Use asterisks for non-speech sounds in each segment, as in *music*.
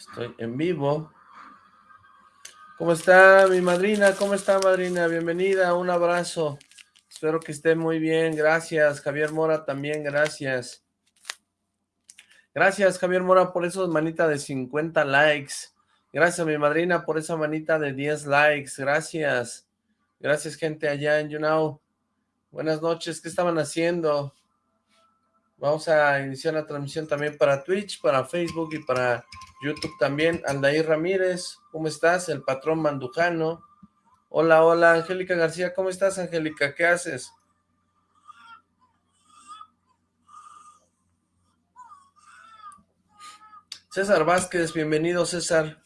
Estoy en vivo. ¿Cómo está mi madrina? ¿Cómo está madrina? Bienvenida, un abrazo. Espero que esté muy bien, gracias. Javier Mora también, gracias. Gracias Javier Mora por esos manita de 50 likes. Gracias mi madrina por esa manita de 10 likes, gracias. Gracias gente allá en YouNow. Buenas noches, ¿qué estaban haciendo? Vamos a iniciar la transmisión también para Twitch, para Facebook y para YouTube también. Aldair Ramírez, ¿cómo estás? El patrón Mandujano. Hola, hola, Angélica García, ¿cómo estás, Angélica? ¿Qué haces? César Vázquez, bienvenido, César.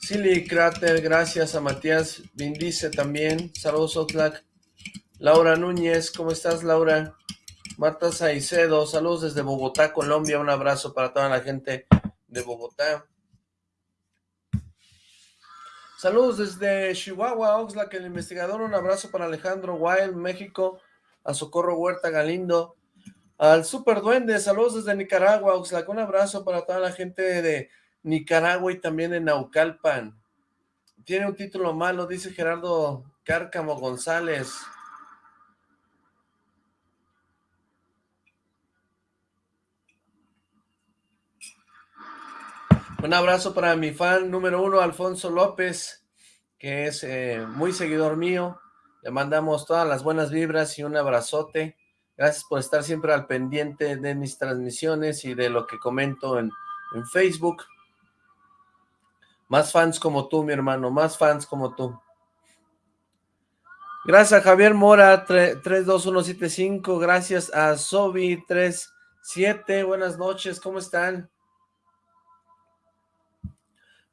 Silly Crater, gracias a Matías Vindice también. Saludos, Oxlack. Laura Núñez, ¿cómo estás, Laura? Marta Saicedo, saludos desde Bogotá, Colombia. Un abrazo para toda la gente de Bogotá. Saludos desde Chihuahua, Oxlack, el investigador. Un abrazo para Alejandro Wild, México. A Socorro Huerta Galindo. Al Super Duende, saludos desde Nicaragua, Oxlack. Un abrazo para toda la gente de Nicaragua y también en Naucalpan. Tiene un título malo, dice Gerardo Cárcamo González. Un abrazo para mi fan número uno, Alfonso López, que es eh, muy seguidor mío. Le mandamos todas las buenas vibras y un abrazote. Gracias por estar siempre al pendiente de mis transmisiones y de lo que comento en, en Facebook. Más fans como tú, mi hermano, más fans como tú. Gracias a Javier Mora, 32175. Gracias a Sobi37. Buenas noches, ¿cómo están?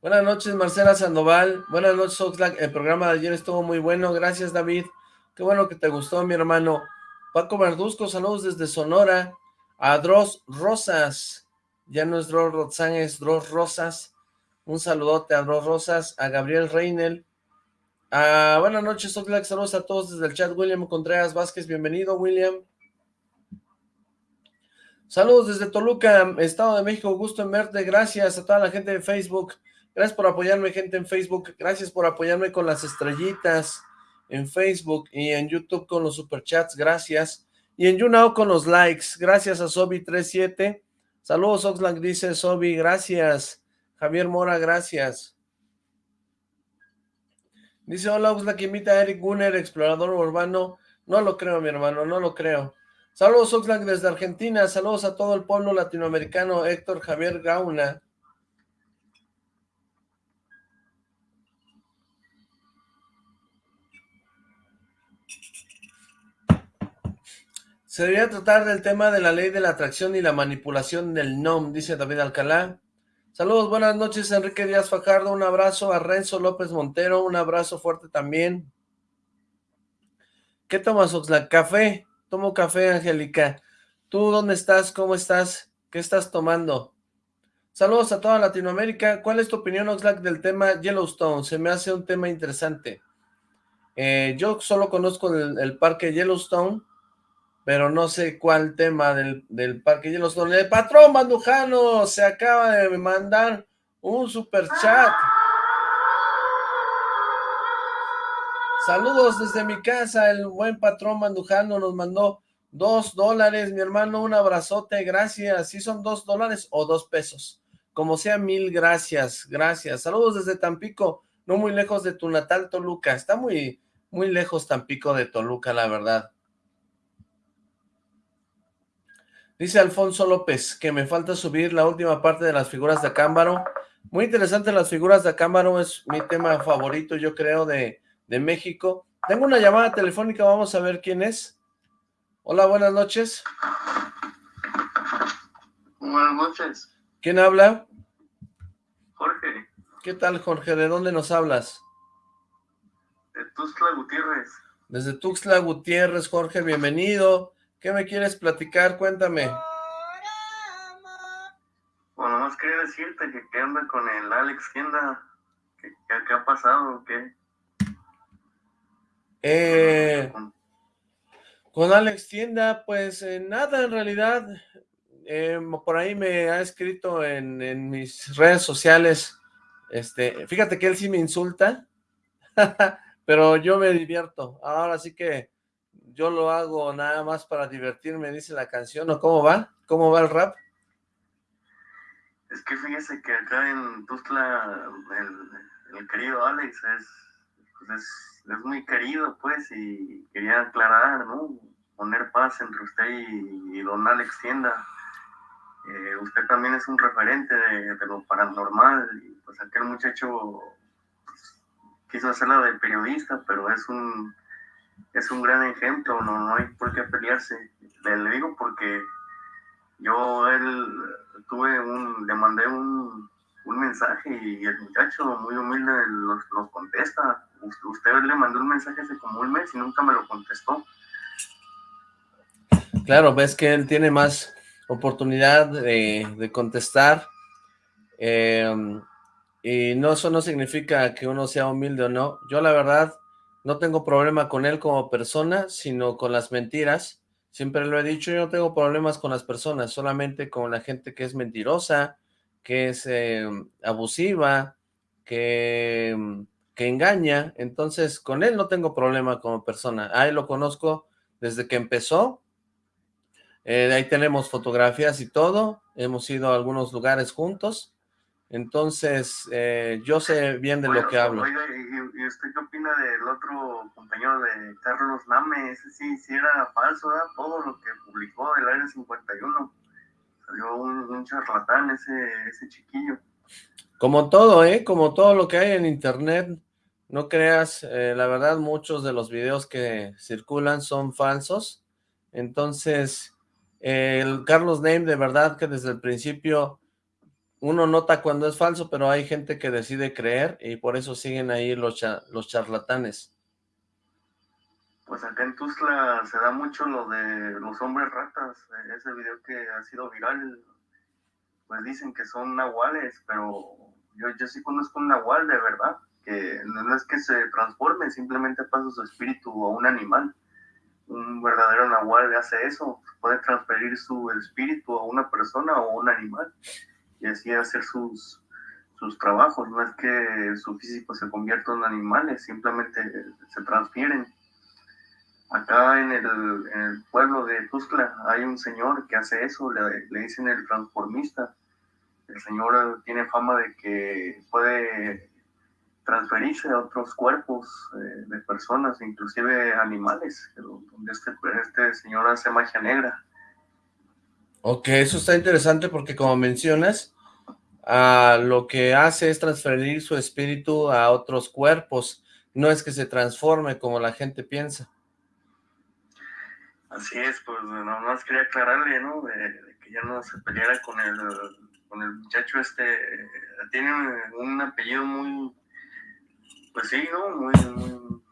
Buenas noches, Marcela Sandoval. Buenas noches, Oxlack. El programa de ayer estuvo muy bueno. Gracias, David. Qué bueno que te gustó, mi hermano. Paco Verduzco, saludos desde Sonora. A Dross Rosas. Ya no es Dross Rotzán, es Dross Rosas. Un saludote a Dross Rosas. A Gabriel Reinel. A, buenas noches, Oxlack. Saludos a todos desde el chat. William Contreras Vázquez, bienvenido, William. Saludos desde Toluca, Estado de México. Gusto en verte. Gracias a toda la gente de Facebook. Gracias por apoyarme, gente en Facebook. Gracias por apoyarme con las estrellitas en Facebook y en YouTube con los superchats. Gracias. Y en YouNow con los likes. Gracias a Sobi37. Saludos, Oxlack, dice Sobi. Gracias. Javier Mora, gracias. Dice, hola, Oxlack, invita a Eric Gunner, explorador urbano. No lo creo, mi hermano, no lo creo. Saludos, Oxlack, desde Argentina. Saludos a todo el pueblo latinoamericano. Héctor Javier Gauna. Se debería tratar del tema de la ley de la atracción y la manipulación del NOM, dice David Alcalá. Saludos, buenas noches, Enrique Díaz Fajardo, un abrazo a Renzo López Montero, un abrazo fuerte también. ¿Qué tomas, Oxlack? ¿Café? Tomo café, Angélica. ¿Tú dónde estás? ¿Cómo estás? ¿Qué estás tomando? Saludos a toda Latinoamérica. ¿Cuál es tu opinión, Oxlack, del tema Yellowstone? Se me hace un tema interesante. Eh, yo solo conozco el parque Yellowstone, pero no sé cuál tema del, del Parque Yellowstone. El patrón Mandujano se acaba de mandar un super chat. Saludos desde mi casa, el buen patrón Mandujano nos mandó dos dólares, mi hermano, un abrazote, gracias. ¿Sí son dos dólares o dos pesos? Como sea, mil gracias, gracias. Saludos desde Tampico, no muy lejos de tu natal Toluca. Está muy, muy lejos Tampico de Toluca, la verdad. Dice Alfonso López que me falta subir la última parte de las figuras de Acámbaro. Muy interesante las figuras de Acámbaro, es mi tema favorito, yo creo, de, de México. Tengo una llamada telefónica, vamos a ver quién es. Hola, buenas noches. Buenas noches. ¿Quién habla? Jorge. ¿Qué tal, Jorge? ¿De dónde nos hablas? De Tuxtla Gutiérrez. Desde Tuxtla Gutiérrez, Jorge, bienvenido. ¿Qué me quieres platicar? Cuéntame. Bueno, más quería decirte que qué anda con el Alex Tienda. ¿Qué, qué, ha pasado? ¿Qué? Eh, con Alex Tienda, pues eh, nada en realidad. eh, por ahí me ha escrito en, en, mis redes sociales, este, fíjate que él sí me insulta, *laughs* pero yo me divierto, ahora sí que yo lo hago nada más para divertirme, dice la canción, ¿o cómo va? ¿Cómo va el rap? Es que fíjese que acá en Tuzla el, el querido Alex es, pues es, es, muy querido, pues, y quería aclarar, ¿no? Poner paz entre usted y, don Alex Tienda. Eh, usted también es un referente de, de, lo paranormal, y pues aquel muchacho pues, quiso hacerla de periodista, pero es un es un gran ejemplo, no, no hay por qué pelearse. Le, digo porque yo él tuve un, le mandé un, un mensaje y el muchacho muy humilde los, los contesta. Usted le mandó un mensaje hace como un mes y nunca me lo contestó. Claro, ves que él tiene más oportunidad de, de contestar. Eh, y no, eso no significa que uno sea humilde o no. Yo la verdad no tengo problema con él como persona, sino con las mentiras. Siempre lo he dicho, yo no tengo problemas con las personas, solamente con la gente que es mentirosa, que es eh, abusiva, que, que engaña. Entonces, con él no tengo problema como persona. Ahí lo conozco desde que empezó. Eh, ahí tenemos fotografías y todo. Hemos ido a algunos lugares juntos. Entonces, eh, yo sé bien de lo que hablo. Oiga, ¿y, usted qué opina del otro compañero de Carlos Name? Ese sí, sí era falso, ¿verdad? Todo lo que publicó el Área 51. Salió un, un charlatán ese, ese chiquillo. Como todo, ¿eh? Como todo lo que hay en internet. No creas, eh, la verdad, muchos de los videos que circulan son falsos. Entonces, eh, el Carlos Name, de verdad que desde el principio uno nota cuando es falso, pero hay gente que decide creer y por eso siguen ahí los, los charlatanes. Pues acá en Tuzla se da mucho lo de los hombres ratas, ese video que ha sido viral, pues dicen que son nahuales, pero yo, yo sí conozco un nahual de verdad, que no es que se transforme, simplemente pasa su espíritu a un animal. Un verdadero nahual hace eso, puede transferir su espíritu a una persona o a un animal y así hacer sus, sus trabajos. No es que su físico se convierta en animales, simplemente se transfieren. Acá en el, pueblo de Tuzla hay un señor que hace eso, le, le dicen el transformista. El señor tiene fama de que puede transferirse a otros cuerpos eh, de personas, inclusive animales, donde este, este señor hace magia negra. Ok, eso está interesante porque como mencionas, lo que hace es transferir su espíritu a otros cuerpos, no es que se transforme como la gente piensa. Así es, pues nada más quería aclararle, ¿no? De, que ya no se peleara con el, con el muchacho este, tiene un, apellido muy, pues sí, ¿no? Muy, muy,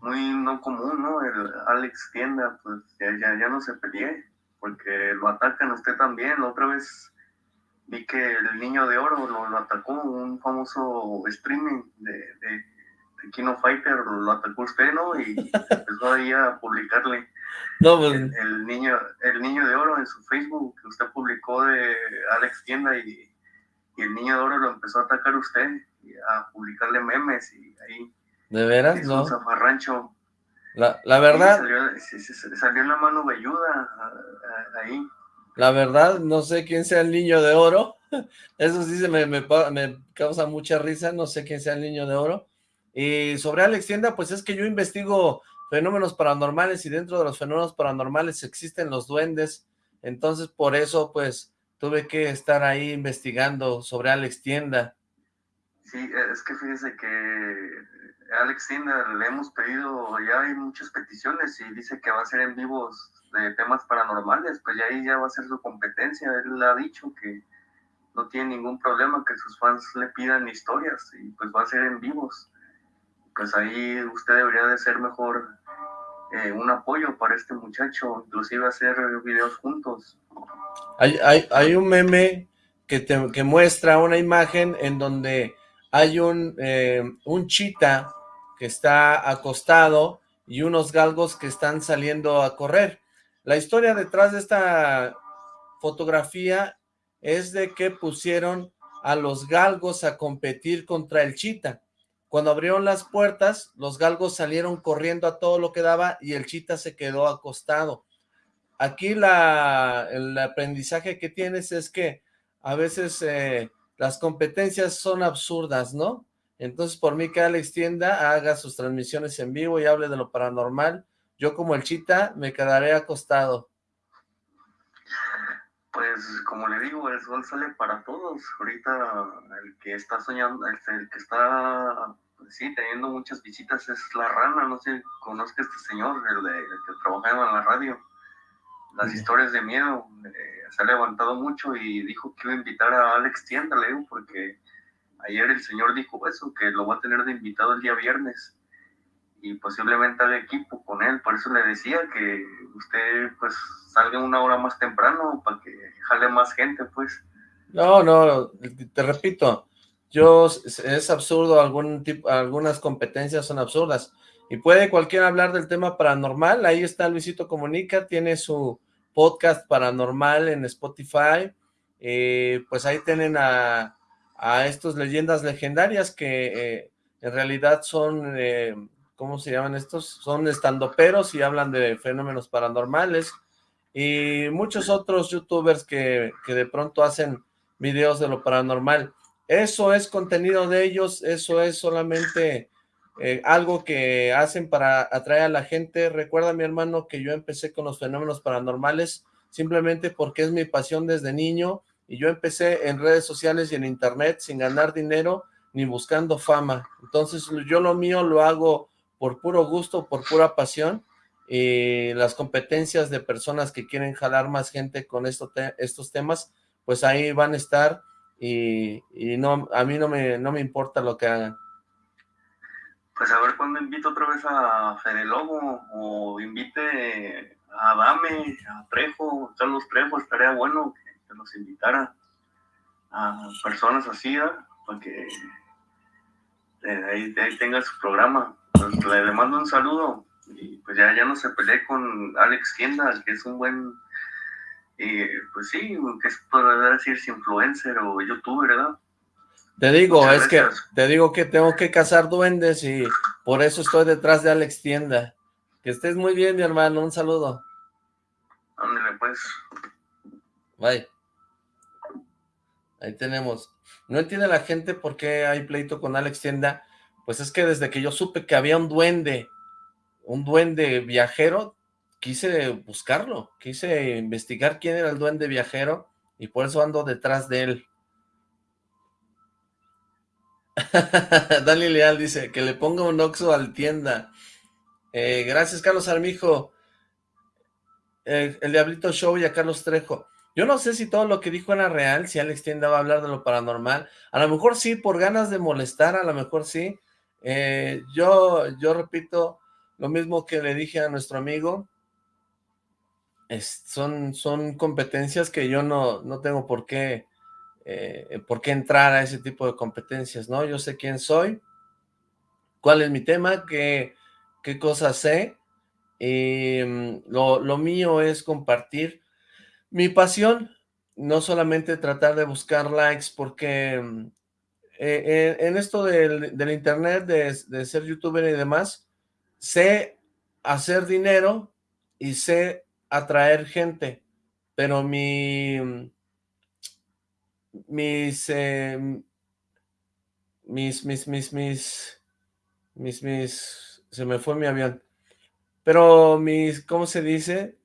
muy no común, ¿no? El Alex Tienda, pues ya, ya, ya no se pelee, porque lo atacan a usted también, otra vez vi que el niño de oro lo, atacó, un famoso streaming de, de, Kino Fighter, lo, atacó usted, ¿no? Y *laughs* empezó ahí a publicarle pues, el, niño, el niño de oro en su Facebook, que usted publicó de Alex Tienda y, el niño de oro lo empezó a atacar a usted, y a publicarle memes y ahí. ¿De veras? No. Un zafarrancho. La, la verdad. Salió, salió, la mano velluda ahí. La verdad, no sé quién sea el niño de oro. *laughs* Eso sí se me, me, causa mucha risa, no sé quién sea el niño de oro. Y sobre Alex Tienda, pues es que yo investigo fenómenos paranormales y dentro de los fenómenos paranormales existen los duendes. Entonces, por eso, pues, tuve que estar ahí investigando sobre Alex Tienda. Sí, es que fíjese que Alex Tienda le hemos pedido, ya hay muchas peticiones y dice que va a ser en vivos de temas paranormales, pues ya ahí ya va a ser su competencia. Él ha dicho que no tiene ningún problema que sus fans le pidan historias y pues va a ser en vivos. Pues ahí usted debería de ser mejor eh, un apoyo para este muchacho, inclusive hacer videos juntos. Hay, hay, hay un meme que, te, que muestra una imagen en donde hay un, eh, un chita que está acostado y unos galgos que están saliendo a correr. La historia detrás de esta fotografía es de que pusieron a los galgos a competir contra el chita. Cuando abrieron las puertas, los galgos salieron corriendo a todo lo que daba y el chita se quedó acostado. Aquí la, el aprendizaje que tienes es que a veces eh, las competencias son absurdas, ¿no? Entonces, por mí que Alex Tienda haga sus transmisiones en vivo y hable de lo paranormal. Yo como el chita me quedaré acostado. Pues como le digo, el sol sale para todos. Ahorita el que está soñando, el, que está, pues sí, teniendo muchas visitas es la rana. No sé, conozca a este señor, el, de, que trabajaba en la radio. Las historias de miedo. Eh, se ha levantado mucho y dijo que iba a invitar a Alex Tienda, le digo, porque ayer el señor dijo eso, que lo va a tener de invitado el día viernes y posiblemente al equipo con él. Por eso le decía que usted pues salga una hora más temprano para que jale más gente, pues. No, no, te repito, yo es absurdo, algún tipo, algunas competencias son absurdas. Y puede cualquiera hablar del tema paranormal, ahí está Luisito Comunica, tiene su podcast paranormal en Spotify, eh, pues ahí tienen a, a estos leyendas legendarias que eh, en realidad son eh, ¿cómo se llaman estos? Son estandoperos y hablan de fenómenos paranormales y muchos otros youtubers que, que de pronto hacen videos de lo paranormal. Eso es contenido de ellos, eso es solamente eh, algo que hacen para atraer a la gente. Recuerda, mi hermano, que yo empecé con los fenómenos paranormales simplemente porque es mi pasión desde niño y yo empecé en redes sociales y en internet sin ganar dinero ni buscando fama. Entonces yo lo mío lo hago por puro gusto, por pura pasión, y las competencias de personas que quieren jalar más gente con esto estos temas, pues ahí van a estar y, no a mí no me, no me importa lo que hagan. Pues a ver cuándo invito otra vez a Fede Lobo o invite a Dame, a Trejo, Carlos Trejo, estaría bueno que, nos invitara a personas así, para que eh, ahí, ahí tenga su programa. Pues, le, mando un saludo y pues ya, ya no se peleé con Alex Tienda, que es un buen, eh, pues sí, que es poder decir influencer o youtuber, ¿verdad? Te digo, es que te digo que tengo que cazar duendes y por eso estoy detrás de Alex Tienda. Que estés muy bien, mi hermano, un saludo. Ándale, pues. Bye. Ahí tenemos. No entiende la gente por qué hay pleito con Alex Tienda pues es que desde que yo supe que había un duende, un duende viajero, quise buscarlo, quise investigar quién era el duende viajero y por eso ando detrás de él. *laughs* Dani Leal dice que le ponga un oxo al tienda. Eh, gracias, Carlos Armijo. Eh, el Diablito Show y a Carlos Trejo. Yo no sé si todo lo que dijo era real, si Alex Tienda va a hablar de lo paranormal. A lo mejor sí, por ganas de molestar, a lo mejor sí. Eh, yo, yo repito lo mismo que le dije a nuestro amigo, son, son competencias que yo no, no tengo por qué, eh, por qué entrar a ese tipo de competencias, ¿no? Yo sé quién soy, cuál es mi tema, qué, qué cosas sé, mm, lo, lo mío es compartir mi pasión, no solamente tratar de buscar likes porque mm, eh, en esto del, internet, de, ser youtuber y demás, sé hacer dinero y sé atraer gente, pero mi, mis, em, mis, mis, mis, mis, mis, mis, se me fue mi avión, pero mis, ¿cómo se dice?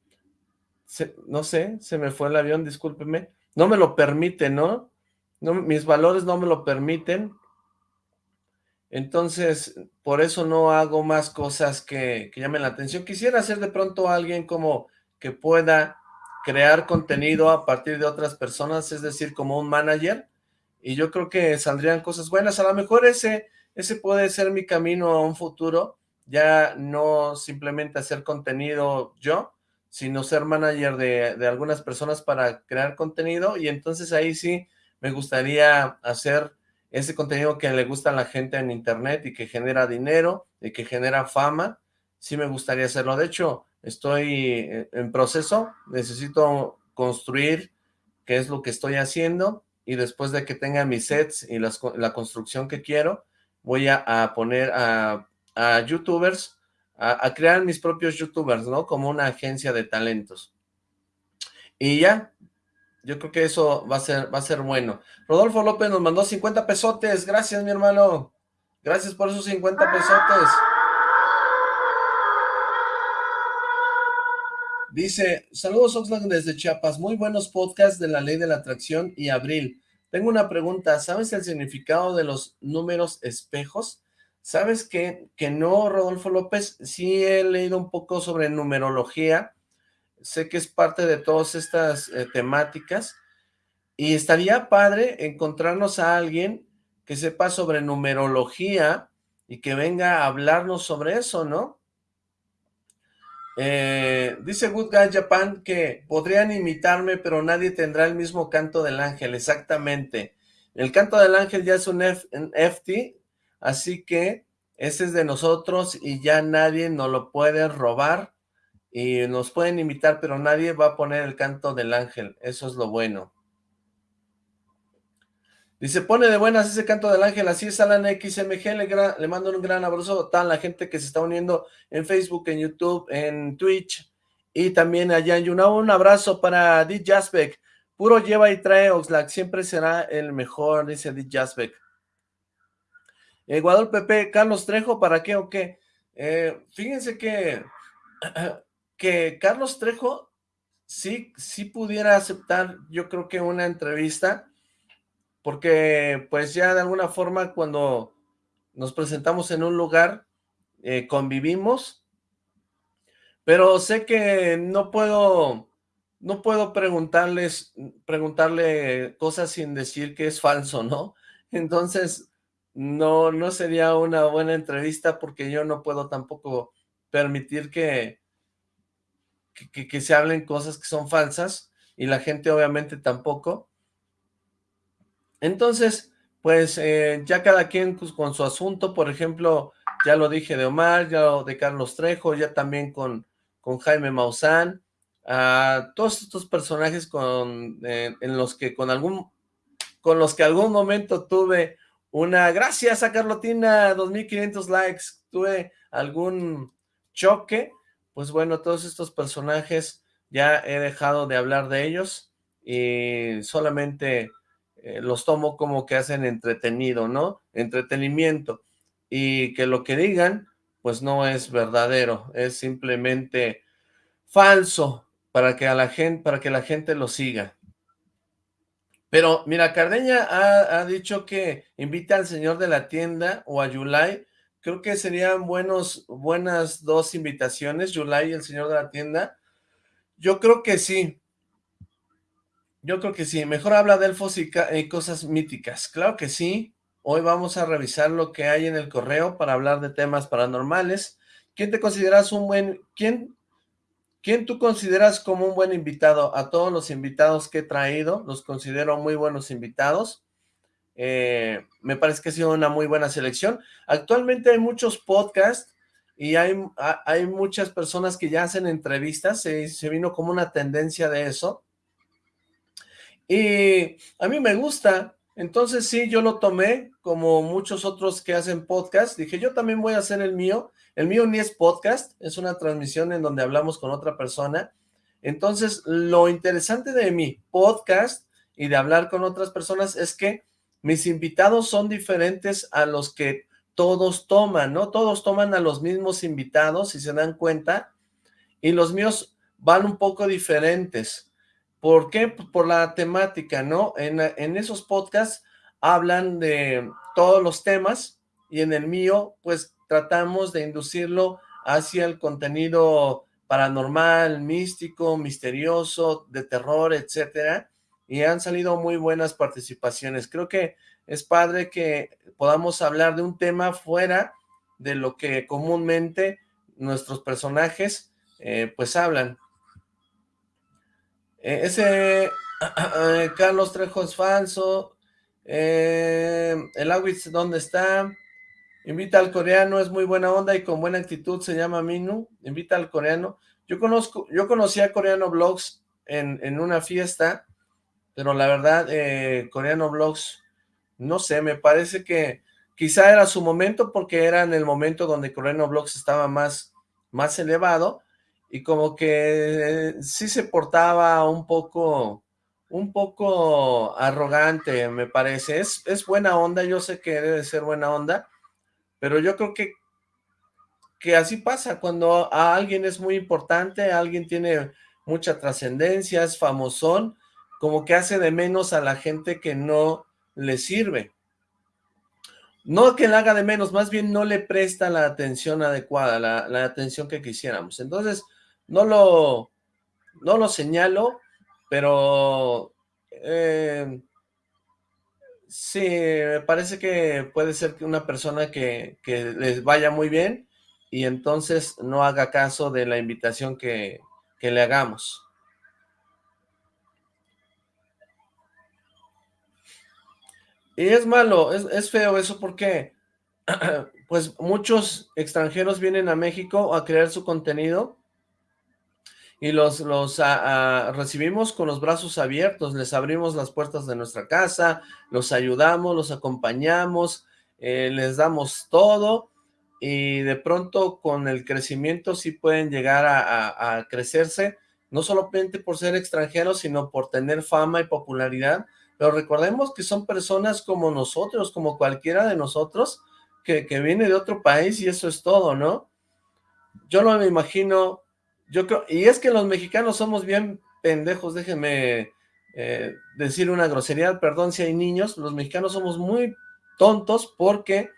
No sé, se me fue el avión, discúlpeme, no me lo permite, ¿no? mis valores no me lo permiten, entonces por eso no hago más cosas que, que llamen la atención. Quisiera ser de pronto alguien como que pueda crear contenido a partir de otras personas, es decir, como un manager, y yo creo que saldrían cosas buenas. A lo mejor ese, ese puede ser mi camino a un futuro, ya no simplemente hacer contenido yo, sino ser manager de, de algunas personas para crear contenido, y entonces ahí sí me gustaría hacer ese contenido que le gusta a la gente en internet y que genera dinero y que genera fama, sí me gustaría hacerlo. De hecho, estoy en proceso, necesito construir qué es lo que estoy haciendo, y después de que tenga mis sets y la construcción que quiero, voy a, poner a, youtubers, a, crear mis propios youtubers, ¿no? Como una agencia de talentos. Y ya, yo creo que eso va a ser, va a ser bueno. Rodolfo López nos mandó 50 pesotes. Gracias, mi hermano. Gracias por esos 50 pesotes. Dice, saludos Oxlack desde Chiapas, muy buenos podcasts de la ley de la atracción y abril. Tengo una pregunta, ¿sabes el significado de los números espejos? ¿Sabes que, que no, Rodolfo López? Sí he leído un poco sobre numerología, sé que es parte de todas estas eh, temáticas, y estaría padre encontrarnos a alguien que sepa sobre numerología y que venga a hablarnos sobre eso, ¿no? Eh, dice Good Guy Japan que podrían imitarme, pero nadie tendrá el mismo canto del ángel, exactamente. El canto del ángel ya es un, un FT, así que ese es de nosotros y ya nadie nos lo puede robar y nos pueden imitar, pero nadie va a poner el canto del ángel, eso es lo bueno. Dice, pone de buenas ese canto del ángel, así es Alan XMG, le, le mando un gran abrazo a la gente que se está uniendo en Facebook, en YouTube, en Twitch, y también allá en YouNow, un abrazo para D. Jasbeck, puro lleva y trae Oxlack, siempre será el mejor, dice D. Jasbeck. Guadalupe Carlos Trejo, ¿para qué o qué? Eh, fíjense que *clears throat* que Carlos Trejo sí, sí pudiera aceptar, yo creo que una entrevista, porque pues ya de alguna forma cuando nos presentamos en un lugar, eh, convivimos, pero sé que no puedo, no puedo preguntarles, preguntarle cosas sin decir que es falso, ¿no? Entonces, no, no sería una buena entrevista porque yo no puedo tampoco permitir que, que, se hablen cosas que son falsas y la gente obviamente tampoco. Entonces, pues eh, ya cada quien pues, con su asunto, por ejemplo, ya lo dije de Omar, ya lo de Carlos Trejo, ya también con, con Jaime Maussan, a todos estos personajes con, eh, en los que con algún, con los que algún momento tuve una, gracias a Carlotina, 2500 likes, tuve algún choque, pues bueno, todos estos personajes ya he dejado de hablar de ellos y solamente eh, los tomo como que hacen entretenido, ¿no? Entretenimiento y que lo que digan pues no es verdadero, es simplemente falso para que a la gente, para que la gente lo siga. Pero mira, Cardeña ha, dicho que invita al señor de la tienda o a Yulai Creo que serían buenos, buenas dos invitaciones, Yulai y el señor de la tienda. Yo creo que sí. Yo creo que sí. Mejor habla de elfos y, cosas míticas. Claro que sí. Hoy vamos a revisar lo que hay en el correo para hablar de temas paranormales. ¿Quién te consideras un buen... ¿Quién, quién tú consideras como un buen invitado? A todos los invitados que he traído, los considero muy buenos invitados. Eh, me parece que ha sido una muy buena selección. Actualmente hay muchos podcasts y hay, hay muchas personas que ya hacen entrevistas, se, se vino como una tendencia de eso. Y a mí me gusta, entonces sí, yo lo tomé como muchos otros que hacen podcast. Dije, yo también voy a hacer el mío. El mío ni es podcast, es una transmisión en donde hablamos con otra persona. Entonces, lo interesante de mi podcast y de hablar con otras personas es que mis invitados son diferentes a los que todos toman, ¿no? Todos toman a los mismos invitados, si se dan cuenta, y los míos van un poco diferentes. ¿Por qué? Por la temática, ¿no? En, en esos podcasts hablan de todos los temas, y en el mío, pues, tratamos de inducirlo hacia el contenido paranormal, místico, misterioso, de terror, etcétera, y han salido muy buenas participaciones. Creo que es padre que podamos hablar de un tema fuera de lo que comúnmente nuestros personajes eh, pues hablan. Eh, ese eh, Carlos Trejo es falso. el Awitz, ¿dónde está? Invita al coreano, es muy buena onda y con buena actitud, se llama Minu. Invita al coreano. Yo conozco, yo conocí a Coreano Vlogs en, en una fiesta pero la verdad, eh, Coreano Vlogs, no sé, me parece que quizá era su momento porque era en el momento donde Coreano Vlogs estaba más, más elevado y como que eh, sí se portaba un poco, un poco arrogante, me parece. Es, es buena onda, yo sé que debe ser buena onda, pero yo creo que, que así pasa cuando a alguien es muy importante, alguien tiene mucha trascendencia, es famosón, como que hace de menos a la gente que no le sirve. No que le haga de menos, más bien no le presta la atención adecuada, la, atención que quisiéramos. Entonces, no lo, no lo señalo, pero eh, sí, me parece que puede ser que una persona que, que les vaya muy bien y entonces no haga caso de la invitación que, que le hagamos. Y es malo, es, feo eso porque *clears throat* pues muchos extranjeros vienen a México a crear su contenido y los, los recibimos con los brazos abiertos, les abrimos las puertas de nuestra casa, los ayudamos, los acompañamos, eh, les damos todo y de pronto con el crecimiento sí pueden llegar a, crecerse, no solamente por ser extranjeros, sino por tener fama y popularidad, pero recordemos que son personas como nosotros, como cualquiera de nosotros, que, viene de otro país y eso es todo, ¿no? Yo no me imagino, yo creo, y es que los mexicanos somos bien pendejos, déjenme eh, decir una grosería, perdón si hay niños, los mexicanos somos muy tontos porque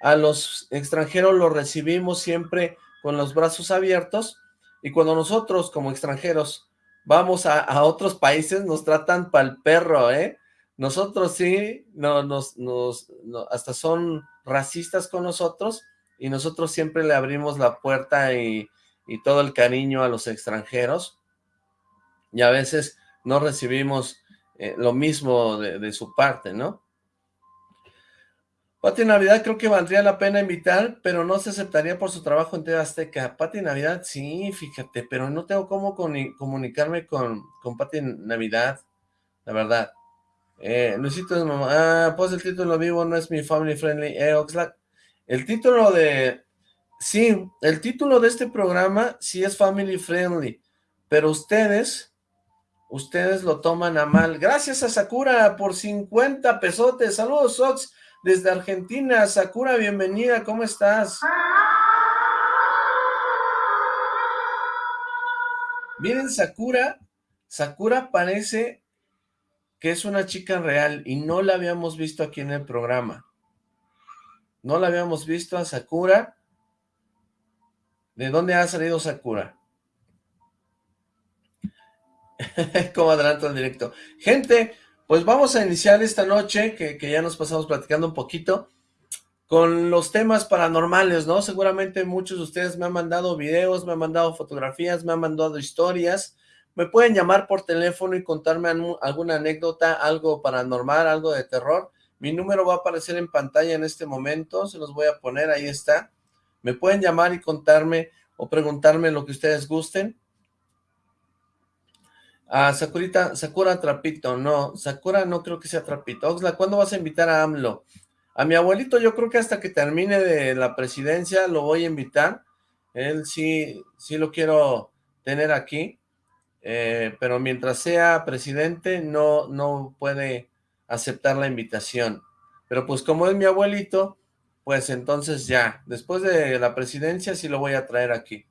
a los extranjeros los recibimos siempre con los brazos abiertos y cuando nosotros como extranjeros vamos a, otros países, nos tratan pa'l perro, ¿eh? Nosotros sí, no, nos, nos, hasta son racistas con nosotros y nosotros siempre le abrimos la puerta y, todo el cariño a los extranjeros y a veces no recibimos eh, lo mismo de, de su parte, ¿no? Pati Navidad creo que valdría la pena invitar, pero no se aceptaría por su trabajo en TV Azteca. Pati Navidad, sí, fíjate, pero no tengo cómo comunicarme con, con Pati Navidad, la verdad. Eh, Luisito es mamá. Ah, pues el título vivo no es mi family friendly. Eh, Oxlack. El título de... Sí, el título de este programa sí es family friendly, pero ustedes, ustedes lo toman a mal. Gracias a Sakura por 50 pesotes. Saludos, Ox desde Argentina. Sakura, bienvenida, ¿cómo estás? Miren, Sakura, Sakura parece que es una chica real y no la habíamos visto aquí en el programa. No la habíamos visto a Sakura. ¿De dónde ha salido Sakura? *laughs* Como adelanto en directo. Gente, pues vamos a iniciar esta noche, que, ya nos pasamos platicando un poquito, con los temas paranormales, ¿no? Seguramente muchos de ustedes me han mandado videos, me han mandado fotografías, me han mandado historias. Me pueden llamar por teléfono y contarme alguna anécdota, algo paranormal, algo de terror. Mi número va a aparecer en pantalla en este momento, se los voy a poner, ahí está. Me pueden llamar y contarme o preguntarme lo que ustedes gusten. Ah, Sakurita, Sakura Trapito, no, Sakura no creo que sea Trapito. Oxla, ¿cuándo vas a invitar a AMLO? A mi abuelito yo creo que hasta que termine de la presidencia lo voy a invitar. Él sí, sí lo quiero tener aquí, eh, pero mientras sea presidente no, no puede aceptar la invitación. Pero pues como es mi abuelito, pues entonces ya, después de la presidencia sí lo voy a traer aquí.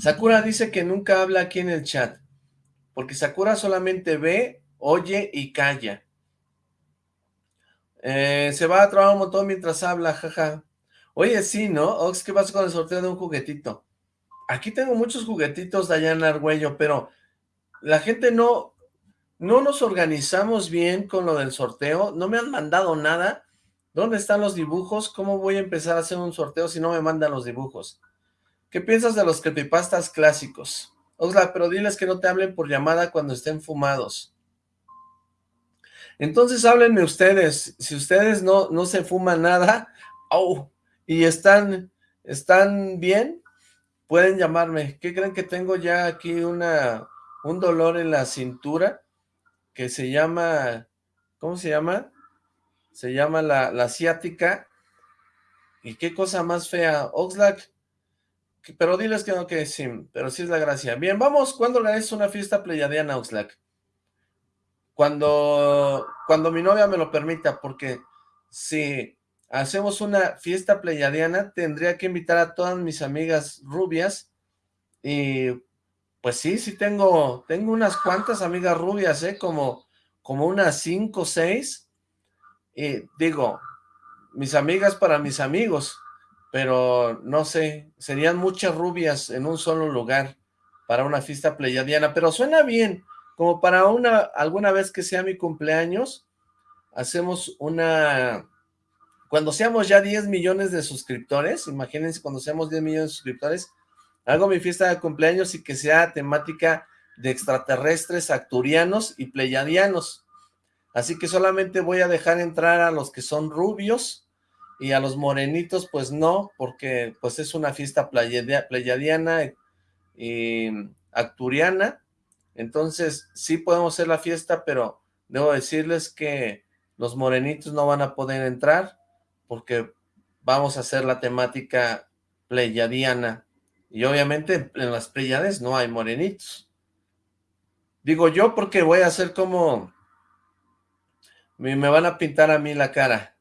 Sakura dice que nunca habla aquí en el chat, porque Sakura solamente ve, oye y calla. Eh, se va a trabajar un montón mientras habla, jaja. Oye, sí, ¿no? Ox, ¿qué pasa con el sorteo de un juguetito? Aquí tengo muchos juguetitos, Dayana Argüello, pero la gente no, no nos organizamos bien con lo del sorteo, no me han mandado nada. ¿Dónde están los dibujos? ¿Cómo voy a empezar a hacer un sorteo si no me mandan los dibujos? ¿Qué piensas de los creepypastas clásicos? Osla, pero diles que no te hablen por llamada cuando estén fumados. Entonces háblenme ustedes, si ustedes no, no se fuman nada, oh, y están, están bien, pueden llamarme. ¿Qué creen que tengo ya aquí una, un dolor en la cintura que se llama, ¿cómo se llama? Se llama la, la ciática. Y qué cosa más fea. Oxlack, pero diles que no, que sí, pero sí es la gracia. Bien, vamos, ¿cuándo organizas una fiesta pleyadiana, Oxlack? Cuando, cuando mi novia me lo permita, porque si hacemos una fiesta pleyadiana, tendría que invitar a todas mis amigas rubias, y pues sí, sí tengo, tengo unas cuantas amigas rubias, ¿eh? Como, como unas cinco o seis, y digo, mis amigas para mis amigos, pero no sé, serían muchas rubias en un solo lugar para una fiesta pleyadiana, pero suena bien, como para una, alguna vez que sea mi cumpleaños, hacemos una, cuando seamos ya 10 millones de suscriptores, imagínense cuando seamos 10 millones de suscriptores, hago mi fiesta de cumpleaños y que sea temática de extraterrestres, acturianos y pleyadianos, así que solamente voy a dejar entrar a los que son rubios, y a los morenitos pues no, porque pues es una fiesta pleyadiana y acturiana, entonces sí podemos hacer la fiesta, pero debo decirles que los morenitos no van a poder entrar, porque vamos a hacer la temática pleyadiana, y obviamente en las pleyades no hay morenitos. Digo yo porque voy a hacer como... Me, me van a pintar a mí la cara,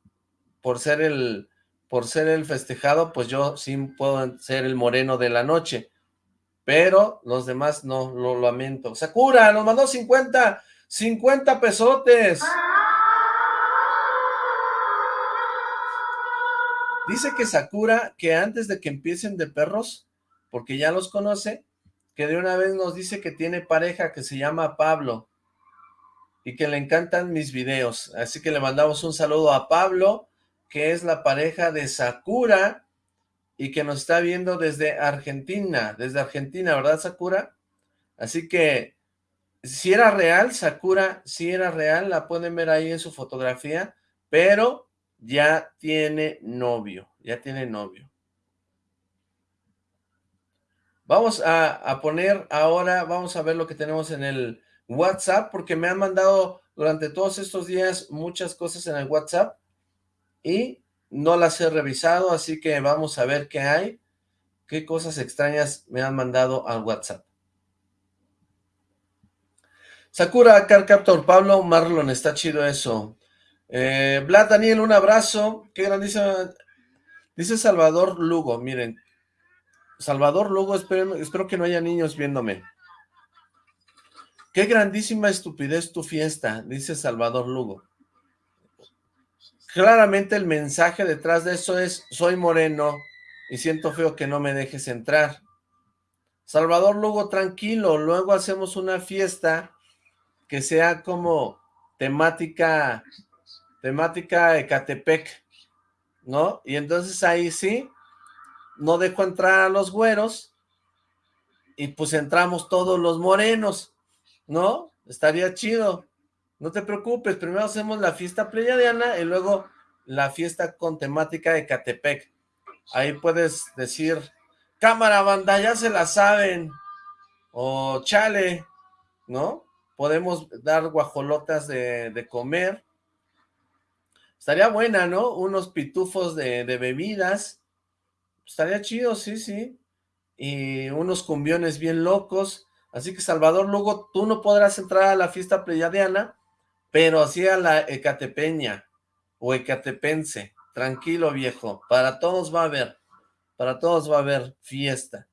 por ser el, por ser el festejado, pues yo sí puedo ser el moreno de la noche, pero los demás no, lo lamento. Sakura, nos mandó 50, 50 pesotes. Dice que Sakura, que antes de que empiecen de perros, porque ya los conoce, que de una vez nos dice que tiene pareja que se llama Pablo, y que le encantan mis videos, así que le mandamos un saludo a Pablo, que es la pareja de Sakura y que nos está viendo desde Argentina, desde Argentina, ¿verdad Sakura? Así que, si era real, Sakura, si era real, la pueden ver ahí en su fotografía, pero ya tiene novio, ya tiene novio. Vamos a, poner ahora, vamos a ver lo que tenemos en el WhatsApp, porque me han mandado durante todos estos días muchas cosas en el WhatsApp, y no las he revisado, así que vamos a ver qué hay, qué cosas extrañas me han mandado al WhatsApp. Sakura, Car Captor, Pablo, Marlon, está chido eso. Eh, Vlad, Daniel, un abrazo, qué grandísima, dice Salvador Lugo, miren, Salvador Lugo, espero, que no haya niños viéndome. Qué grandísima estupidez tu fiesta, dice Salvador Lugo. Claramente el mensaje detrás de eso es, soy moreno y siento feo que no me dejes entrar. Salvador Lugo, tranquilo, luego hacemos una fiesta que sea como temática, temática Ecatepec, ¿no? Y entonces ahí sí, no dejo entrar a los güeros y pues entramos todos los morenos, ¿no? Estaría chido. No te preocupes, primero hacemos la fiesta pleyadiana y luego la fiesta con temática de Catepec. Ahí puedes decir, cámara banda, ya se la saben, o chale, ¿no? Podemos dar guajolotas de, comer. Estaría buena, ¿no? Unos pitufos de bebidas. Estaría chido, sí, sí. Y unos cumbiones bien locos. Así que Salvador, luego tú no podrás entrar a la fiesta pleyadiana, pero así a la Ecatepeña o Ecatepense. Tranquilo, viejo. Para todos va a haber, para todos va a haber fiesta.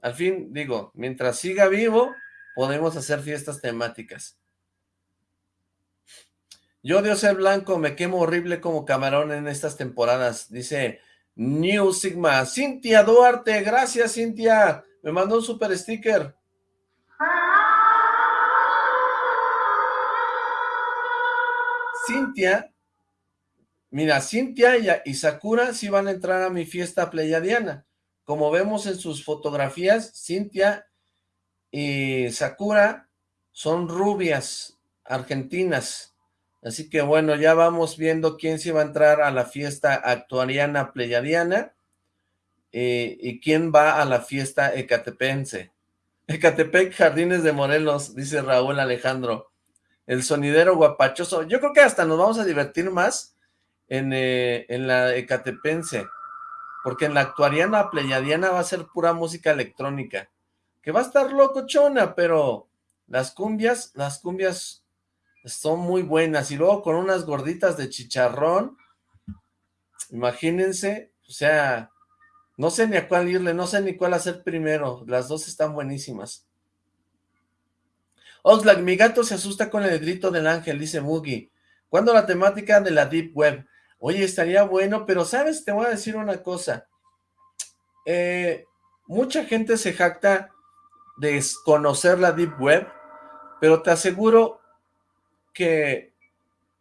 Al fin, digo, mientras siga vivo, podemos hacer fiestas temáticas. Yo, Dios ser blanco, me quemo horrible como camarón en estas temporadas, dice New Sigma. Cintia Duarte, gracias Cintia, me mandó un super sticker. Cintia, mira, Cintia y, Sakura sí van a entrar a mi fiesta pleyadiana. Como vemos en sus fotografías, Cintia y Sakura son rubias argentinas. Así que bueno, ya vamos viendo quién se va a entrar a la fiesta actuariana pleyadiana eh, y quién va a la fiesta ecatepense. Ecatepec, Jardines de Morelos, dice Raúl Alejandro. El sonidero guapachoso. Yo creo que hasta nos vamos a divertir más en, eh, en la Ecatepense. Porque en la actuariana pleyadiana va a ser pura música electrónica. Que va a estar locochona, pero las cumbias, las cumbias son muy buenas. Y luego con unas gorditas de chicharrón. Imagínense, o sea, no sé ni a cuál irle, no sé ni cuál hacer primero. Las dos están buenísimas. Oxlack, mi gato se asusta con el grito del ángel, dice Mugi. ¿Cuándo la temática de la Deep Web? Oye, estaría bueno, pero ¿sabes? Te voy a decir una cosa. Eh, mucha gente se jacta de conocer la Deep Web, pero te aseguro que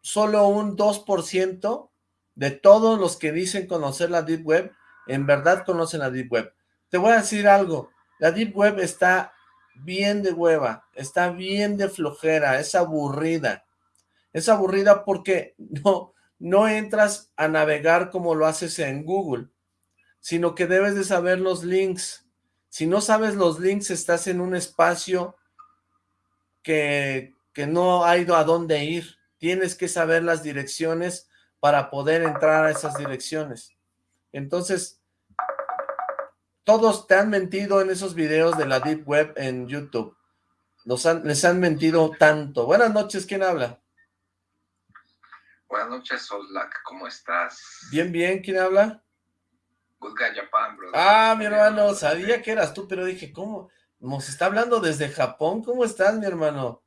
solo un 2% de todos los que dicen conocer la Deep Web, en verdad conocen la Deep Web. Te voy a decir algo, la Deep Web está bien de hueva, está bien de flojera, es aburrida. Es aburrida porque *laughs* no, no entras a navegar como lo haces en Google, sino que debes de saber los links. Si no sabes los links, estás en un espacio que, que no ha ido a dónde ir. Tienes que saber las direcciones para poder entrar a esas direcciones. Entonces, todos te han mentido en esos videos de la Deep Web en YouTube. les han mentido tanto. Buenas noches, ¿quién habla? Buenas noches, Solak, ¿cómo estás? Bien, bien, ¿quién habla? Good Guy Japan, brother. Ah, mi hermano, sabía que eras tú, pero dije, ¿cómo? Nos está hablando desde Japón, ¿cómo estás, mi hermano?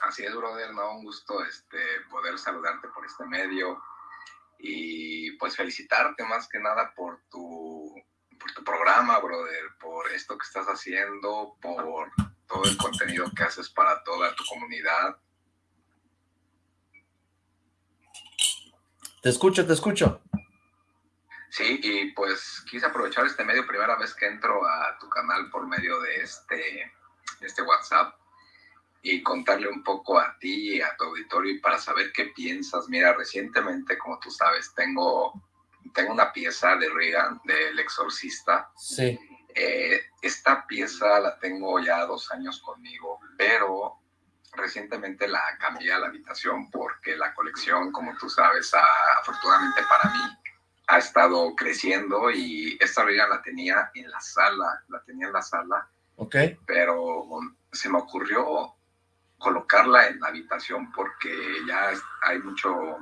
Así es, brother, no, un gusto este, poder saludarte por este medio y pues felicitarte más que nada por tu, por tu programa, brother, por esto que estás haciendo, por todo el contenido que haces para toda tu comunidad. Te escucho, te escucho. Sí, y pues quise aprovechar este medio, primera vez que entro a tu canal por medio de este, este WhatsApp y contarle un poco a ti y a tu auditorio y para saber qué piensas. Mira, recientemente, como tú sabes, tengo, tengo una pieza de Reagan, del exorcista. Sí. Eh, esta pieza la tengo ya dos años conmigo, pero recientemente la cambié a la habitación porque la colección, como tú sabes, afortunadamente para mí, ha estado creciendo y esta regla la tenía en la sala, la tenía en la sala. Ok. Pero se me ocurrió colocarla en la habitación porque ya hay mucho,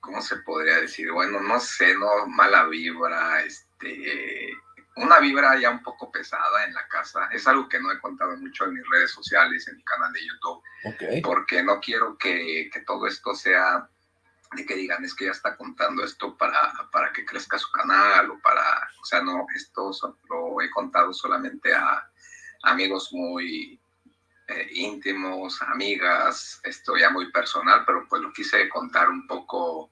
¿cómo se podría decir? Bueno, no sé, no, mala vibra, este, una vibra ya un poco pesada en la casa. Es algo que no he contado mucho en mis redes sociales, en mi canal de YouTube, porque no quiero que, que, todo esto sea de que digan es que ya está contando esto para, para que crezca su canal o para, o sea, no, esto lo he contado solamente a amigos muy eh, íntimos, amigas, esto ya muy personal, pero pues lo quise contar un poco,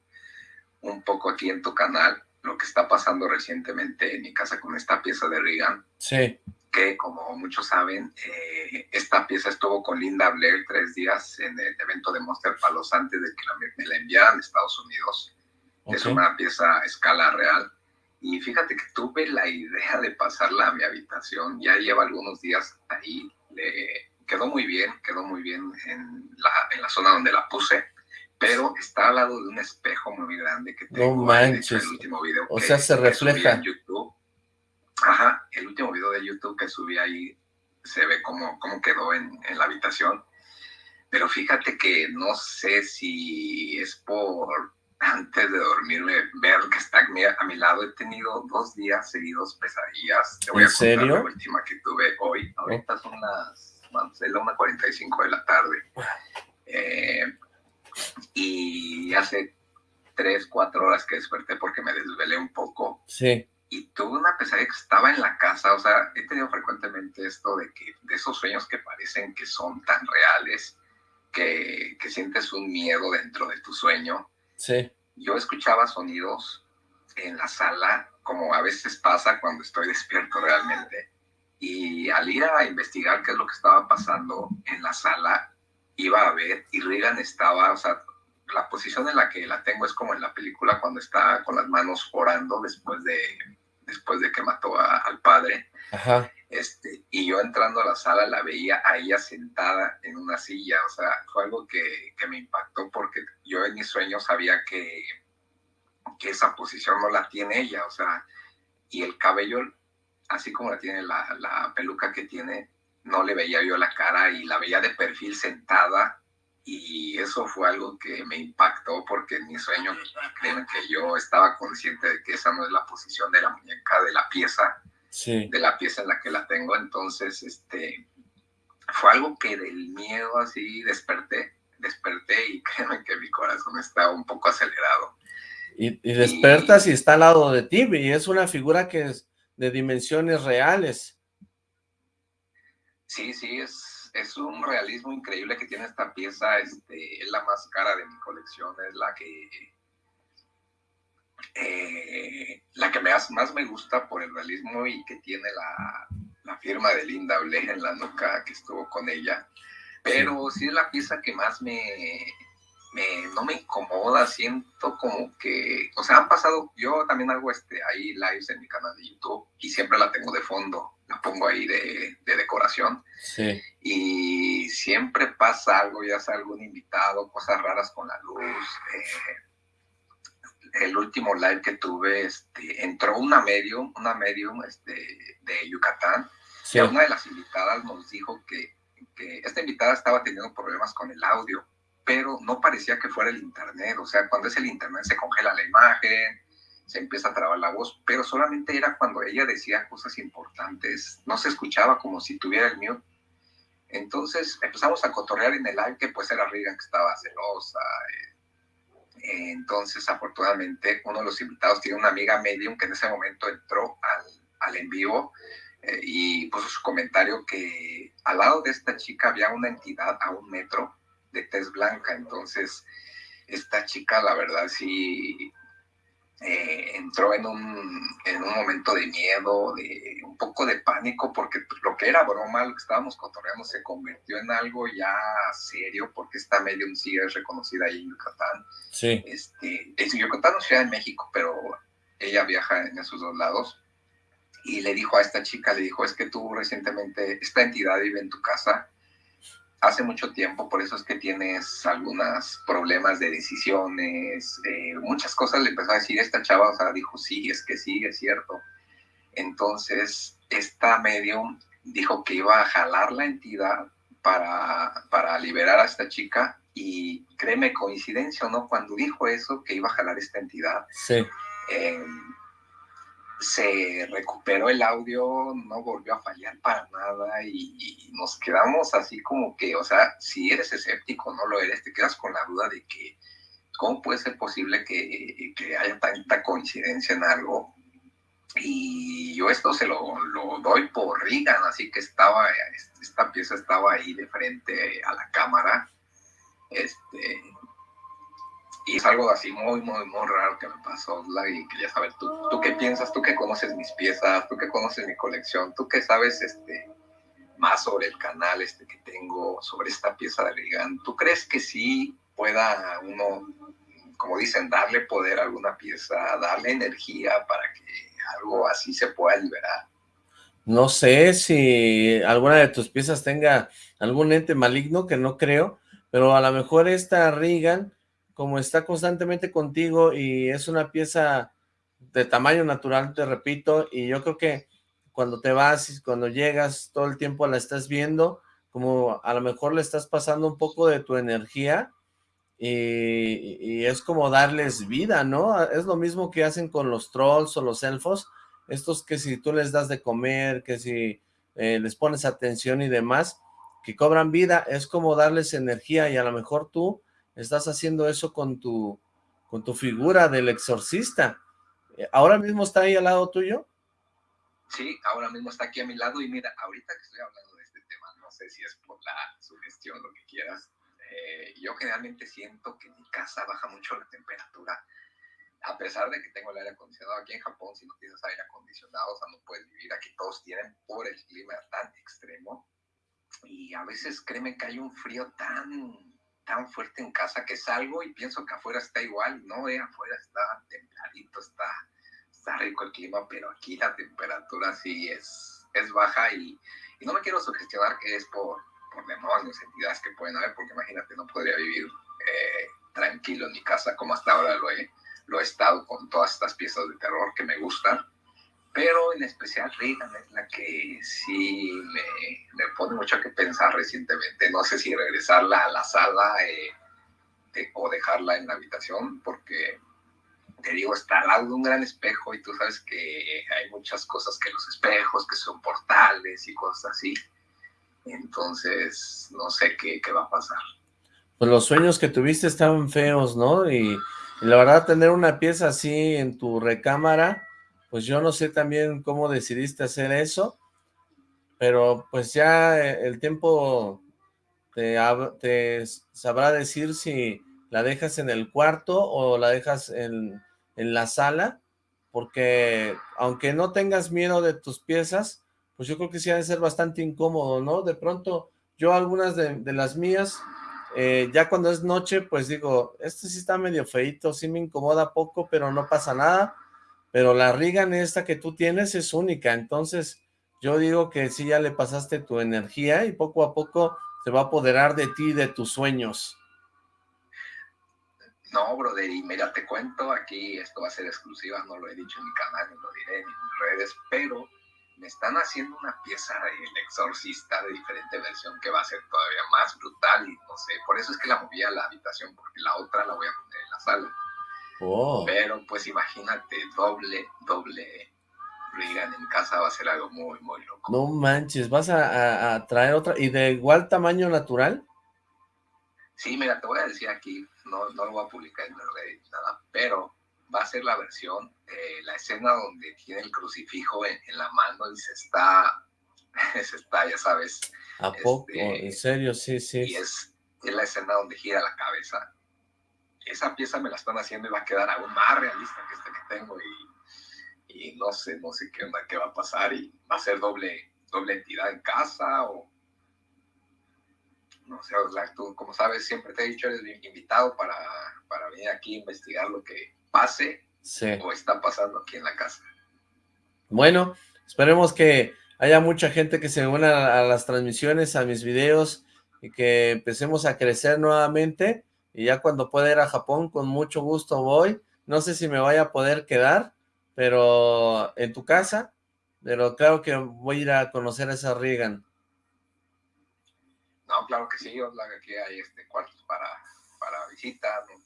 un poco aquí en tu canal lo que está pasando recientemente en mi casa con esta pieza de Reagan. Sí. Que como muchos saben, eh, esta pieza estuvo con Linda Blair tres días en el evento de Monster Palos antes de que la, me la enviaran a Estados Unidos. Es una pieza a escala real. Y fíjate que tuve la idea de pasarla a mi habitación. Ya lleva algunos días ahí. Le quedó muy bien, quedó muy bien en la, en la zona donde la puse pero está al lado de un espejo muy grande que tengo. No manches. El último video o sea, se refleja. En YouTube. Ajá, el último video de YouTube que subí ahí se ve cómo, cómo quedó en, en la habitación. Pero fíjate que no sé si es por antes de dormirme, ver que está a mi lado. He tenido dos días seguidos pesadillas. Te voy ¿En a serio? la última que tuve hoy. Ahorita son las, es la 1.45 de la tarde. Eh, y hace tres, cuatro horas que desperté porque me desvelé un poco. Sí. Y tuve una pesadilla que estaba en la casa, o sea, he tenido frecuentemente esto de que, de esos sueños que parecen que son tan reales, que, que sientes un miedo dentro de tu sueño. Sí. Yo escuchaba sonidos en la sala, como a veces pasa cuando estoy *laughs* despierto realmente. Y al ir a investigar qué es lo que estaba pasando en la sala, iba a ver y Regan estaba, o sea, la posición en la que la tengo es como en la película cuando está con las manos orando después de, después de que mató al padre. Ajá. Este, y yo entrando a la sala la veía a ella sentada en una silla, o sea, fue algo que, que me impactó porque yo en mis sueños sabía que, que esa posición no la tiene ella, o sea, y el cabello, así como la tiene la, la peluca que tiene, no le veía yo la cara y la veía de perfil sentada. Y eso fue algo que me impactó porque en mi sueño, creen que yo estaba consciente de que esa no es la posición de la muñeca, de la pieza, de la pieza en la que la tengo, entonces, este, fue algo que del miedo así desperté, desperté y *laughs* créanme que mi corazón estaba un poco acelerado. Y, despertas y, está al lado de ti, y es una figura que es de dimensiones reales. Sí, sí, es, es un realismo increíble que tiene esta pieza, este, es la más cara de mi colección, es la que eh, la que más, más me gusta por el realismo y que tiene la, la firma de Linda Bleja en la nuca que estuvo con ella. Pero sí es la pieza que más me, me, no me incomoda, siento como que, o sea, han pasado, yo también hago este, ahí lives en mi canal de YouTube y siempre la tengo de fondo, la pongo ahí de, de decoración. Sí. Y siempre pasa algo, ya sea algún invitado, cosas raras con la luz, eh, el último live que tuve, este, entró una medium, una medium este, de Yucatán, y una de las invitadas nos dijo que, que, esta invitada estaba teniendo problemas con el audio, pero no parecía que fuera el internet, o sea, cuando es el internet se congela la imagen, se empieza a trabar la voz, pero solamente era cuando ella decía cosas importantes, no se escuchaba como si tuviera el mute. Entonces empezamos a cotorrear en el live que pues era Regan que estaba celosa, eh, entonces, afortunadamente, uno de los invitados tiene una amiga medium que en ese momento entró al, al en vivo eh, y puso su comentario que al lado de esta chica había una entidad a un metro de tez blanca. Entonces, esta chica, la verdad, sí eh, entró en un, en un momento de miedo, de un poco de pánico, porque lo que era broma, lo que estábamos cotorreando, se convirtió en algo ya serio, porque esta medium sí es reconocida ahí en Yucatán. Sí. Este, es Yucatán no Ciudad de México, pero ella viaja en esos dos lados. Y le dijo a esta chica, le dijo, es que tú recientemente, esta entidad vive en tu casa, hace mucho tiempo, por eso es que tienes algunos problemas de decisiones, eh, muchas cosas le empezó a decir esta chava, o sea, dijo, sí, es que sí, es cierto. Entonces, esta medium dijo que iba a jalar la entidad para, para liberar a esta chica y créeme, coincidencia o no, cuando dijo eso, que iba a jalar esta entidad, sí. Eh, se recuperó el audio, no volvió a fallar para nada y, nos quedamos así como que, o sea, si eres escéptico no lo eres, te quedas con la duda de que cómo puede ser posible que, que haya tanta coincidencia en algo. Y yo esto se lo, lo doy por Regan, así que estaba, esta pieza estaba ahí de frente a la cámara. Este, y es algo así muy, muy, muy raro que me pasó, y quería saber, ¿tú, ¿tú qué piensas? ¿Tú que conoces mis piezas? ¿Tú que conoces mi colección? ¿Tú que sabes este, más sobre el canal este que tengo, sobre esta pieza de Regan? ¿Tú crees que sí pueda uno, como dicen, darle poder a alguna pieza, darle energía para que algo así se pueda liberar? No sé si alguna de tus piezas tenga algún ente maligno, que no creo, pero a lo mejor esta Regan como está constantemente contigo y es una pieza de tamaño natural, te repito, y yo creo que cuando te vas y cuando llegas todo el tiempo la estás viendo, como a lo mejor le estás pasando un poco de tu energía y, es como darles vida, ¿no? Es lo mismo que hacen con los trolls o los elfos, estos que si tú les das de comer, que si eh, les pones atención y demás, que cobran vida, es como darles energía y a lo mejor tú estás haciendo eso con tu, con tu figura del exorcista. Eh, ¿Ahora mismo está ahí al lado tuyo? Sí, ahora mismo está aquí a mi lado y mira, ahorita que estoy hablando de este tema, no sé si es por la sugestión, lo que quieras, eh, yo generalmente siento que en mi casa baja mucho la temperatura, a pesar de que tengo el aire acondicionado aquí en Japón, si no tienes aire acondicionado, o sea, no puedes vivir aquí, todos tienen por el clima tan extremo, y a veces créeme que hay un frío tan tan fuerte en casa que salgo y pienso que afuera está igual, no, eh, afuera está templadito, está, está rico el clima, pero aquí la temperatura sí es, es baja y, no me quiero sugestionar que es por, por demonios, entidades que pueden haber, porque imagínate, no podría vivir eh, tranquilo en mi casa como hasta ahora lo he, lo he estado con todas estas piezas de terror que me gustan pero en especial Reagan es la que sí me, me, pone mucho que pensar recientemente. No sé si regresarla a la sala eh, o dejarla en la habitación, porque te digo, está al lado de un gran espejo y tú sabes que hay muchas cosas que los espejos, que son portales y cosas así. Entonces, no sé qué, qué va a pasar. Pues los sueños que tuviste estaban feos, ¿no? Y, y la verdad, tener una pieza así en tu recámara pues yo no sé también cómo decidiste hacer eso, pero pues ya eh, el tiempo te, te sabrá decir si la dejas en el cuarto o la dejas en, en la sala, porque aunque no tengas miedo de tus piezas, pues yo creo que sí ha de ser bastante incómodo, ¿no? De pronto, yo algunas de, de las mías, eh, ya cuando es noche, pues digo, este sí está medio feito, sí me incomoda poco, pero no pasa nada, pero la Regan esta que tú tienes es única, entonces yo digo que sí ya le pasaste tu energía y poco a poco se va a apoderar de ti y de tus sueños. No, brother, y mira, te cuento, aquí esto va a ser exclusiva, no lo he dicho en mi canal, no lo diré en mis redes, pero me están haciendo una pieza El Exorcista de diferente versión que va a ser todavía más brutal y no sé, por eso es que la moví a la habitación, porque la otra la voy a poner en la sala. Oh. Pero pues imagínate, doble, doble Regan en casa va a ser algo muy, muy loco. No manches, ¿vas a, traer otra? ¿Y de igual tamaño natural? Sí, mira, te voy a decir aquí, no, no lo voy a publicar en Reddit, nada, pero va a ser la versión, eh, la escena donde tiene el crucifijo en, la mano y se está, *laughs* se está, ya sabes. ¿A poco? Este, ¿En serio? Sí, sí. Y es, es la escena donde gira la cabeza esa pieza me la están haciendo y va a quedar aún más realista que esta que tengo y, no sé, no sé qué onda, qué va a pasar y va a ser doble, doble entidad en casa o no sé, tú como sabes siempre te he dicho eres invitado para, para venir aquí a investigar lo que pase o está pasando aquí en la casa. Bueno, esperemos que haya mucha gente que se una a las transmisiones, a mis videos y que empecemos a crecer nuevamente y ya cuando pueda ir a Japón, con mucho gusto voy. No sé si me vaya a poder quedar, pero en tu casa, pero claro que voy a ir a conocer a esa Regan. No, claro que sí, aquí hay este cuartos para, para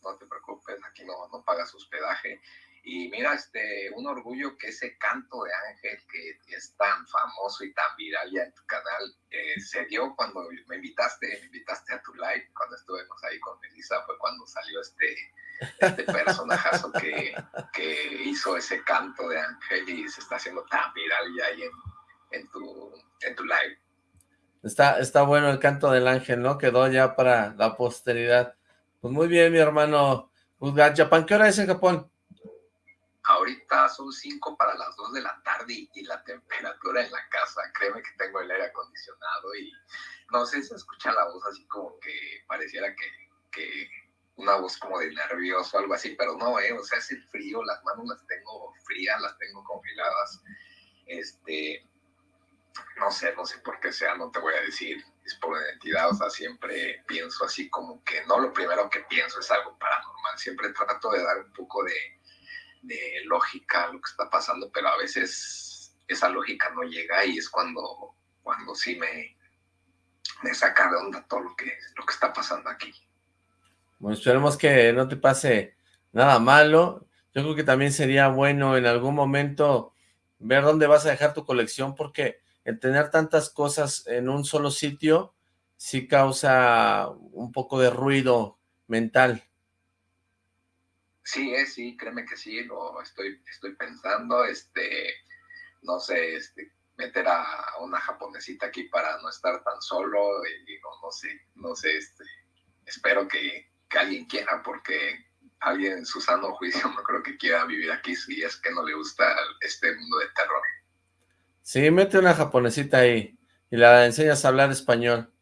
no, te preocupes, aquí no, no pagas hospedaje. Y mira, este, un orgullo que ese canto de Ángel que es tan famoso y tan viral ya en tu canal, eh, se dio cuando me invitaste, me invitaste a tu live, cuando estuvimos ahí con Melissa, fue cuando salió este, este personajazo que, que hizo ese canto de Ángel y se está haciendo tan viral ya ahí en, en, tu, en tu live. Está, está bueno el canto del ángel, ¿no? Quedó ya para la posteridad. Pues muy bien, mi hermano. Japan, ¿qué hora es en Japón? Ahorita son 5 para las 2 de la tarde y, la temperatura en la casa, créeme que tengo el aire acondicionado y no sé, se escucha la voz así como que pareciera que, que una voz como de nervioso o algo así, pero no, eh, o sea, es el frío, las manos las tengo frías, las tengo congeladas, este, no sé, no sé por qué sea, no te voy a decir, es por identidad, o sea, siempre pienso así como que no lo primero que pienso es algo paranormal, siempre trato de dar un poco de de lógica lo que está pasando, pero a veces esa lógica no llega y es cuando, cuando sí me, me saca de onda todo lo que, lo que está pasando aquí. Bueno, esperemos que no te pase nada malo. Yo creo que también sería bueno en algún momento ver dónde vas a dejar tu colección, porque el tener tantas cosas en un solo sitio sí causa un poco de ruido mental. Sí, eh, sí, créeme que sí, lo estoy, estoy pensando, este, no sé, este, meter a una japonesita aquí para no estar tan solo, y digo, no sé, no sé, este, espero que, alguien quiera, porque alguien en su sano juicio *laughs* no creo que quiera vivir aquí si es que no le gusta este mundo de terror. Sí, mete una japonesita ahí y la enseñas a hablar español.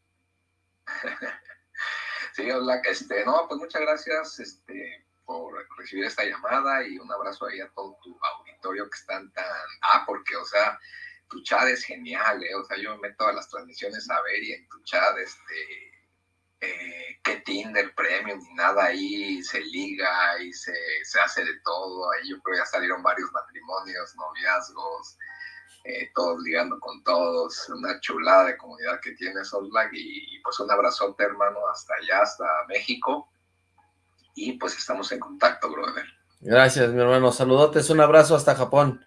*laughs* sí, hola, este, no, pues muchas gracias, este, por recibir esta llamada y un abrazo ahí a todo tu auditorio que están tan... Ah, porque, o sea, tu chat es genial, ¿eh? O sea, yo me meto a las transmisiones a ver y en tu chat, este, eh, que Tinder Premium ni nada ahí, se liga y se, se, hace de todo. Ahí yo creo ya salieron varios matrimonios, noviazgos, eh, todos ligando con todos. Una chulada de comunidad que tiene Salt y, y, pues un abrazote, hermano, hasta allá, hasta México. Y pues estamos en contacto, brother. Gracias, mi hermano. Saludotes, un abrazo hasta Japón.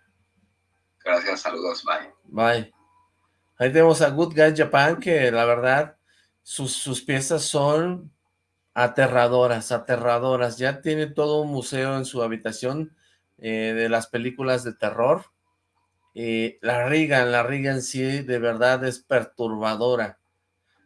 Gracias, saludos, bye. Bye. Ahí tenemos a Good Guy Japan, que la verdad, sus, sus piezas son aterradoras, aterradoras. Ya tiene todo un museo en su habitación eh, de las películas de terror. Y la Riga, la Riga en sí de verdad es perturbadora.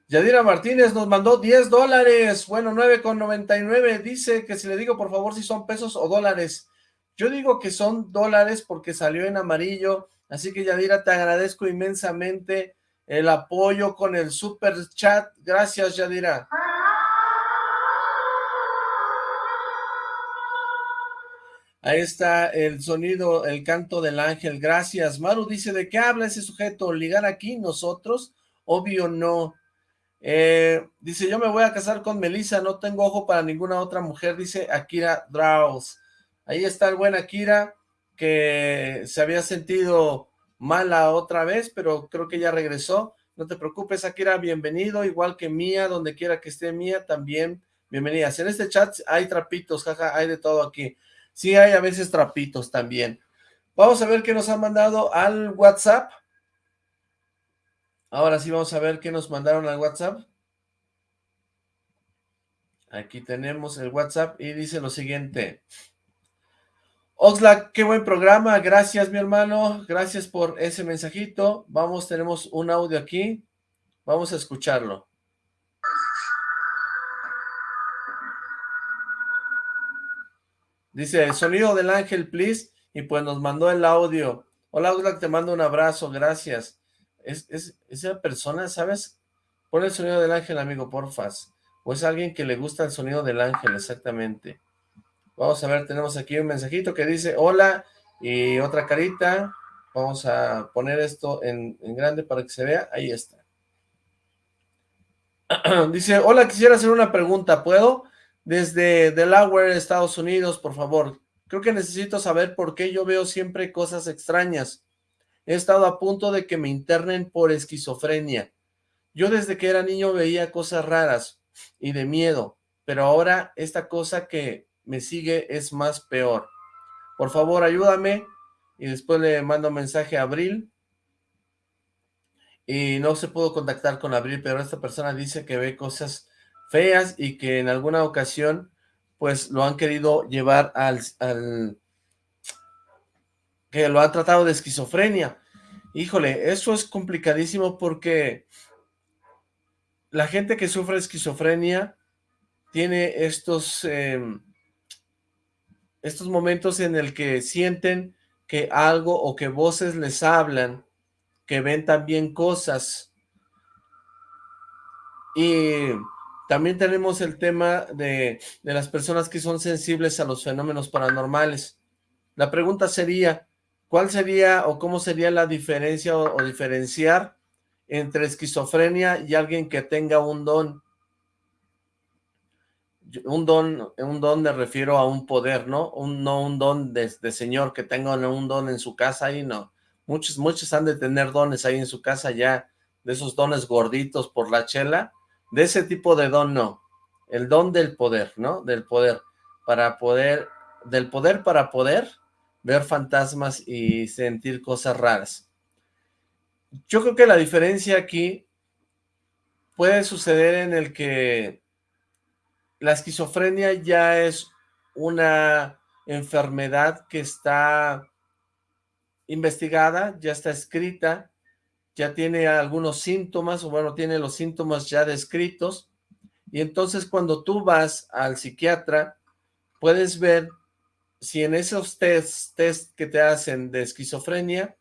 Yadira Martínez nos mandó 10 dólares, bueno, 9,99, dice que si le digo por favor si son pesos o dólares. Yo digo que son dólares porque salió en amarillo, así que Yadira te agradezco inmensamente el apoyo con el super chat. Gracias Yadira. Ahí está el sonido, el canto del ángel, gracias. Maru dice, ¿de qué habla ese sujeto? ¿Ligar aquí nosotros? Obvio no. Eh, dice, yo me voy a casar con Melissa, no tengo ojo para ninguna otra mujer, dice Akira Draus. Ahí está el buen Akira, que se había sentido mala otra vez, pero creo que ya regresó. No te preocupes, Akira, bienvenido, igual que Mía, donde quiera que esté Mía, también bienvenidas. En este chat hay trapitos, jaja, hay de todo aquí. Sí hay a veces trapitos también. Vamos a ver qué nos han mandado al WhatsApp. Ahora sí vamos a ver qué nos mandaron al WhatsApp. Aquí tenemos el WhatsApp y dice lo siguiente. Oxlack, qué buen programa. Gracias, mi hermano. Gracias por ese mensajito. Vamos, tenemos un audio aquí. Vamos a escucharlo. Dice, el sonido del ángel, please. Y pues nos mandó el audio. Hola, Oxlack, te mando un abrazo. Gracias es, esa persona, ¿sabes? Pon el sonido del ángel, amigo, porfas. O es alguien que le gusta el sonido del ángel, exactamente. Vamos a ver, tenemos aquí un mensajito que dice, hola, y otra carita. Vamos a poner esto en, en grande para que se vea. Ahí está. *clears throat* dice, hola, quisiera hacer una pregunta, ¿puedo? Desde Delaware, Estados Unidos, por favor. Creo que necesito saber por qué yo veo siempre cosas extrañas. He estado a punto de que me internen por esquizofrenia. Yo desde que era niño veía cosas raras y de miedo, pero ahora esta cosa que me sigue es más peor. Por favor, ayúdame. Y después le mando un mensaje a Abril. Y no se pudo contactar con Abril, pero esta persona dice que ve cosas feas y que en alguna ocasión pues lo han querido llevar al, al que lo ha tratado de esquizofrenia. Híjole, eso es complicadísimo porque la gente que sufre esquizofrenia tiene estos, em, estos momentos en el que sienten que algo o que voces les hablan, que ven también cosas. Y también tenemos el tema de, de las personas que son sensibles a los fenómenos paranormales. La pregunta sería, ¿Cuál sería o cómo sería la diferencia o, diferenciar entre esquizofrenia y alguien que tenga un don? Un don, un don me refiero a un poder, ¿no? Un, no un don de, señor que tenga un don en su casa ahí, no. Muchos, muchos han de tener dones ahí en su casa ya, de esos dones gorditos por la chela. De ese tipo de don no. El don del poder, ¿no? Del poder. Para poder, del poder para poder ver fantasmas y sentir cosas raras. Yo creo que la diferencia aquí puede suceder en el que la esquizofrenia ya es una enfermedad que está investigada, ya está escrita, ya tiene algunos síntomas, o bueno, tiene los síntomas ya descritos, y entonces cuando tú vas al psiquiatra, puedes ver si en esos test, que te hacen de esquizofrenia,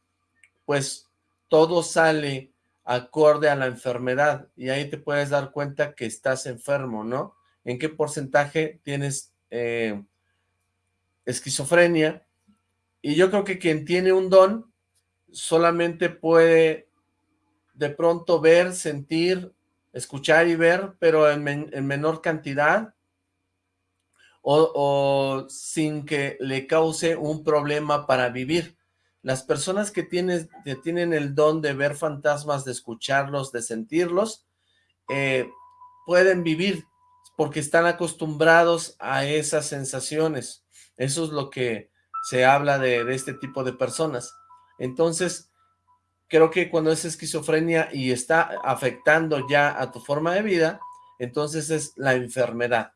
pues todo sale acorde a la enfermedad y ahí te puedes dar cuenta que estás enfermo, ¿no? En qué porcentaje tienes eh, esquizofrenia y yo creo que quien tiene un don solamente puede de pronto ver, sentir, escuchar y ver, pero en, menor cantidad o, sin que le cause un problema para vivir. Las personas que, que tienen el don de ver fantasmas, de escucharlos, de sentirlos, eh, pueden vivir porque están acostumbrados a esas sensaciones. Eso es lo que se habla de, de este tipo de personas. Entonces, creo que cuando es esquizofrenia y está afectando ya a tu forma de vida, entonces es la enfermedad.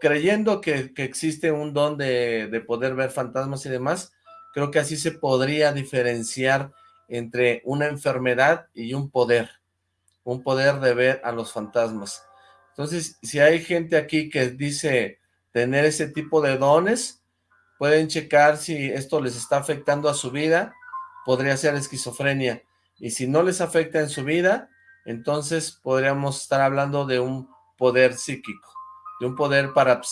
Creyendo que, existe un don de, de, poder ver fantasmas y demás, creo que así se podría diferenciar entre una enfermedad y un poder, un poder de ver a los fantasmas. Entonces, si hay gente aquí que dice tener ese tipo de dones, pueden checar si esto les está afectando a su vida, podría ser esquizofrenia. Y si no les afecta en su vida, entonces podríamos estar hablando de un poder psíquico, de un poder para,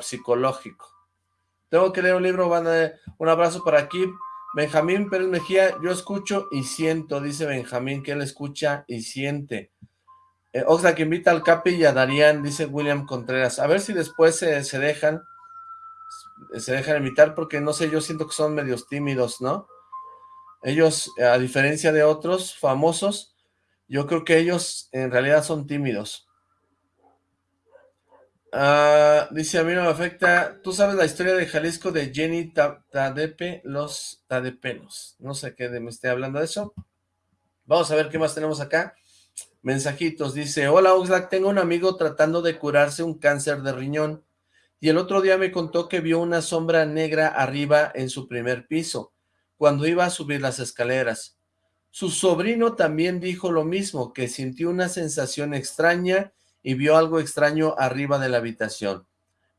psicológico. Tengo que leer un libro, van a, un abrazo para aquí. Benjamín Pérez Mejía, yo escucho y siento, dice Benjamín, que él escucha y siente. Eh, que invita al Capi y a Darían, dice William Contreras. A ver si después se dejan, se dejan invitar, porque no sé, yo siento que son medios tímidos, ¿no? Ellos, a diferencia de otros famosos, yo creo que ellos en realidad son tímidos. Ah, dice, a mí no me afecta. ¿Tú sabes la historia de Jalisco de Jenny Tadepe, los Tadepenos? No sé qué me esté hablando de eso. Vamos a ver qué más tenemos acá. Mensajitos, dice, hola Oxlack, tengo un amigo tratando de curarse un cáncer de riñón. Y el otro día me contó que vio una sombra negra arriba en su primer piso cuando iba a subir las escaleras. Su sobrino también dijo lo mismo, que sintió una sensación extraña y vio algo extraño arriba de la habitación.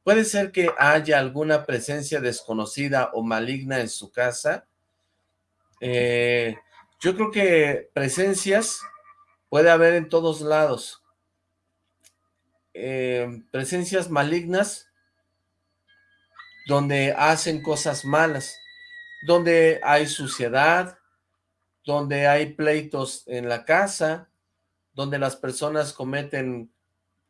¿Puede ser que haya alguna presencia desconocida o maligna en su casa? Eh, yo creo que presencias puede haber en todos lados. Eh, presencias malignas donde hacen cosas malas donde hay suciedad, donde hay pleitos en la casa, donde las personas cometen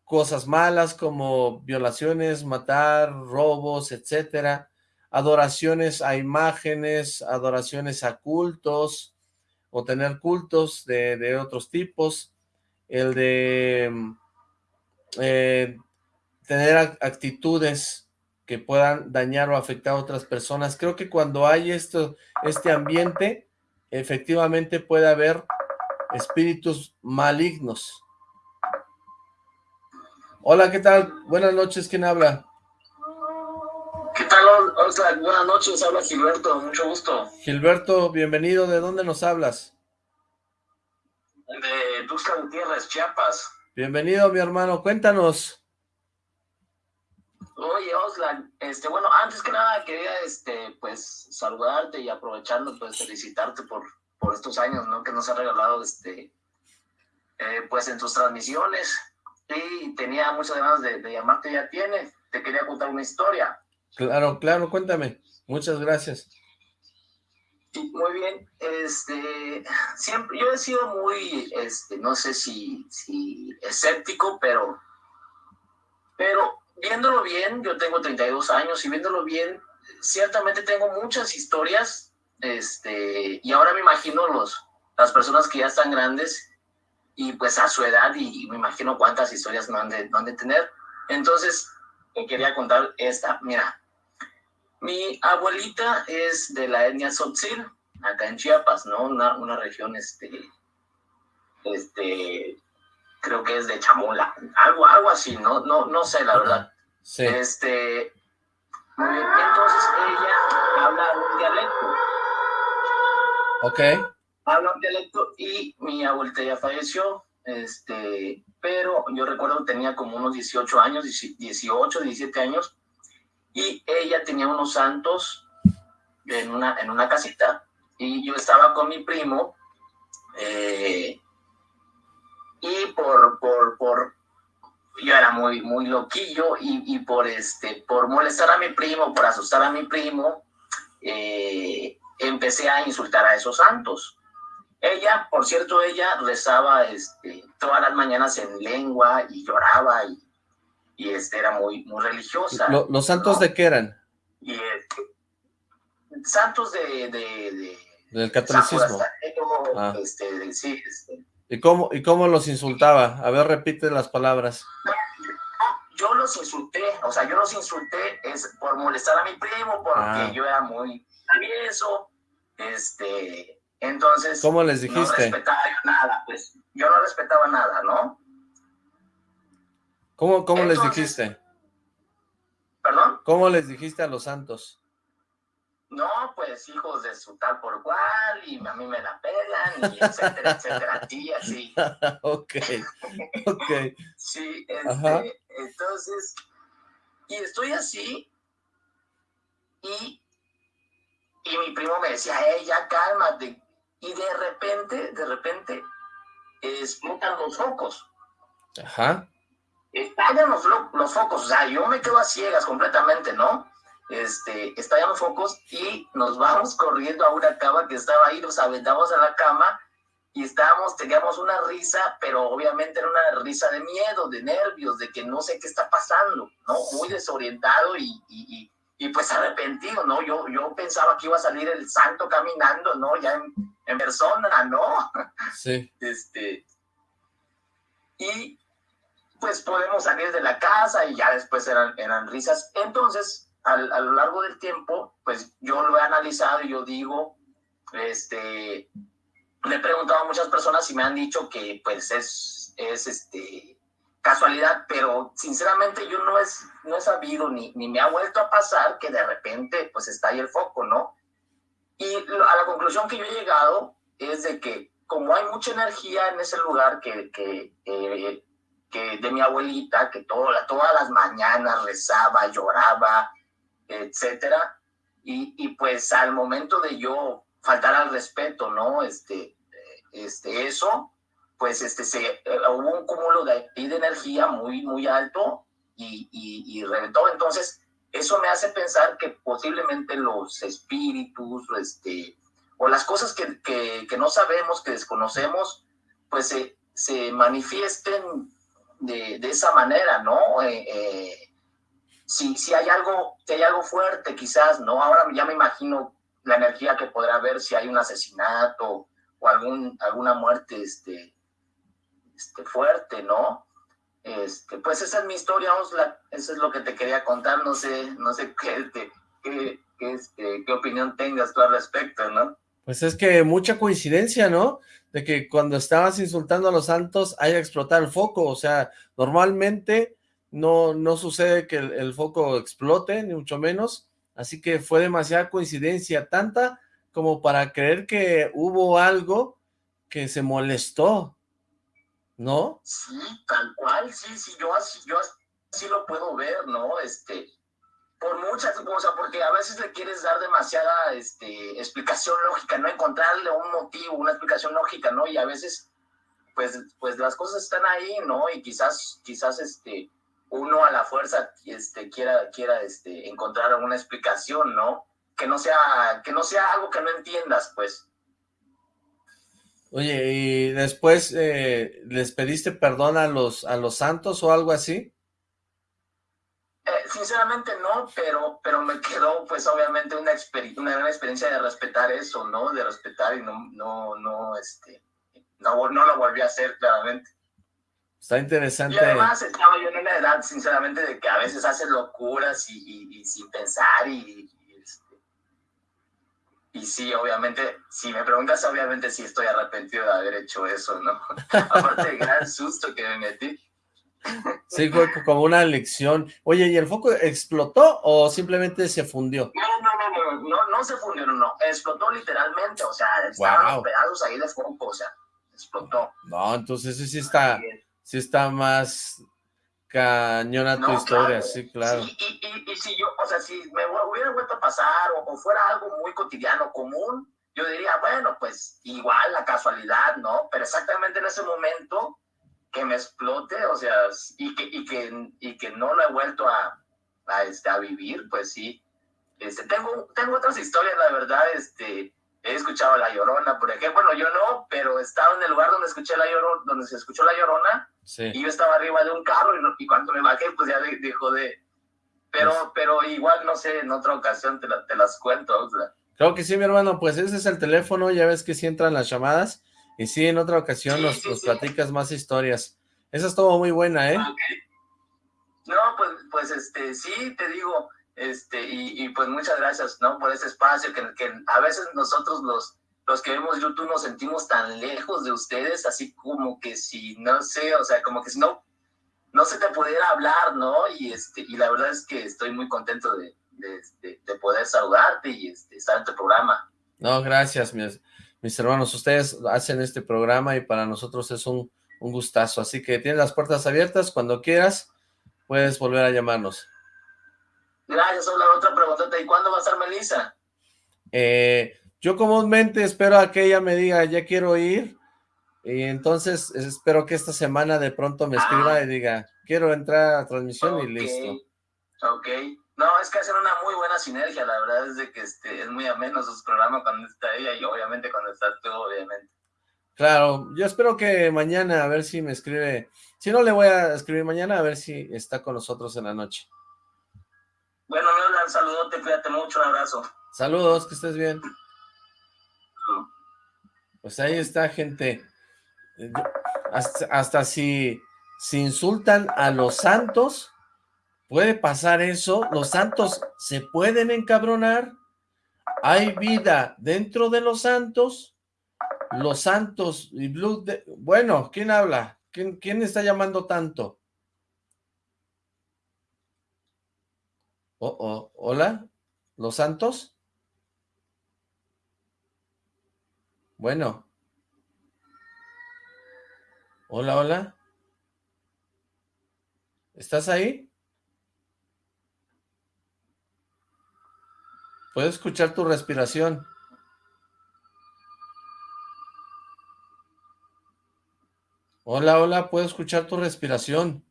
cosas malas como violaciones, matar, robos, etcétera, adoraciones a imágenes, adoraciones a cultos, o tener cultos de, otros tipos, el de eh, tener actitudes que puedan dañar o afectar a otras personas. Creo que cuando hay esto, este ambiente, efectivamente puede haber espíritus malignos. Hola, ¿qué tal? Buenas noches, ¿quién habla? ¿Qué tal? buenas noches, habla Gilberto, mucho gusto. Gilberto, bienvenido, ¿de dónde nos hablas? De Tuxtla Gutiérrez, Chiapas. Bienvenido, mi hermano, cuéntanos. Oye, Oslan, este, bueno, antes que nada quería, este, pues, saludarte y aprovechando, pues, felicitarte por, por estos años, ¿no? Que nos ha regalado, este, eh, pues, en tus transmisiones. Y tenía muchas ganas de, llamarte, ya tienes. Te quería contar una historia. Claro, claro, cuéntame. Muchas gracias. muy bien, este, siempre, yo he sido muy, este, no sé si, si escéptico, pero, pero viéndolo bien, yo tengo 32 años y viéndolo bien, ciertamente tengo muchas historias, este, y ahora me imagino los, las personas que ya están grandes y pues a su edad y, me imagino cuántas historias no han de, no han de tener. Entonces, me quería contar esta, mira, mi abuelita es de la etnia Tzotzil, acá en Chiapas, ¿no? Una, una región, este, este, creo que es de Chamula, algo, algo así, no, no, no sé la verdad. Sí. Este, entonces ella habla un dialecto. Ok. Habla un dialecto y mi abuelita ya falleció, este, pero yo recuerdo que tenía como unos 18 años, 18, 17 años, y ella tenía unos santos en una, en una casita, y yo estaba con mi primo, eh, y por, por, por, yo era muy, muy loquillo y, y, por, este, por molestar a mi primo, por asustar a mi primo, eh, empecé a insultar a esos santos. Ella, por cierto, ella rezaba este, todas las mañanas en lengua y lloraba y, y este, era muy, muy religiosa. ¿Los santos de qué eran? Y, este, santos de, de, del catolicismo. Ah. Este, sí, este. ¿Y cómo, ¿Y cómo los insultaba? A ver, repite las palabras. Yo los insulté, o sea, yo los insulté es por molestar a mi primo, porque ah. yo era muy travieso, este, entonces... ¿Cómo les dijiste? No respetaba yo nada, pues, yo no respetaba nada, ¿no? ¿Cómo, cómo les dijiste? ¿Perdón? ¿Cómo les dijiste a los santos? No, pues hijos de su tal por cual, y a mí me la pegan, y etcétera, *laughs* etcétera, así, así. *laughs* ok, ok. sí, este, entonces, y estoy así, y, y mi primo me decía, hey, ya cálmate, y de repente, de repente, explotan los focos. Ajá. Estallan los, los focos, o sea, yo me quedo a ciegas completamente, ¿no? este, estallamos focos y nos vamos corriendo a una cama que estaba ahí, nos aventamos a la cama y estábamos, teníamos una risa, pero obviamente era una risa de miedo, de nervios, de que no sé qué está pasando, ¿no? Muy desorientado y, y, y, pues arrepentido, ¿no? Yo, yo pensaba que iba a salir el santo caminando, ¿no? Ya en, en persona, ¿no? Sí. Este, y pues podemos salir de la casa y ya después eran, eran risas. Entonces, a lo largo del tiempo, pues yo lo he analizado y yo digo, este, le he preguntado a muchas personas y me han dicho que pues es, es este, casualidad, pero sinceramente yo no, es, no he sabido ni, ni me ha vuelto a pasar que de repente pues está ahí el foco, ¿no? Y a la conclusión que yo he llegado es de que como hay mucha energía en ese lugar que, que, que de mi abuelita, que toda, todas las mañanas rezaba, lloraba, etcétera. Y, y, pues al momento de yo faltar al respeto, ¿no? Este, este, eso, pues este, se, eh, hubo un cúmulo de, de energía muy, muy alto y, y, reventó. Entonces, eso me hace pensar que posiblemente los espíritus, este, o las cosas que, que, no sabemos, que desconocemos, pues se, se manifiesten de, de, esa manera, ¿no? Eh, eh, si, si hay algo, si hay algo fuerte quizás, ¿no? Ahora ya me imagino la energía que podrá haber si hay un asesinato o algún, alguna muerte este, este, fuerte, ¿no? Este, pues esa es mi historia, Osla, eso es lo que te quería contar, no sé, no sé qué, qué, qué, este, opinión tengas tú al respecto, ¿no? Pues es que mucha coincidencia, ¿no? De que cuando estabas insultando a los santos haya explotado el foco, o sea, normalmente no, no sucede que el, foco explote, ni mucho menos, así que fue demasiada coincidencia, tanta como para creer que hubo algo que se molestó, ¿no? Sí, tal cual, sí, sí, yo así, yo así lo puedo ver, ¿no? Este, por muchas cosas, porque a veces le quieres dar demasiada este, explicación lógica, ¿no? Encontrarle un motivo, una explicación lógica, ¿no? Y a veces, pues, pues las cosas están ahí, ¿no? Y quizás, quizás, este, uno a la fuerza este, quiera, quiera este, encontrar alguna explicación, ¿no? Que no sea, que no sea algo que no entiendas, pues. Oye, ¿y después eh, les pediste perdón a los, a los santos o algo así? Eh, sinceramente no, pero, pero me quedó pues obviamente una, una gran experiencia de respetar eso, ¿no? De respetar y no, no, no, este, no, no lo volví a hacer claramente. Está interesante. Y además estaba yo en una edad, sinceramente, de que a veces haces locuras y, sin pensar y, y, sí, obviamente, si me preguntas, obviamente sí estoy arrepentido de haber hecho eso, ¿no? *laughs* Aparte del gran susto que me metí. Sí, fue como una lección. Oye, ¿y el foco explotó o simplemente se fundió? No, no, no, no, no, no se fundió, no, explotó literalmente, o sea, estaban pedazos ahí de foco, o sea, explotó. No, entonces sí está, sí está más cañona tu historia, sí, claro. Sí, y, y, si yo, o sea, si me hubiera vuelto a pasar o, fuera algo muy cotidiano, común, yo diría, bueno, pues igual la casualidad, ¿no? Pero exactamente en ese momento que me explote, o sea, y que, y que, y que no lo he vuelto a, a, este, a vivir, pues sí, Este, tengo, tengo otras historias, la verdad, este, he escuchado La Llorona, por ejemplo, bueno, yo no, pero estaba en el lugar donde escuché La Llorona, donde se escuchó La Llorona, y yo estaba arriba de un carro y, cuando me bajé, pues ya dejó de... Pero, pues pero igual, no sé, en otra ocasión te, te las cuento. O sea. Creo que sí, mi hermano, pues ese es el teléfono, ya ves que sí entran las llamadas, y sí, en otra ocasión nos, platicas más historias. Esa estuvo muy buena, ¿eh? No, pues, pues este, sí, te digo, este, y, pues muchas gracias, ¿no? Por ese espacio que, que a veces nosotros los, los que vemos YouTube nos sentimos tan lejos de ustedes, así como que si, no sé, o sea, como que si no, no se te pudiera hablar, ¿no? Y, este, y la verdad es que estoy muy contento de, de, de, poder saludarte y este, estar en tu programa. No, gracias, mis, mis hermanos, ustedes hacen este programa y para nosotros es un, un gustazo, así que tienes las puertas abiertas, cuando quieras puedes volver a llamarnos. Gracias, la otra pregunta, ¿y cuándo va a estar Melissa? Eh, yo comúnmente espero a que ella me diga, ya quiero ir, y entonces espero que esta semana de pronto me escriba ah. y diga, quiero entrar a transmisión y listo. Ok, no, es que hacen una muy buena sinergia, la verdad es de que este, es muy ameno sus programas cuando está ella y obviamente cuando estás tú, obviamente. Claro, yo espero que mañana a ver si me escribe, si no le voy a escribir mañana a ver si está con nosotros en la noche. Bueno, un saludote, cuídate mucho, un abrazo. Saludos, que estés bien. Pues ahí está, gente. Hasta, si, si insultan a los santos, puede pasar eso. Los santos se pueden encabronar. Hay vida dentro de los santos. Los santos y Blue... Bueno, ¿quién habla? ¿Quién, ¿Quién está llamando tanto? Oh, oh, hola, ¿los santos? Bueno. Hola, hola. ¿Estás ahí? Puedo escuchar tu respiración. Hola, hola, puedo escuchar tu respiración.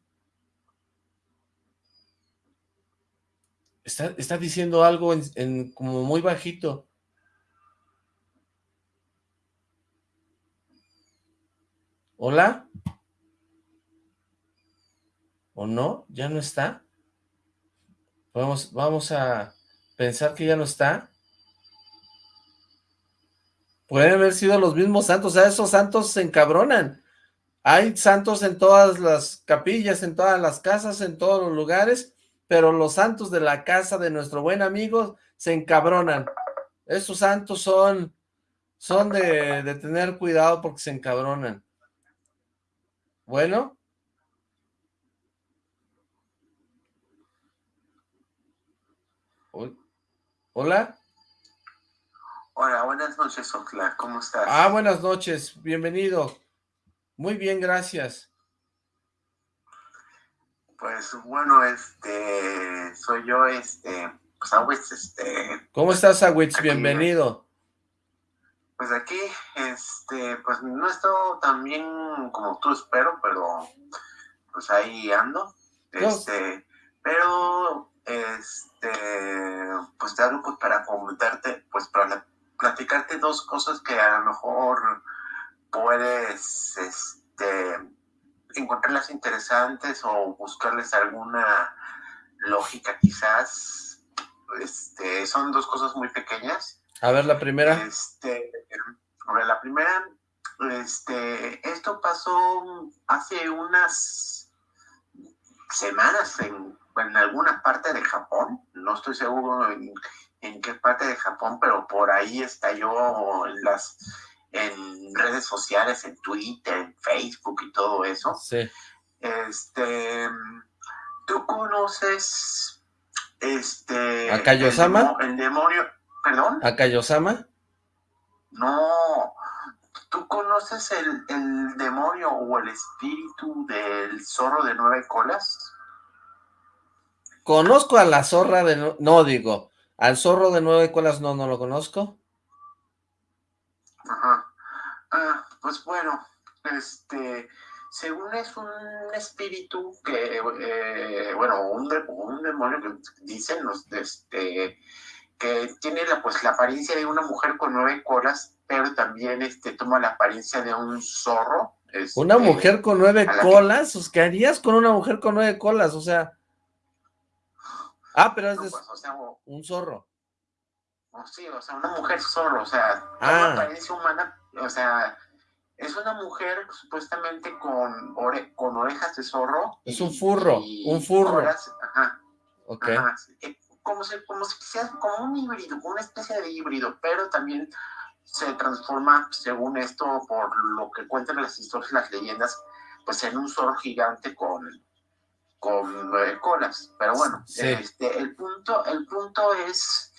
Está, diciendo algo en, como muy bajito. ¿Hola? ¿O no? ¿Ya no está? Vamos, vamos a pensar que ya no está. Pueden haber sido los mismos santos, o sea, esos santos se encabronan. Hay santos en todas las capillas, en todas las casas, en todos los lugares, pero los santos de la casa de nuestro buen amigo se encabronan. Esos santos son, son de, de tener cuidado porque se encabronan. Bueno. Hola. Hola, buenas noches, Oxla. ¿Cómo estás? Ah, buenas noches. Bienvenido. Muy bien, gracias. Pues bueno, este, soy yo, este, pues Awitz, este. ¿Cómo estás, Awitz? Bienvenido. Pues aquí, este, pues no he estado tan bien como tú espero, pero pues ahí ando. Este, pero, este, pues te hablo pues para comentarte, pues para platicarte dos cosas que a lo mejor puedes, este, encontrarlas interesantes o buscarles alguna lógica quizás. Este, son dos cosas muy pequeñas. A ver, la primera. Este, a ver, la primera, este, esto pasó hace unas semanas en, en alguna parte de Japón, no estoy seguro en, en qué parte de Japón, pero por ahí estalló las en redes sociales, en Twitter, en Facebook y todo eso. Sí. Este, ¿tú conoces este... ¿A Kayosama? El, demonio, ¿perdón? ¿A Kayosama? No, ¿tú conoces el, el demonio o el espíritu del zorro de nueve colas? Conozco a la zorra de... No, digo, al zorro de nueve colas no, no lo conozco. Ajá. Ah, pues bueno, este, según es un espíritu que, eh, bueno, un, un, demonio que dicen los, este, que tiene la, pues, la apariencia de una mujer con nueve colas, pero también este, toma la apariencia de un zorro. Este, ¿Una mujer con nueve colas? ¿Qué harías con una mujer con nueve colas? O sea... Ah, pero es pues, un zorro. sí, o sea, una mujer zorro, o sea, ah. apariencia humana, o sea, es una mujer supuestamente con, con orejas de zorro. Es un furro, un furro. ajá. Ok. Eh, como, si, como si sea como un híbrido, una especie de híbrido, pero también se transforma, según esto, por lo que cuentan las historias, las leyendas, pues en un zorro gigante con, con nueve colas. Pero bueno, este, el, punto, el punto es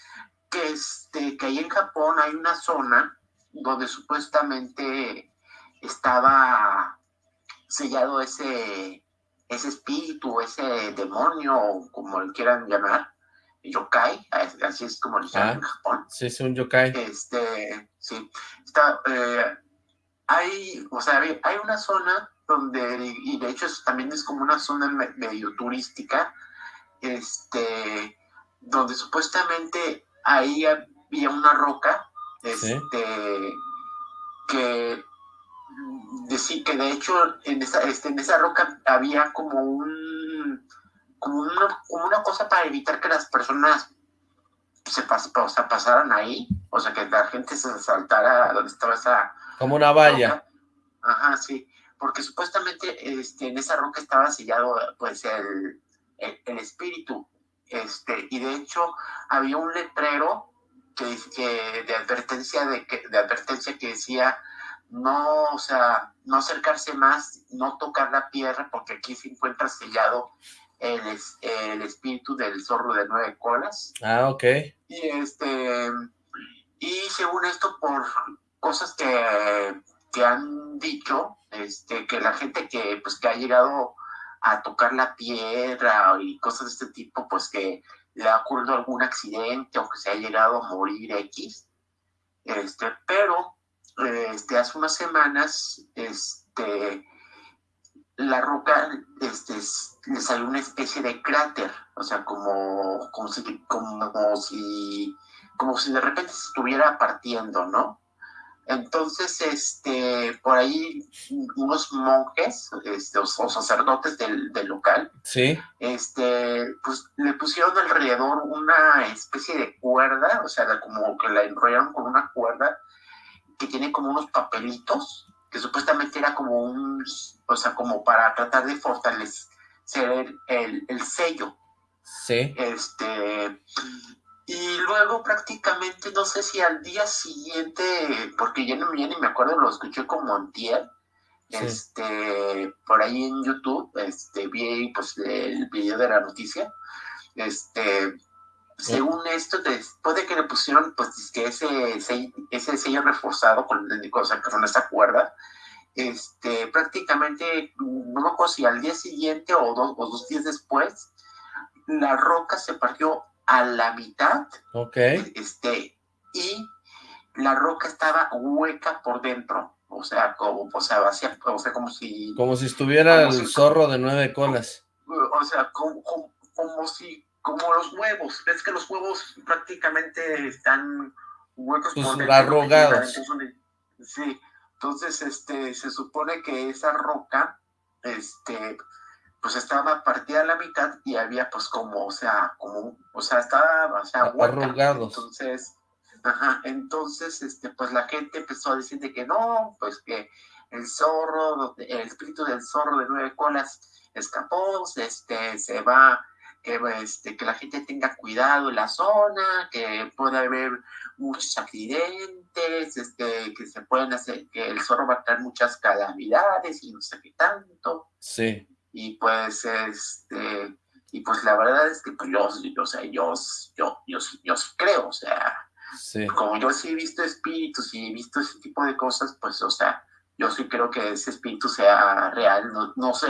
que, este, que ahí en Japón hay una zona donde supuestamente estaba sellado ese, ese espíritu, ese demonio, como lo quieran llamar, yokai, así es como lo llaman en ah, Japón. Sí, es un yokai. Este, sí, está, eh, hay, o sea, hay una zona donde, y de hecho también es como una zona medio turística, este, donde supuestamente ahí había una roca, este, que decir que de hecho en esa, este, en esa roca había como un como una, como una cosa para evitar que las personas se o sea, pasaran ahí, o sea, que la gente se saltara donde estaba esa... Como una valla. Ajá, sí, porque supuestamente este, en esa roca estaba sellado pues el, el, espíritu, este, y de hecho había un letrero que, que de advertencia de, que, de advertencia que decía no, o sea, no acercarse más, no tocar la piedra, porque aquí se encuentra sellado el, el espíritu del zorro de nueve colas. Ah, ok. Y este, y según esto, por cosas que, que han dicho, este, que la gente que, pues, que ha llegado a tocar la piedra y cosas de este tipo, pues que le ha ocurrido algún accidente o que se ha llegado a morir X. Este, pero este, hace unas semanas, este, la roca este, le salió una especie de cráter, o sea, como, como, si, como, si, como si de repente se estuviera partiendo, ¿no? Entonces, este, por ahí unos monjes, este, o, sacerdotes del, del, local, sí. este, pues le pusieron alrededor una especie de cuerda, o sea, como que la enrollaron con una cuerda que tiene como unos papelitos, que supuestamente era como un, o sea, como para tratar de fortalecer el, el sello. Sí. Este, y luego prácticamente, no sé si al día siguiente, porque ya no ni me acuerdo, lo escuché como antier, este, por ahí en YouTube, este, vi pues el video de la noticia, este, según esto, después de que le pusieron pues que ese, ese sello reforzado con, cosa, con esa cuerda, este, prácticamente, no me acuerdo si al día siguiente o dos, o dos días después, la roca se partió a la mitad. Ok. Este, y la roca estaba hueca por dentro. O sea, como, o sea, vacía, o sea, como si... Como si estuviera el zorro de nueve colas. O sea, como, como si como los huevos. Ves que los huevos prácticamente están huecos pues por arrogados. sí, entonces este, se supone que esa roca, este, pues estaba partida a la mitad y había pues como, o sea, como, o sea, estaba, o sea, arrogados. Entonces, ajá, entonces, este, pues la gente empezó a decir de que no, pues que el zorro, el espíritu del zorro de nueve colas escapó, este, se va que, este, que la gente tenga cuidado en la zona, que puede haber muchos accidentes, este, que se pueden hacer, que el zorro va a traer muchas calamidades y no sé qué tanto. Sí. Y pues, este, y pues la verdad es que pues, yo, yo, o sea, yo, yo, yo, yo, creo, o sea, sí. como yo sí he visto espíritus y he visto ese tipo de cosas, pues, o sea, yo sí creo que ese espíritu sea real, no, no sé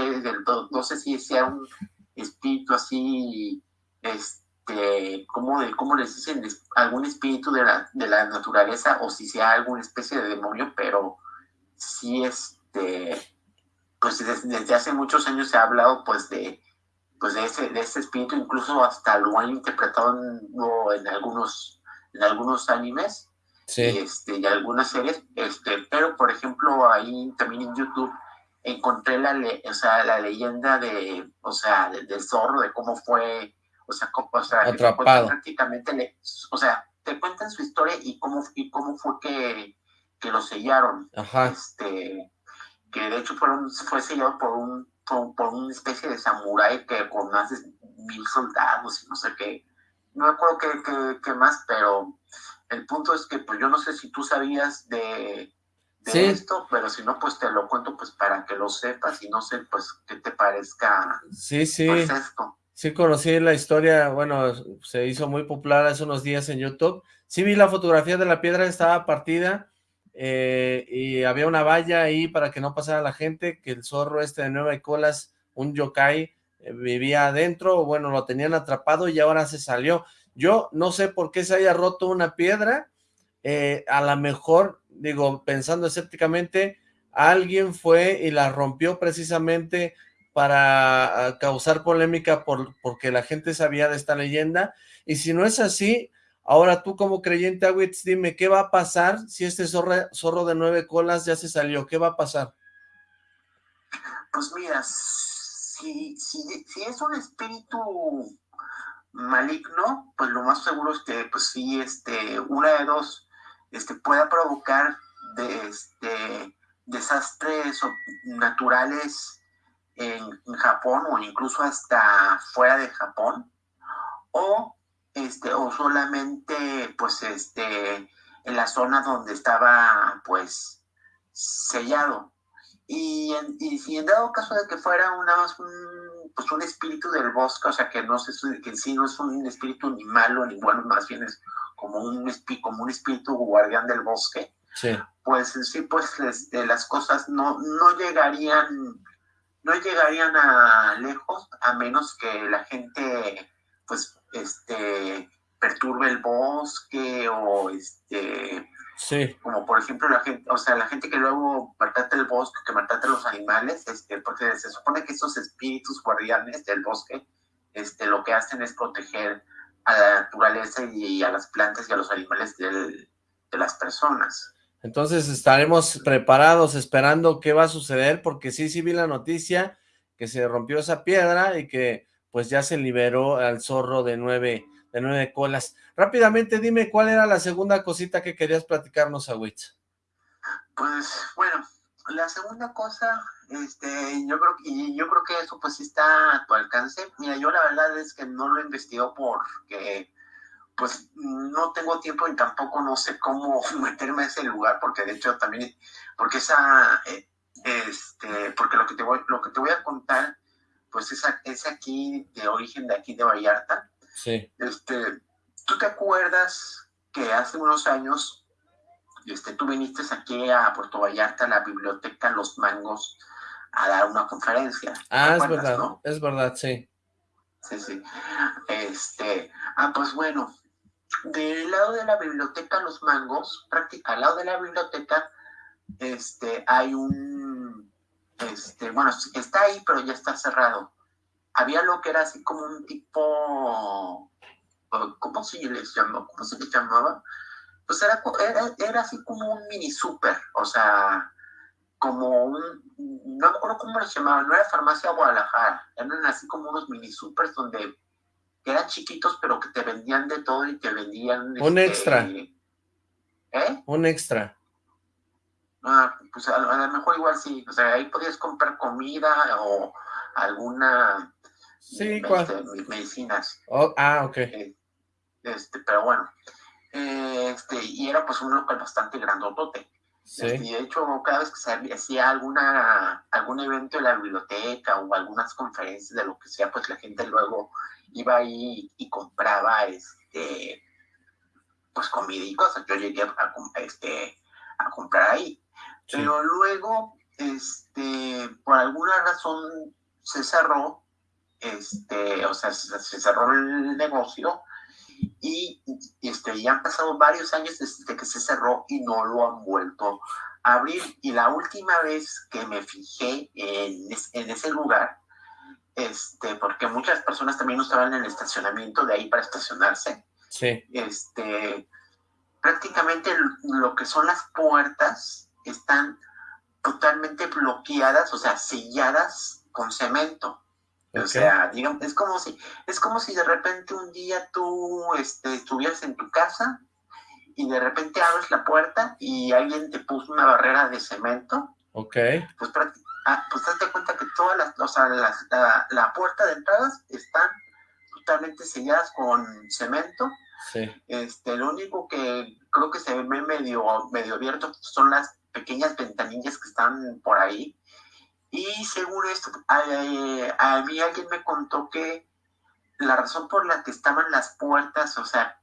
no sé si sea un espíritu así, este, ¿cómo, de, cómo les dicen? Algún espíritu de la, de la naturaleza o si sea alguna especie de demonio, pero sí, este, pues desde, hace muchos años se ha hablado pues de, pues de ese, de ese espíritu, incluso hasta lo han interpretado en, algunos en algunos animes y, este, y algunas series, este, pero por ejemplo ahí también en YouTube encontré la, o sea, la leyenda de, o sea, del zorro, de cómo fue, o sea, cómo, o sea prácticamente, o sea, te cuentan su historia y cómo, y cómo fue que, que lo sellaron. Ajá. Este, que de hecho fueron, fue sellado por un por, una especie de samurái que con más de mil soldados y no sé qué. No me acuerdo qué, qué, más, pero el punto es que pues yo no sé si tú sabías de, de esto, pero si no, pues te lo cuento pues para que lo sepas y no sé pues qué te parezca sí, sí. Pues, esto. Sí conocí la historia, bueno, se hizo muy popular hace unos días en YouTube. Sí vi la fotografía de la piedra, estaba partida, eh, y había una valla ahí para que no pasara la gente, que el zorro este de nueve colas, un yokai, eh, vivía adentro, bueno, lo tenían atrapado y ahora se salió. Yo no sé por qué se haya roto una piedra, eh, a lo mejor, digo, pensando escépticamente, alguien fue y la rompió precisamente para ah, causar polémica por, porque la gente sabía de esta leyenda, y si no es así, Ahora tú como creyente, Awitz, dime, ¿qué va a pasar si este zorro, zorro de nueve colas ya se salió? ¿Qué va a pasar? Pues mira, si, si, es un espíritu maligno, pues lo más seguro es que, pues sí, este, una de dos, este, pueda provocar de, este, desastres naturales en Japón o incluso hasta fuera de Japón, o este, o solamente, pues, este, en la zona donde estaba, pues, sellado. Y, y si en dado caso de que fuera una, un, pues un espíritu del bosque, o sea, que no sé, que en sí no es un espíritu ni malo ni bueno, más bien es como un, como un espíritu guardián del bosque, sí. pues sí, pues este, las cosas no, no llegarían, no llegarían a lejos, a menos que la gente, pues, este, perturbe el bosque o este... Sí. Como por ejemplo la gente, o sea, la gente que luego maltrata el bosque, que maltrata los animales, este, porque se supone que esos espíritus guardianes del bosque, este, lo que hacen es proteger a la naturaleza y, a las plantas y a los animales de las personas. Entonces estaremos preparados esperando qué va a suceder, porque sí, sí vi la noticia que se rompió esa piedra y que pues ya se liberó al zorro de nueve, de nueve colas. Rápidamente dime cuál era la segunda cosita que querías platicarnos, Awitz. Pues bueno, la segunda cosa, este, yo creo, y yo creo que eso pues sí está a tu alcance. Mira, yo la verdad es que no lo investigo porque pues no tengo tiempo y tampoco no sé cómo *laughs* meterme a ese lugar, porque de hecho también, porque esa, eh, este, porque lo que te voy, lo que te voy a contar pues es, aquí de origen de aquí de Vallarta. Sí. Este, ¿Tú te acuerdas que hace unos años este, tú viniste aquí a Puerto Vallarta, a la biblioteca Los Mangos, a dar una conferencia? Ah, es verdad, ¿no? es verdad, sí. Sí, sí. Este, ah, pues bueno, del lado de la biblioteca Los Mangos, al lado de la biblioteca, este, hay un este, bueno, está ahí, pero ya está cerrado. Había lo que era así como un tipo, ¿cómo se les llamó? ¿Cómo se les llamaba? Pues era, era, así como un mini super, o sea, como un, no me acuerdo cómo les llamaban, no era farmacia Guadalajara, eran así como unos mini supers donde eran chiquitos, pero que te vendían de todo y te vendían... Un este, extra. ¿Eh? Un extra. Ah, pues a, lo mejor igual sí, o sea, ahí podías comprar comida o alguna sí, este, medicinas. Oh, ah, ok. Eh, este, pero bueno, este, y era pues un local bastante grandotote. Sí. Este, y de hecho, cada vez que se hacía alguna, algún evento en la biblioteca o algunas conferencias de lo que sea, pues la gente luego iba ahí y compraba este pues comida y cosas. Yo llegué a, este, a comprar ahí. Pero luego, este, por alguna razón se cerró, este, o sea, se, cerró el negocio y, este, ya han pasado varios años desde que se cerró y no lo han vuelto a abrir. Y la última vez que me fijé en, en ese lugar, este, porque muchas personas también en el estacionamiento de ahí para estacionarse. Sí. Este, prácticamente lo que son las puertas están totalmente bloqueadas, o sea, selladas con cemento. O sea, digamos, es como si, es como si de repente un día tú este, estuvieras en tu casa y de repente abres la puerta y alguien te puso una barrera de cemento. Ok. Pues, ah, pues te das cuenta que todas las, o sea, la, la, puerta de entradas están totalmente selladas con cemento. Sí. Este, lo único que creo que se ve medio, medio abierto son las pequeñas ventanillas que están por ahí. Y según esto, a, mí alguien me contó que la razón por la que estaban las puertas, o sea,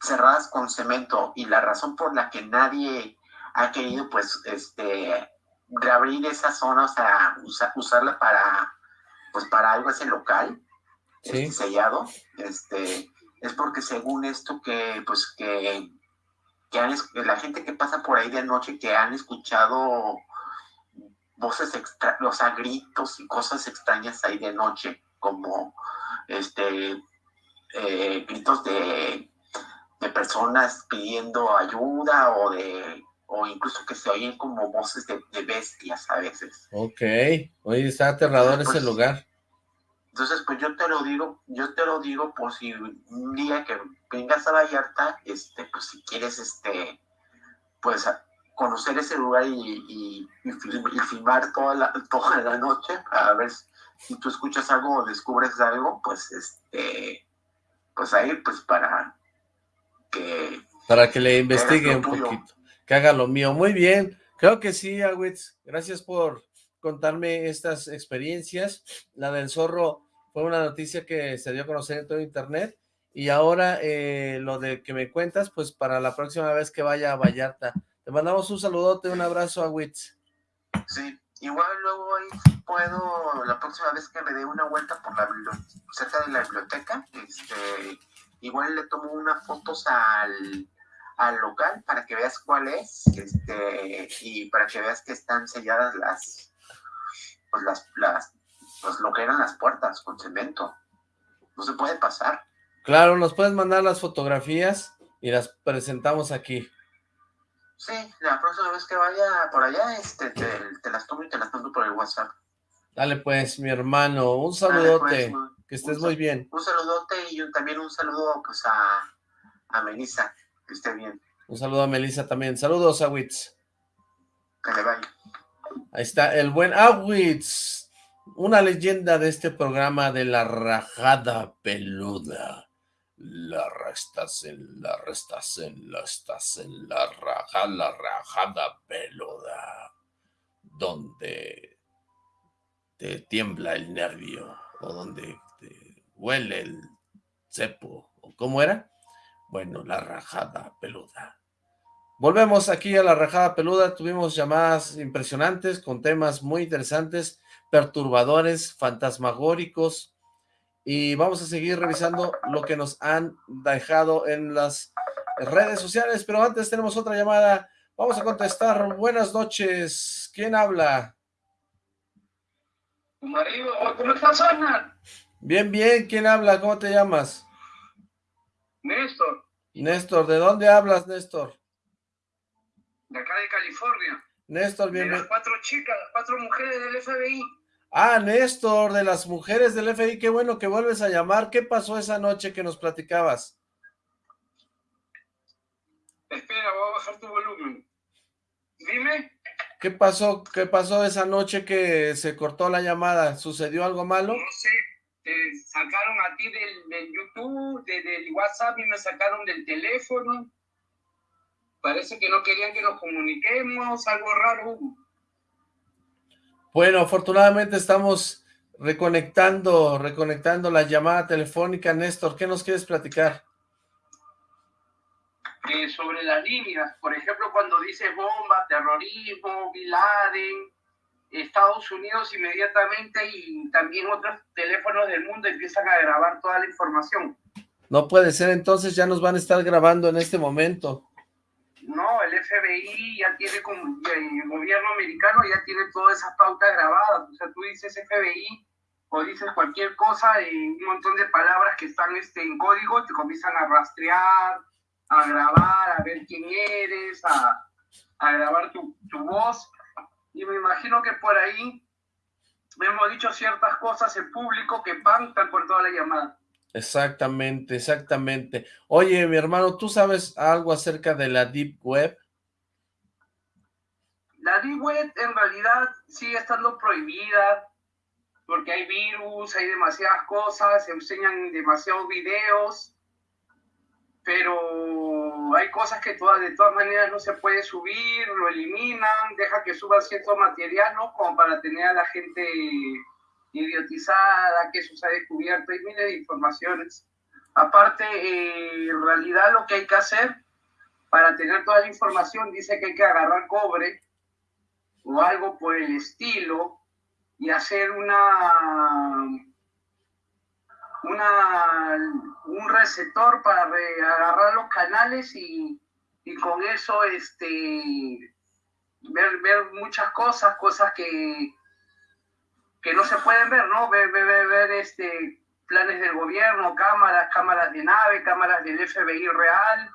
cerradas con cemento y la razón por la que nadie ha querido, pues, este, reabrir esa zona, o sea, usarla para, pues, para algo ese local, este, sellado, este, es porque según esto que, pues, que que han, la gente que pasa por ahí de noche que han escuchado voces extra, o sea, gritos y cosas extrañas ahí de noche, como este eh, gritos de, de, personas pidiendo ayuda o de o incluso que se oyen como voces de, bestias a veces. Ok, oye, está aterrador ese pues, lugar. Entonces, pues yo te lo digo, yo te lo digo por si un día que vengas a Vallarta, este, pues si quieres, este, pues conocer ese lugar y, filmar toda la, *laughs* toda la noche, a ver si tú escuchas algo o descubres algo, pues este, pues ahí, pues para que... Para que le investigue un poquito, que haga lo mío. Muy bien, creo que sí, Agüitz, gracias por contarme estas experiencias. La del zorro fue una noticia que se dio a conocer en todo internet. Y ahora eh, lo de que me cuentas, pues para la próxima vez que vaya a Vallarta. Te mandamos un saludote, un abrazo a Witz. Sí, igual luego ahí puedo, la próxima vez que me dé una vuelta por la cerca de la biblioteca, este, igual le tomo unas fotos al, al local para que veas cuál es, este, y para que veas que están selladas las, pues las, las, pues lo que eran las puertas con cemento. No se puede pasar. Claro, nos puedes mandar las fotografías y las presentamos aquí. Sí, la próxima vez que vaya por allá, este, te, las tomo y te las mando por el WhatsApp. Dale pues, mi hermano, un saludote, pues, que estés muy bien. Un saludote y también un saludo pues a, a Melissa, que esté bien. Un saludo a Melissa también. Saludos a Witz. Que le vaya. Ahí está el buen Awitz, una leyenda de este programa de la rajada peluda. La restas en la restas en la estás en la rajada, la rajada peluda, donde te tiembla el nervio o donde te huele el cepo, o cómo era. Bueno, la rajada peluda. Volvemos aquí a la rajada peluda, tuvimos llamadas impresionantes con temas muy interesantes, perturbadores, fantasmagóricos, y vamos a seguir revisando lo que nos han dejado en las redes sociales, pero antes tenemos otra llamada, vamos a contestar, buenas noches, ¿quién habla? Marido, ¿cómo estás, Ana? Bien, bien, ¿quién habla? ¿Cómo te llamas? Néstor. Néstor, ¿de dónde hablas, Néstor? de acá de California. Néstor, bienvenido. las cuatro chicas, las cuatro mujeres del FBI. Ah, Néstor, de las mujeres del FBI, qué bueno que vuelves a llamar. ¿Qué pasó esa noche que nos platicabas? Espera, voy a bajar tu volumen. Dime. ¿Qué pasó? ¿Qué pasó esa noche que se cortó la llamada? ¿Sucedió algo malo? No sé, te sacaron a ti del, YouTube, del WhatsApp y me sacaron del teléfono parece que no querían que nos comuniquemos, algo raro. Bueno, afortunadamente estamos reconectando, reconectando la llamada telefónica. Néstor, ¿qué nos quieres platicar? Eh, sobre las líneas, por ejemplo, cuando dice bomba, terrorismo, Bin Laden, Estados Unidos inmediatamente y también otros teléfonos del mundo empiezan a grabar toda la información. No puede ser, entonces ya nos van a estar grabando en este momento. No, el FBI ya tiene como, el gobierno americano ya tiene todas esas pautas grabadas. O sea, tú dices FBI o dices cualquier cosa y un montón de palabras que están este, en código te comienzan a rastrear, a grabar, a ver quién eres, a, a grabar tu, tu voz. Y me imagino que por ahí hemos dicho ciertas cosas en público que pantan por toda la llamada. Exactamente, exactamente. Oye, mi hermano, ¿tú sabes algo acerca de la Deep Web? La Deep Web en realidad sigue estando prohibida porque hay virus, hay demasiadas cosas, se enseñan demasiados videos, pero hay cosas que todas, de todas maneras no se puede subir, lo eliminan, deja que suban cierto material, ¿no? Como para tener a la gente idiotizada, que eso se ha descubierto, hay miles de informaciones. Aparte, eh, en realidad lo que hay que hacer para tener toda la información dice que hay que agarrar cobre o algo por el estilo y hacer una, una un receptor para agarrar los canales y, y, con eso este ver, ver muchas cosas, cosas que, que no se pueden ver, ¿no? Ver, ver, ver, este, planes del gobierno, cámaras, cámaras de nave, cámaras del FBI real,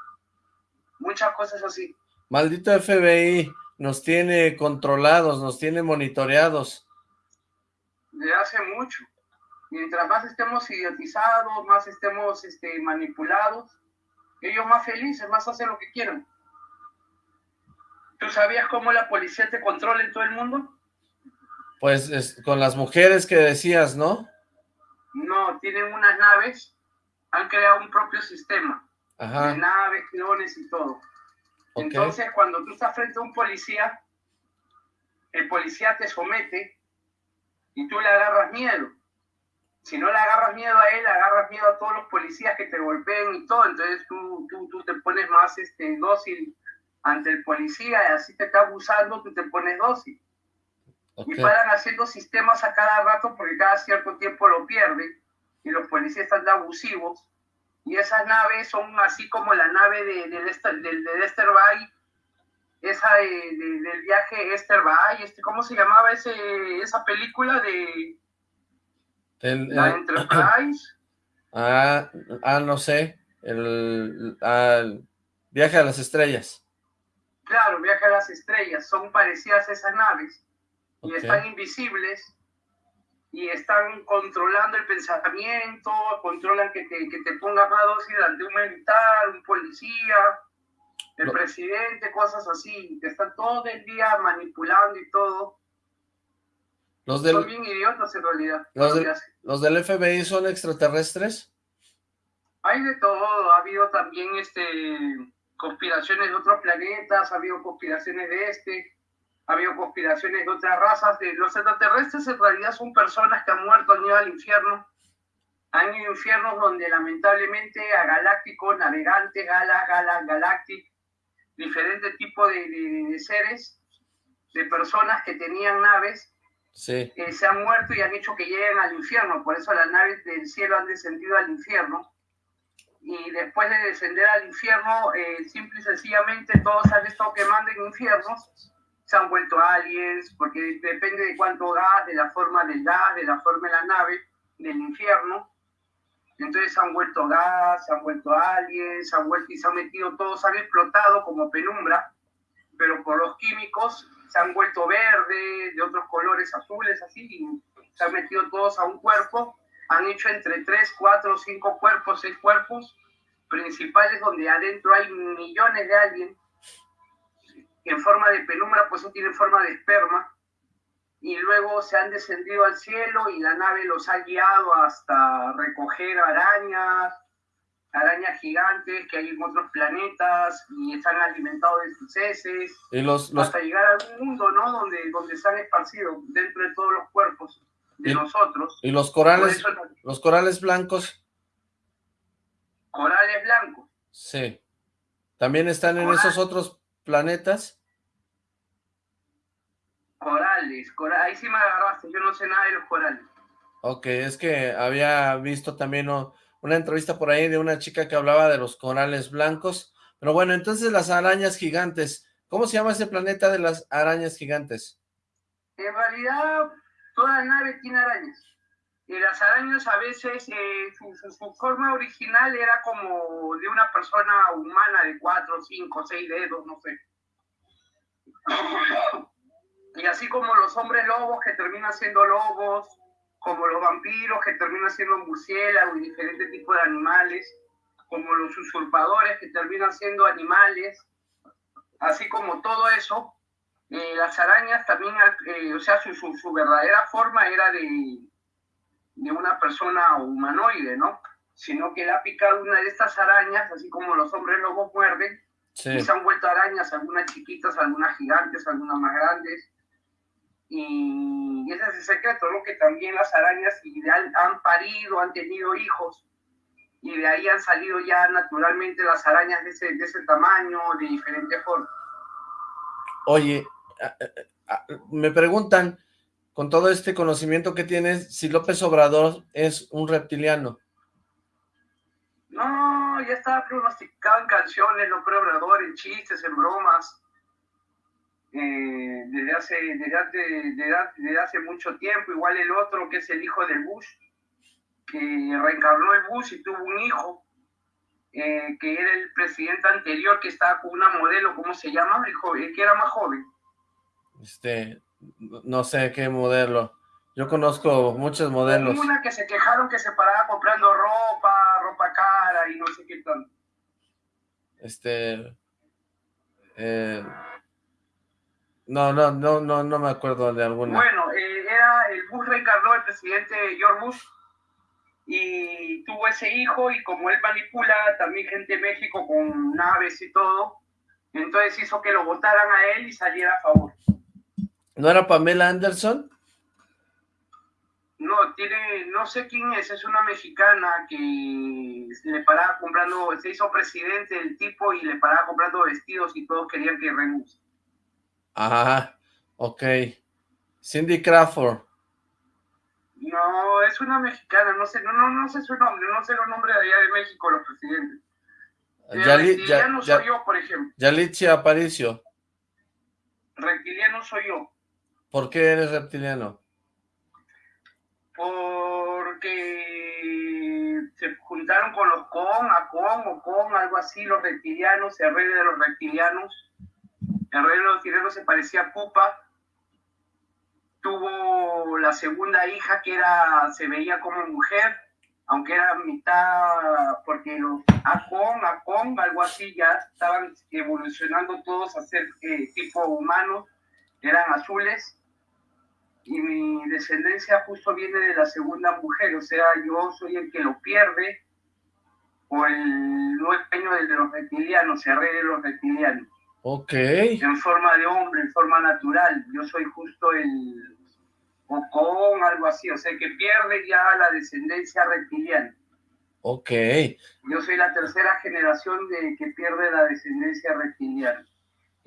muchas cosas así. Maldito FBI, nos tiene controlados, nos tiene monitoreados. De hace mucho. Mientras más estemos idiotizados, más estemos este, manipulados, ellos más felices, más hacen lo que quieran. ¿Tú sabías cómo la policía te controla en todo el mundo? Pues con las mujeres que decías, ¿no? No, tienen unas naves, han creado un propio sistema. Ajá. De naves, clones y todo. Entonces, cuando tú estás frente a un policía, el policía te somete y tú le agarras miedo. Si no le agarras miedo a él, le agarras miedo a todos los policías que te golpeen y todo. Entonces tú, tú, tú te pones más este, dócil ante el policía y así te está abusando, tú te pones dócil. Y paran haciendo sistemas a cada rato porque cada cierto tiempo lo pierden y los policías están abusivos. Y esas naves son así como la nave de, de, Lester, de, Bay, esa del viaje Esther Bay, este, ¿cómo se llamaba ese, esa película de la Enterprise? *coughs* Ah, ah, no sé, el, viaje a las estrellas. Claro, viaje a las estrellas, son parecidas a esas naves y están invisibles y están controlando el pensamiento, controlan que te, que te pongas más dócil ante un militar, un policía, el presidente, cosas así, que están todo el día manipulando y todo. Los del, son bien idiotas en realidad. Los, ¿Los del FBI son extraterrestres? Hay de todo, ha habido también este conspiraciones de otros planetas, ha habido conspiraciones de este, ha habido conspiraciones de otras razas. De, los extraterrestres en realidad son personas que han muerto, han ido al infierno. Han ido a infiernos donde lamentablemente a galácticos, navegantes, galas, galas, galácticos, diferentes tipos de, seres, de personas que tenían naves, sí. Eh, se han muerto y han hecho que lleguen al infierno. Por eso las naves del cielo han descendido al infierno. Y después de descender al infierno, eh, simple y sencillamente todos han estado quemando en infiernos se han vuelto aliens, porque depende de cuánto gas, de la forma del gas, de la forma de la nave, del infierno. Entonces se han vuelto gas, se han vuelto aliens, se han vuelto y se han metido todos, han explotado como penumbra, pero por los químicos se han vuelto verde, de otros colores azules, así, y se han metido todos a un cuerpo. Han hecho entre 3, 4, 5 cuerpos, 6 cuerpos principales donde adentro hay millones de aliens en forma de penumbra, pues eso tiene forma de esperma, y luego se han descendido al cielo y la nave los ha guiado hasta recoger arañas, arañas gigantes que hay en otros planetas y están alimentados de sus heces, y los, hasta llegar a un mundo, ¿no? Donde, donde se han esparcido dentro de todos los cuerpos de nosotros. ¿Y los corales, los corales blancos? Corales blancos. Sí. ¿También están en esos otros planetas? Corales, ahí sí me agarraste, yo no sé nada de los corales. Ok, es que había visto también una entrevista por ahí de una chica que hablaba de los corales blancos, pero bueno, entonces las arañas gigantes, ¿cómo se llama ese planeta de las arañas gigantes? En realidad, toda nave tiene arañas. Las arañas a veces, eh, su, forma original era como de una persona humana de cuatro, cinco, seis dedos, no sé. Y así como los hombres lobos que terminan siendo lobos, como los vampiros que terminan siendo murciélagos y diferentes tipos de animales, como los usurpadores que terminan siendo animales, así como todo eso, eh, las arañas también, eh, o sea, su, su, verdadera forma era de, de una persona humanoide, ¿no? Sino que le ha picado una de estas arañas, así como los hombres lobos muerden, y se han vuelto arañas, algunas chiquitas, algunas gigantes, algunas más grandes. Y ese es el secreto, ¿no? Que también las arañas han parido, han tenido hijos, y de ahí han salido ya naturalmente las arañas de ese, de ese tamaño, de diferente forma. Oye, me preguntan, con todo este conocimiento que tienes, si López Obrador es un reptiliano. No, ya estaba pronosticado en canciones, López Obrador, en chistes, en bromas. Eh, desde, hace, desde, hace mucho tiempo, igual el otro que es el hijo del Bush, que reencarnó el Bush y tuvo un hijo, eh, que era el presidente anterior que estaba con una modelo, ¿cómo se llama? El, que era más joven. Este, no sé qué modelo. Yo conozco muchos modelos. Una que se quejaron que se paraba comprando ropa, ropa cara y no sé qué tal. Este... Eh, no, no, no, no, no me acuerdo de alguna. Bueno, eh, era el Bush reencarnó el presidente George Bush y tuvo ese hijo y como él manipula también gente de México con naves y todo, entonces hizo que lo votaran a él y saliera a favor. ¿No era Pamela Anderson? No, tiene, no sé quién es, es una mexicana que le paraba comprando, se hizo presidente el tipo y le paraba comprando vestidos y todos querían que renuncie. Ajá, ok. Cindy Crawford. No, es una mexicana, no sé, no, no, no sé su nombre, no sé los nombres de allá de México, los presidentes. reptiliano soy yo, por ejemplo. Yalitza Aparicio. Reptiliano soy yo. ¿Por qué eres reptiliano? Porque se juntaron con los con, a con o con, algo así, los reptilianos, el rey de los reptilianos. El rey de los reptilianos se parecía a Pupa tuvo la segunda hija que era, se veía como mujer, aunque era mitad, porque los Acon, Acon, algo así, ya estaban evolucionando todos a ser eh, tipo humanos, eran azules, y mi descendencia justo viene de la segunda mujer, o sea, yo soy el que lo pierde, o el dueño de los reptilianos, se rey de los reptilianos. Ok. En forma de hombre, en forma natural. Yo soy justo el, o con algo así, o sea que pierde ya la descendencia reptiliana. Ok. Yo soy la tercera generación de que pierde la descendencia reptiliana.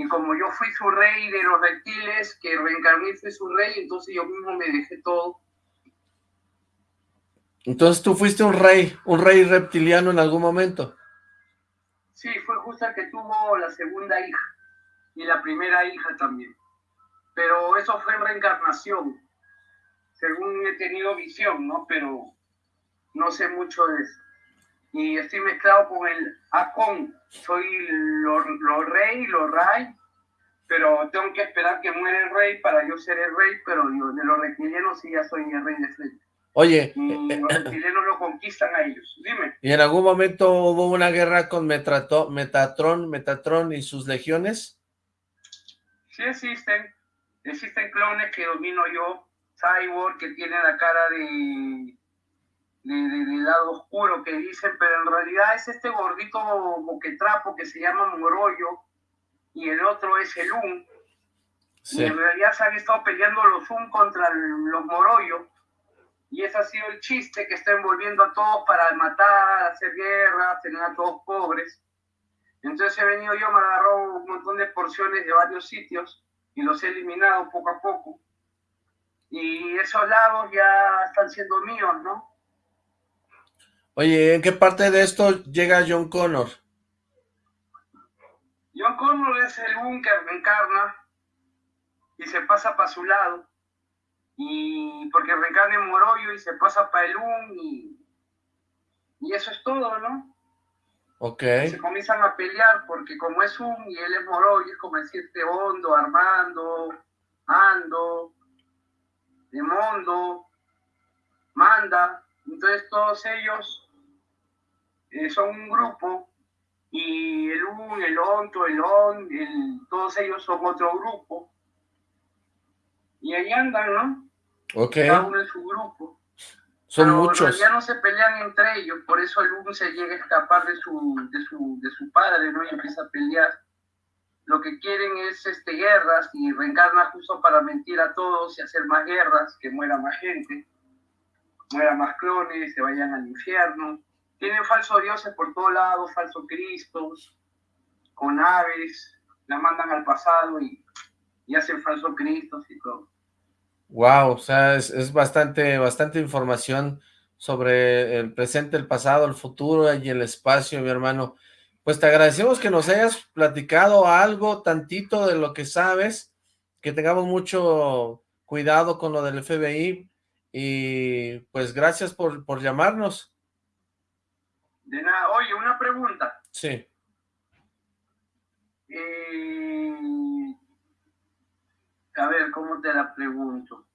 Y como yo fui su rey de los reptiles, que reencarné fui su rey, entonces yo mismo me dejé todo. Entonces tú fuiste un rey, un rey reptiliano en algún momento. Sí, fue justo el que tuvo la segunda hija y la primera hija también. Pero eso fue en reencarnación según he tenido visión, ¿no? Pero no sé mucho de eso. Y estoy mezclado con el Acon. Soy lo, rey, lo rey, pero tengo que esperar que muera el rey para yo ser el rey, pero de los reptilianos sí ya soy el rey de frente. Oye. Y los reptilianos lo conquistan a ellos. Dime. ¿Y en algún momento hubo una guerra con Metatron, Metatron y sus legiones? Sí existen. Existen clones que domino yo cyborg que tiene la cara de, de, lado oscuro que dicen, pero en realidad es este gordito boquetrapo que se llama Moroyo y el otro es el Un. Y en realidad se han estado peleando los Un contra los Moroyo. Y ese ha sido el chiste que está envolviendo a todos para matar, hacer guerra, tener a todos pobres. Entonces he venido yo, me agarró un montón de porciones de varios sitios y los he eliminado poco a poco y esos lagos ya están siendo míos, ¿no? Oye, ¿en qué parte de esto llega John Connor? John Connor es el búnker que encarna y se pasa para su lado. y porque reencarna en Moroyo y se pasa para el UN y, y eso es todo, ¿no? Ok. Se comienzan a pelear porque como es un y él es Moroyo, es como decirte Hondo, Armando, Ando, Demondo, Manda, entonces todos ellos eh, son un grupo y el UN, el ONTO, el ON, el, todos ellos son otro grupo y ahí andan, ¿no? Ok. Cada uno en su grupo. Son Pero muchos. Ya no se pelean entre ellos, por eso el uno se llega a escapar de su, de su, de su padre, ¿no? Y empieza a pelear. Lo que quieren es este, guerras y reencarna justo para mentir a todos y hacer más guerras, que muera más gente, muera más clones, se vayan al infierno. Tienen falsos dioses por todos lados, falsos cristos, con aves, la mandan al pasado y, y hacen falsos cristos y todo. Wow, o sea, es, es, bastante, bastante información sobre el presente, el pasado, el futuro y el espacio, mi hermano. Pues te agradecemos que nos hayas platicado algo, tantito de lo que sabes, que tengamos mucho cuidado con lo del FBI y pues gracias por, por llamarnos. De nada. Oye, una pregunta. Sí. Eh, a ver, ¿cómo te la pregunto?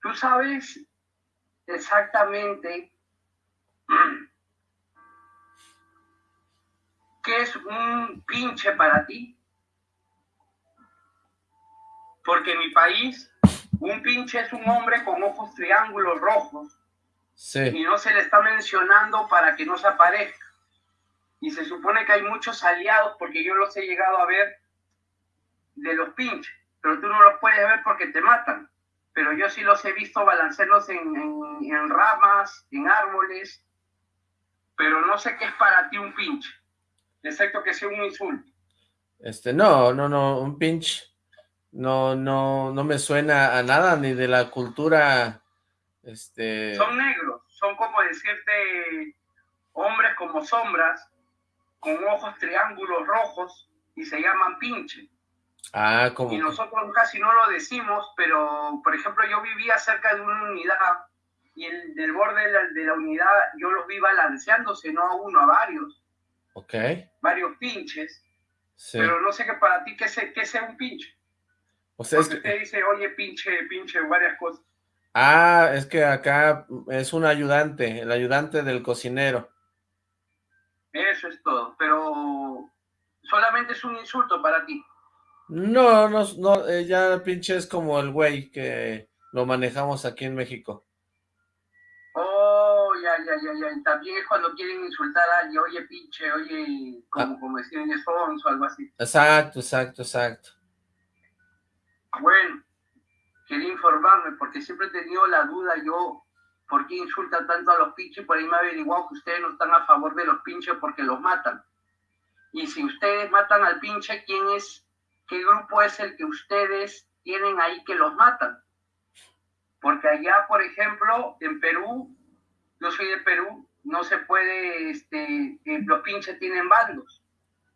¿Tú sabes exactamente qué es un pinche para ti? Porque en mi país, un pinche es un hombre con ojos triángulos rojos. Sí. Y no se le está mencionando para que no se aparezca. Y se supone que hay muchos aliados, porque yo los he llegado a ver de los pinches, pero tú no los puedes ver porque te matan. Pero yo sí los he visto balancearlos en, en, en ramas, en árboles, pero no sé qué es para ti un pinche, excepto que sea un insulto. Este, no, no, no, un pinche no, no, no me suena a nada, ni de la cultura, este... Son negros, son como decirte hombres como sombras, con ojos triángulos rojos, y se llaman pinche. Ah, como... Y nosotros casi no lo decimos, pero, por ejemplo, yo vivía cerca de una unidad, y el, del borde de la, de la unidad yo los vi balanceándose, no a uno, a varios. Ok. Varios pinches. Sí. Pero no sé qué para ti, ¿qué sea, qué sea un pinche? O sea, es Porque que... te dice, oye, pinche, pinche, varias cosas. Ah, es que acá es un ayudante, el ayudante del cocinero. Eso es todo, pero solamente es un insulto para ti. No, no, no, eh, ya pinche es como el güey que lo manejamos aquí en México. Oh, ya, ya, ya, ya. También es cuando quieren insultar a alguien, oye, pinche, oye, como, Ah. como decían Sons o algo así. Exacto, exacto, exacto. Bueno, quería informarme porque siempre he tenido la duda yo, ¿por qué insultan tanto a los pinches? Por ahí me ha averiguado que ustedes no están a favor de los pinches porque los matan. Y si ustedes matan al pinche, ¿quién es, qué grupo es el que ustedes tienen ahí que los matan? Porque allá, por ejemplo, en Perú, yo soy de Perú, no se puede, este, eh, los pinches tienen bandos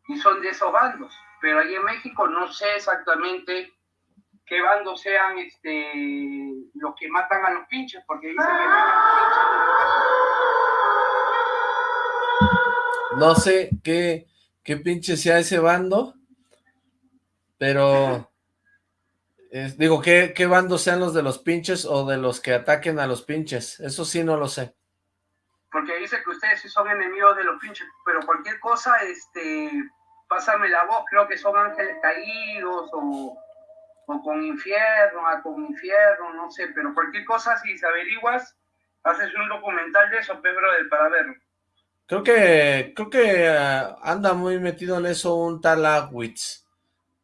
y son de esos bandos. Pero ahí en México no sé exactamente qué bandos sean este, los que matan a los pinches, porque dicen que No sé qué, qué pinche sea ese bando, pero... es- digo, ¿qué, ¿qué bando sean los de los pinches o de los que ataquen a los pinches? Eso sí no lo sé. porque dice que ustedes sí son enemigos de los pinches, pero cualquier cosa, este, pásame la voz, creo que son ángeles caídos o, o con infierno, a con infierno, no sé, pero cualquier cosa, si se averiguas, haces un documental de eso, Pedro, para verlo. Creo que, creo que ah, anda muy metido en eso un tal Awitz.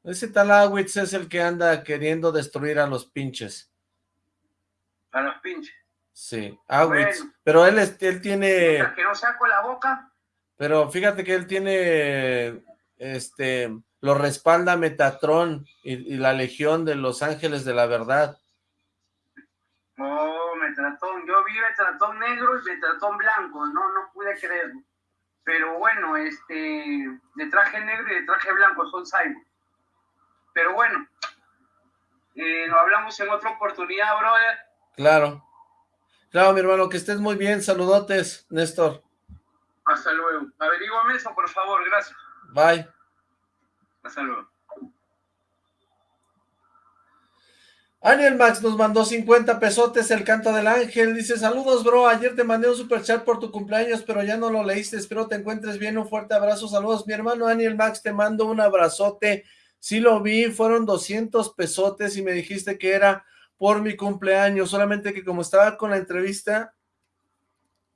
Ese tal Awitz es el que anda queriendo destruir a los pinches. A los pinches. Sí, Awitz. Bueno. Pero él, él tiene, que no saco la boca, pero fíjate que él tiene, este, lo respalda Metatron y, y la Legión de los Ángeles de la Verdad. Oh, Metratón. Yo vi Metratón negro y Metratón blanco. No, no pude creerlo. Pero bueno, este, de traje negro y de traje blanco son cyborg. Pero bueno, Eh, nos hablamos en otra oportunidad, brother. Claro. Claro, mi hermano, que estés muy bien. Saludotes, Néstor. Hasta luego. Averígame eso, por favor. Gracias. Bye. Hasta luego. Aniel Max nos mandó 50 pesotes el canto del ángel, dice, saludos bro, ayer te mandé un super chat por tu cumpleaños, pero ya no lo leíste, espero te encuentres bien, un fuerte abrazo, saludos, mi hermano Aniel Max, te mando un abrazote, sí lo vi, fueron 200 pesotes y me dijiste que era por mi cumpleaños, solamente que como estaba con la entrevista,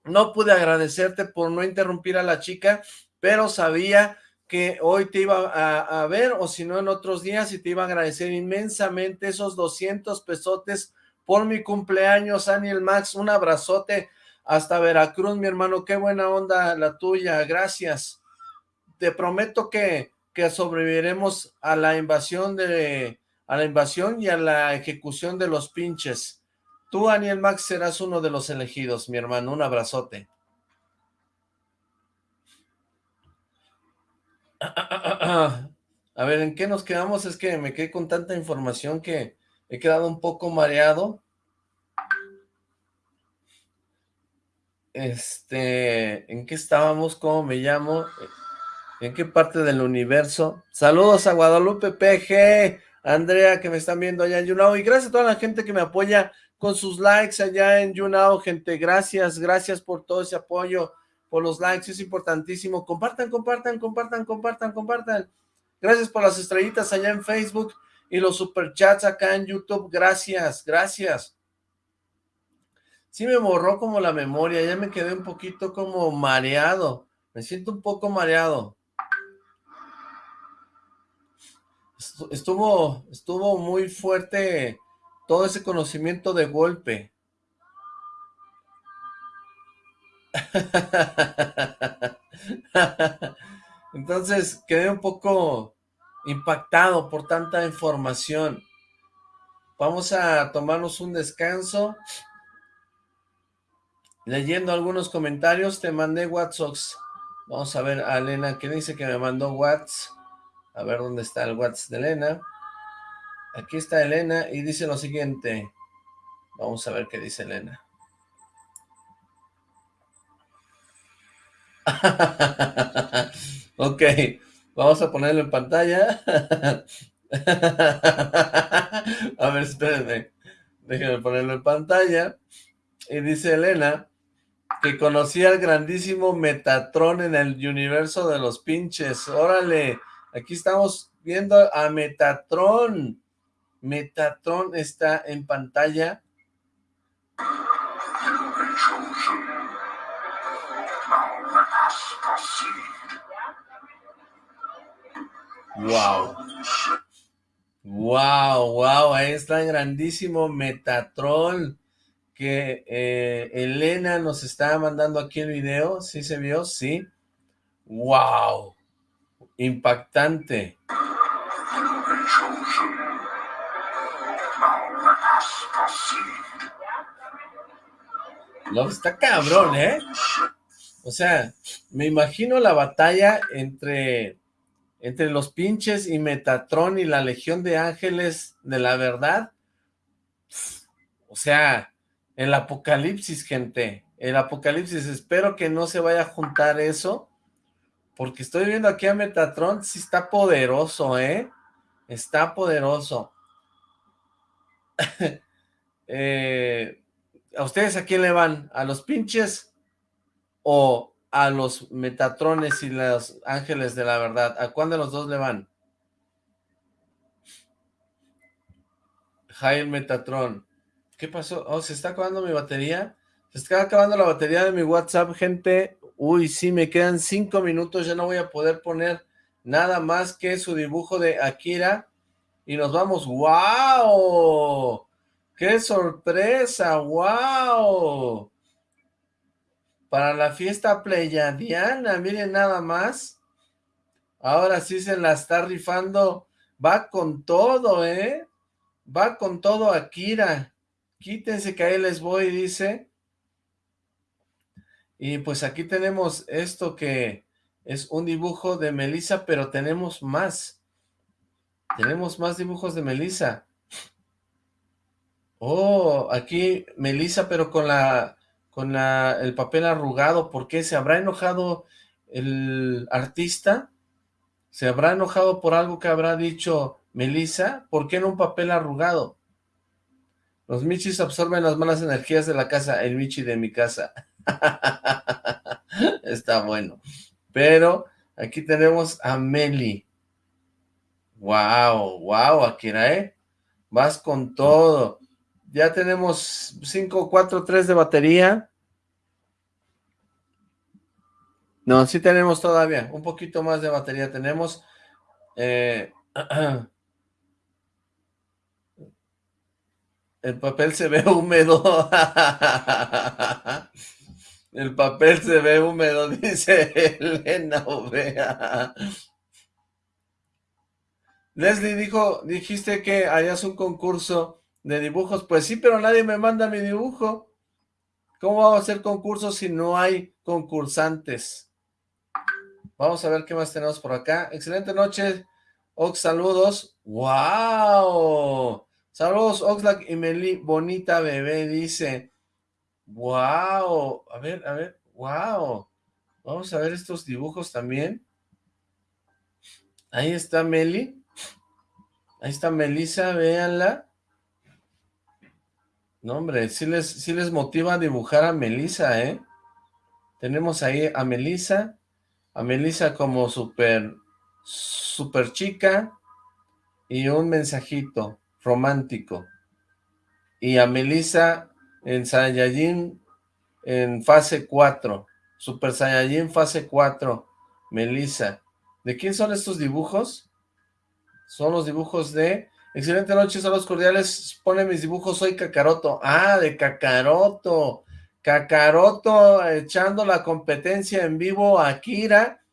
no pude agradecerte por no interrumpir a la chica, pero sabía que hoy te iba a, ver, o si no en otros días, y te iba a agradecer inmensamente esos 200 pesotes por mi cumpleaños, Daniel Max, un abrazote hasta Veracruz, mi hermano, qué buena onda la tuya, gracias. Te prometo que, que sobreviviremos a la invasión de, a la invasión y a la ejecución de los pinches. Tú, Daniel Max, serás uno de los elegidos, mi hermano, un abrazote. A ver, ¿en qué nos quedamos? Es que me quedé con tanta información que he quedado un poco mareado. Este, ¿en qué estábamos? ¿Cómo me llamo? ¿En qué parte del universo? Saludos a Guadalupe PG, Andrea, que me están viendo allá en YouNow, y gracias a toda la gente que me apoya con sus likes allá en YouNow, gente, gracias, gracias por todo ese apoyo, por los likes, es importantísimo. Compartan, compartan, compartan, compartan, compartan. Gracias por las estrellitas allá en Facebook y los superchats acá en YouTube. Gracias, gracias. Sí me borró como la memoria, ya me quedé un poquito como mareado. Me siento un poco mareado. Estuvo, estuvo muy fuerte todo ese conocimiento de golpe. *laughs* Entonces quedé un poco impactado por tanta información. Vamos a tomarnos un descanso. Leyendo algunos comentarios, te mandé WhatsApp. Vamos a ver a Elena que dice que me mandó WhatsApp. A ver dónde está el WhatsApp de Elena. Aquí está Elena y dice lo siguiente. Vamos a ver qué dice Elena. *laughs* ok, vamos a ponerlo en pantalla. *laughs* a ver, espérenme. Déjenme ponerlo en pantalla. Y dice Elena que conocía al grandísimo Metatron en el universo de los pinches. Órale, aquí estamos viendo a Metatron. Metatron está en pantalla. Wow. Wow, wow, ahí está el grandísimo Metatron que eh, Elena nos está mandando aquí el video, ¿sí se vio? Sí. Wow, impactante. No, está cabrón, ¿eh? O sea, me imagino la batalla entre, entre los pinches y Metatron y la Legión de Ángeles de la Verdad. O sea, el apocalipsis, gente. El apocalipsis. Espero que no se vaya a juntar eso. Porque estoy viendo aquí a Metatron. Sí está poderoso, ¿eh? Está poderoso. *laughs* Eh, ¿A ustedes a quién le van? ¿A los pinches o a los Metatrones y los Ángeles de la Verdad? ¿A cuál de los dos le van? Jaime Metatron. ¿Qué pasó? Oh, ¿se está acabando mi batería? Se está acabando la batería de mi WhatsApp, gente. Uy, sí, me quedan cinco minutos. Ya no voy a poder poner nada más que su dibujo de Akira. Y nos vamos. ¡Wow! ¡Qué sorpresa! ¡Wow! Para la fiesta pleyadiana, miren nada más. Ahora sí se la está rifando. Va con todo, ¿eh? Va con todo Akira. Quítense que ahí les voy, dice. Y pues aquí tenemos esto que es un dibujo de Melissa, pero tenemos más. Tenemos más dibujos de Melissa. Oh, aquí Melissa, pero con la con el papel arrugado. ¿Por qué? ¿Se habrá enojado el artista? ¿Se habrá enojado por algo que habrá dicho Melissa? ¿Por qué en un papel arrugado? Los michis absorben las malas energías de la casa. El michi de mi casa. *laughs* Está bueno. Pero aquí tenemos a Meli. Wow, wow, Akira, ¿eh? Vas con todo. Ya tenemos 5, 4, 3 de batería. No, sí tenemos todavía. Un poquito más de batería tenemos. Eh, *clears throat* el papel se ve *laughs* húmedo. El papel se ve húmedo, *laughs* dice Elena Ovea. Leslie dijo, dijiste que hayas un concurso de dibujos. Pues sí, pero nadie me manda mi dibujo. ¿Cómo vamos a hacer concursos si no hay concursantes? Vamos a ver qué más tenemos por acá. Excelente noche, Ox, saludos. ¡Wow! Saludos, Oxlack y Meli, bonita bebé, dice. ¡Wow! A ver, a ver, ¡wow! Vamos a ver estos dibujos también. Ahí está Meli. Ahí está Melissa, véanla. No, hombre, sí les, les motiva a dibujar a Melissa, ¿eh? Tenemos ahí a Melissa, a Melissa como súper, súper chica y un mensajito romántico. Y a Melissa en Saiyajin en fase 4, Super Saiyajin fase 4, Melissa. ¿De quién son estos dibujos? Son los dibujos de Excelente noche, saludos cordiales. Pone mis dibujos, soy Kakaroto. Ah, de Kakaroto. Kakaroto echando la competencia en vivo a Akira.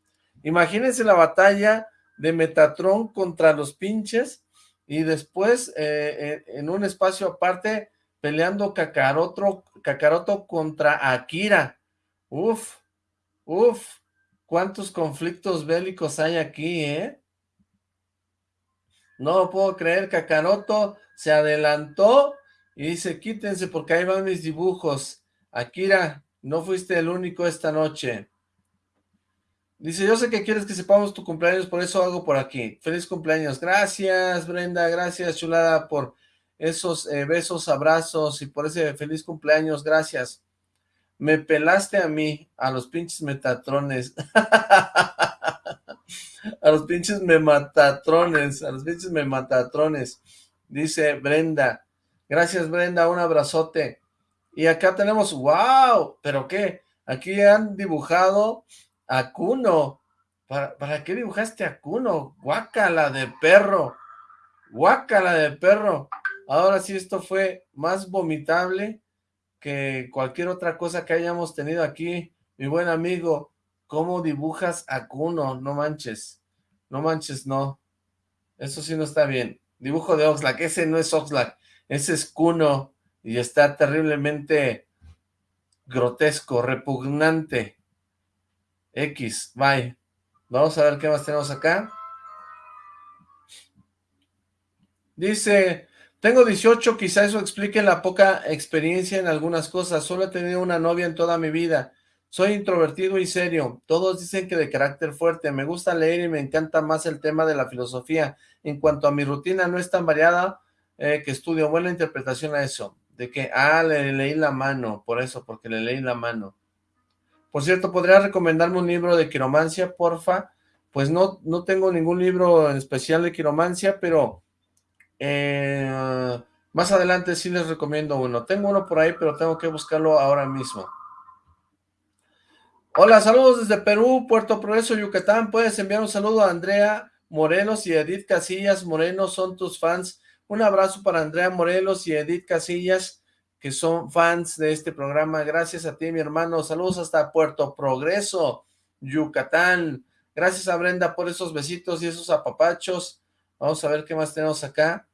Imagínense la batalla de Metatron contra los pinches y después eh, en un espacio aparte peleando Kakaroto, Kakaroto contra Akira. Uf, uf, cuántos conflictos bélicos hay aquí, ¿eh? No puedo creer, Kakaroto se adelantó y dice, quítense porque ahí van mis dibujos. Akira, no fuiste el único esta noche. Dice, yo sé que quieres que sepamos tu cumpleaños, por eso hago por aquí. Feliz cumpleaños. Gracias, Brenda, gracias, chulada, por esos eh, besos, abrazos y por ese feliz cumpleaños. Gracias. Me pelaste a mí, a los pinches metatrones. *laughs* a los pinches mematatrones, a los pinches mematatrones, dice Brenda. Gracias, Brenda, un abrazote. Y acá tenemos, wow, ¿pero qué? Aquí han dibujado a Kuno. ¿Para, ¿Para qué dibujaste a Kuno? Guácala de perro. Guácala de perro. Ahora sí, esto fue más vomitable que cualquier otra cosa que hayamos tenido aquí, mi buen amigo. ¿Cómo dibujas a Kuno? No manches. No manches, no. Eso sí no está bien. Dibujo de Oxlack. Ese no es Oxlack. Ese es Kuno. Y está terriblemente grotesco, repugnante. X, bye. Vamos a ver qué más tenemos acá. Dice, tengo 18, quizá eso explique la poca experiencia en algunas cosas. Solo he tenido una novia en toda mi vida. Soy introvertido y serio. Todos dicen que de carácter fuerte. Me gusta leer y me encanta más el tema de la filosofía. En cuanto a mi rutina, no es tan variada eh, que estudio. Buena interpretación a eso. De que, ah, le leí la mano. Por eso, porque le leí la mano. Por cierto, ¿podría recomendarme un libro de quiromancia, porfa? Pues no, no tengo ningún libro en especial de quiromancia, pero eh, más adelante sí les recomiendo uno. Tengo uno por ahí, pero tengo que buscarlo ahora mismo. Hola, saludos desde Perú, Puerto Progreso, Yucatán. Puedes enviar un saludo a Andrea Morelos y Edith Casillas. Moreno son tus fans. Un abrazo para Andrea Morelos y Edith Casillas, que son fans de este programa. Gracias a ti, mi hermano. Saludos hasta Puerto Progreso, Yucatán. Gracias a Brenda por esos besitos y esos apapachos. Vamos a ver qué más tenemos acá.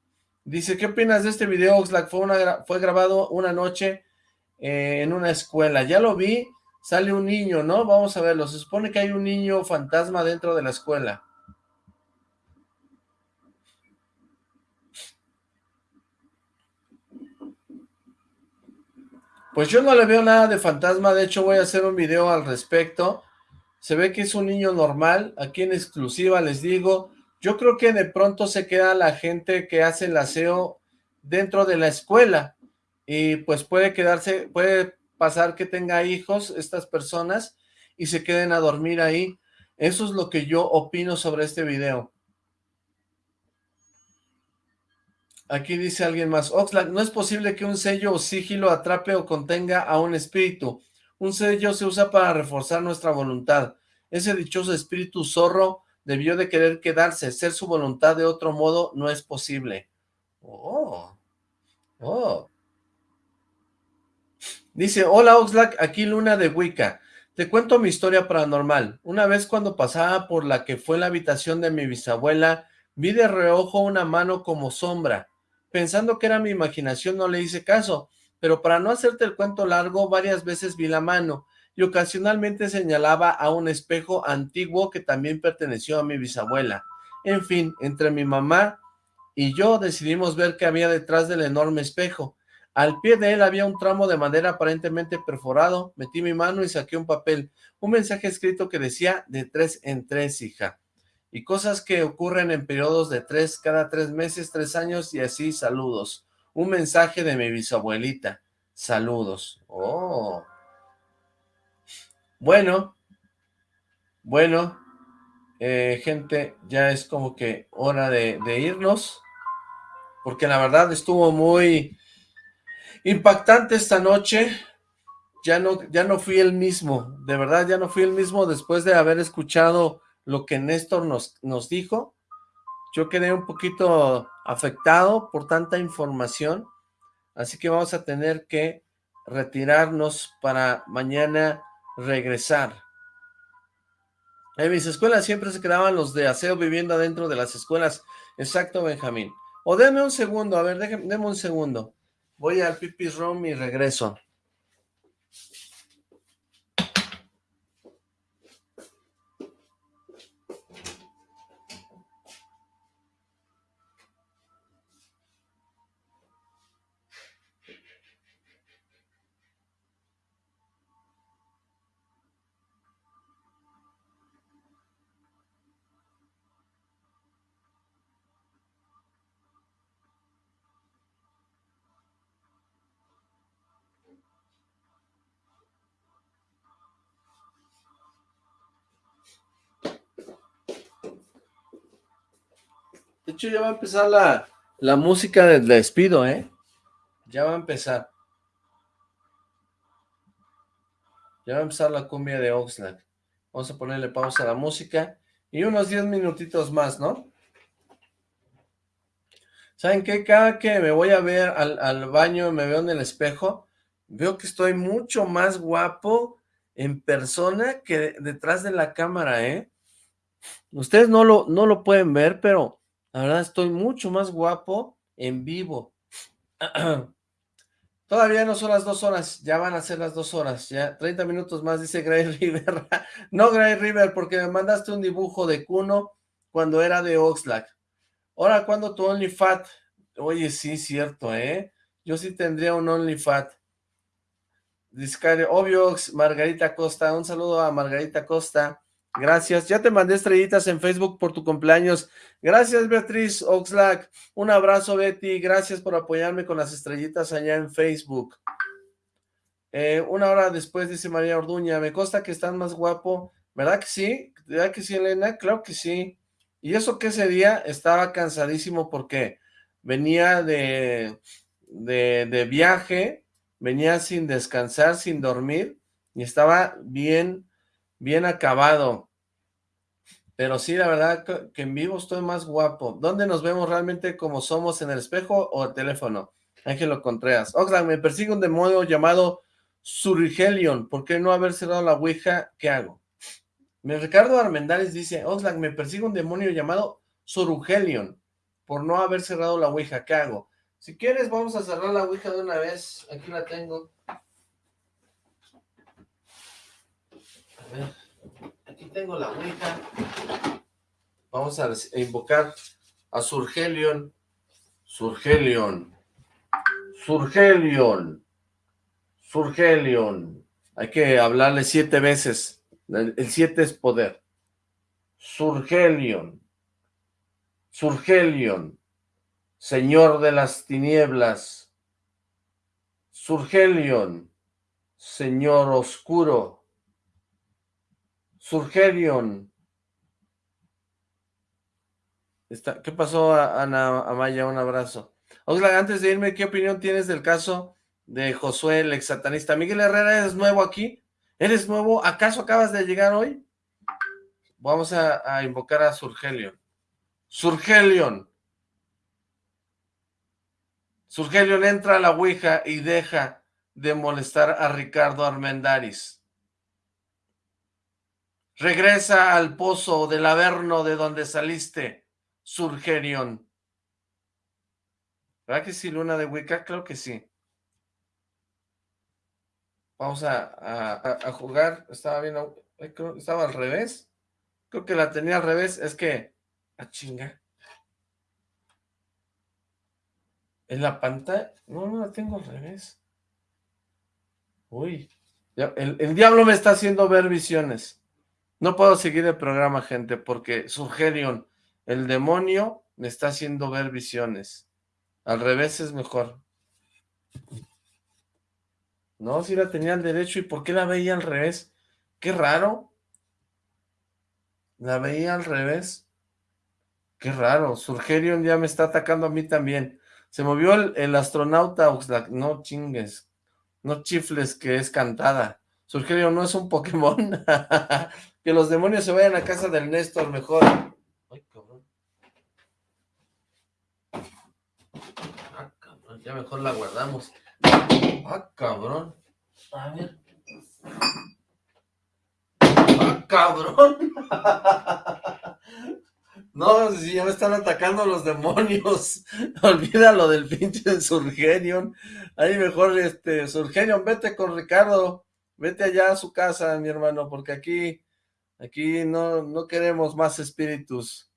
Dice, ¿qué opinas de este video, Oxlack? Fue, fue grabado una noche eh, en una escuela. Ya lo vi sale un niño, ¿no? Vamos a verlo. Se supone que hay un niño fantasma dentro de la escuela. Pues yo no le veo nada de fantasma, de hecho voy a hacer un video al respecto. Se ve que es un niño normal, aquí en exclusiva les digo. Yo creo que de pronto se queda la gente que hace el aseo dentro de la escuela y pues puede quedarse, puede pasar que tenga hijos estas personas y se queden a dormir ahí. Eso es lo que yo opino sobre este video. Aquí dice alguien más, Oxlack, no es posible que un sello o sigilo atrape o contenga a un espíritu. Un sello se usa para reforzar nuestra voluntad. Ese dichoso espíritu zorro debió de querer quedarse. Ser su voluntad de otro modo no es posible. Oh. Oh. Dice, hola Oxlack, aquí Luna de Wicca. Te cuento mi historia paranormal. Una vez cuando pasaba por la que fue la habitación de mi bisabuela, vi de reojo una mano como sombra. Pensando que era mi imaginación no le hice caso, pero para no hacerte el cuento largo, varias veces vi la mano y ocasionalmente señalaba a un espejo antiguo que también perteneció a mi bisabuela. En fin, entre mi mamá y yo decidimos ver qué había detrás del enorme espejo. Al pie de él había un tramo de madera aparentemente perforado. Metí mi mano y saqué un papel, un mensaje escrito que decía de tres en tres, hija y cosas que ocurren en periodos de tres, cada tres meses, tres años y así, saludos. Un mensaje de mi bisabuelita, saludos. Oh. Bueno, bueno, eh, gente, ya es como que hora de, de irnos, porque la verdad estuvo muy impactante esta noche, ya no, ya no fui el mismo, de verdad ya no fui el mismo después de haber escuchado lo que Néstor nos, nos dijo. Yo quedé un poquito afectado por tanta información, así que vamos a tener que retirarnos para mañana regresar. En mis escuelas siempre se quedaban los de aseo viviendo adentro de las escuelas. Exacto, Benjamín. O déme un segundo, a ver, déjeme, un segundo. Voy al pipis room y regreso. Ya va a empezar la, la música del despido, ¿eh? Ya va a empezar. Ya va a empezar la cumbia de Oxlack. Vamos a ponerle pausa a la música. Y unos 10 minutitos más, ¿no? ¿Saben qué? Cada que me voy a ver al, al baño, me veo en el espejo, veo que estoy mucho más guapo en persona que detrás de la cámara, ¿eh? Ustedes no lo, no lo pueden ver, pero la verdad estoy mucho más guapo en vivo. *clears throat* Todavía no son las dos horas, ya van a ser las dos horas, ya 30 minutos más, dice Gray *laughs* River. no, Gray River, porque me mandaste un dibujo de Kuno cuando era de Oxlack. Ahora, ¿cuándo tu OnlyFat? Oye, sí, cierto, ¿eh? Yo sí tendría un OnlyFat. Discario, obvio, Margarita Costa, un saludo a Margarita Costa. Gracias. Ya te mandé estrellitas en Facebook por tu cumpleaños. Gracias, Beatriz Oxlack. Un abrazo, Betty. Gracias por apoyarme con las estrellitas allá en Facebook. Eh, una hora después, dice María Orduña, me consta que estás más guapo. ¿Verdad que sí? ¿Verdad que sí, Elena? Claro que sí. Y eso que ese día estaba cansadísimo porque venía de, de, de viaje, venía sin descansar, sin dormir, y estaba bien bien acabado. Pero sí, la verdad que en vivo estoy más guapo. ¿Dónde nos vemos realmente como somos, en el espejo o el teléfono? Ángelo Contreras. Oxlack, me persigue un demonio llamado Surigelion. ¿Por qué no haber cerrado la Ouija? ¿Qué hago? Ricardo Armendáriz dice, Oxlack, me persigue un demonio llamado Surugelion. Por no haber cerrado la Ouija. ¿Qué hago? Si quieres, vamos a cerrar la Ouija de una vez. Aquí la tengo. Aquí tengo la Ouija. Vamos a invocar a Surgelion. Surgelion. Surgelion. Surgelion. Hay que hablarle siete veces. El, siete es poder. Surgelion. Surgelion. Señor de las tinieblas. Surgelion. Señor oscuro. Surgelion. ¿Qué pasó, Ana Amaya? Un abrazo. Oxlack, antes de irme, ¿qué opinión tienes del caso de Josué, el ex satanista? Miguel Herrera, ¿eres nuevo aquí? ¿Eres nuevo? ¿Acaso acabas de llegar hoy? Vamos a, invocar a Surgelion. Surgelion. Surgelion entra a la Ouija y deja de molestar a Ricardo Armendaris. Regresa al pozo del Averno de donde saliste, Surgelion. ¿Verdad que sí, Luna de Wicca? Creo que sí. Vamos a, jugar. Estaba viendo. Estaba al revés. Creo que la tenía al revés. Es que. A ah, chinga. En la pantalla. No, no la tengo al revés. Uy. el, el, diablo me está haciendo ver visiones. No puedo seguir el programa, gente, porque Surgerion, el demonio, me está haciendo ver visiones. Al revés es mejor. No, si la tenía al derecho, ¿y por qué la veía al revés? Qué raro. La veía al revés. Qué raro. Surgerion ya me está atacando a mí también. Se movió el, astronauta Oxlack. No chingues. No chifles que es cantada. Surgerion no es un Pokémon. *laughs* que los demonios se vayan a casa del Néstor mejor. Ay, cabrón. Ah, cabrón. Ya mejor la guardamos. Ah, cabrón. A ver. Ah, cabrón. *laughs* No, si ya me están atacando los demonios. *laughs* Olvídalo del pinche Surgenion. Ahí mejor, este, Surgenion, vete con Ricardo. Vete allá a su casa, mi hermano, porque aquí, aquí no, no queremos más espíritus.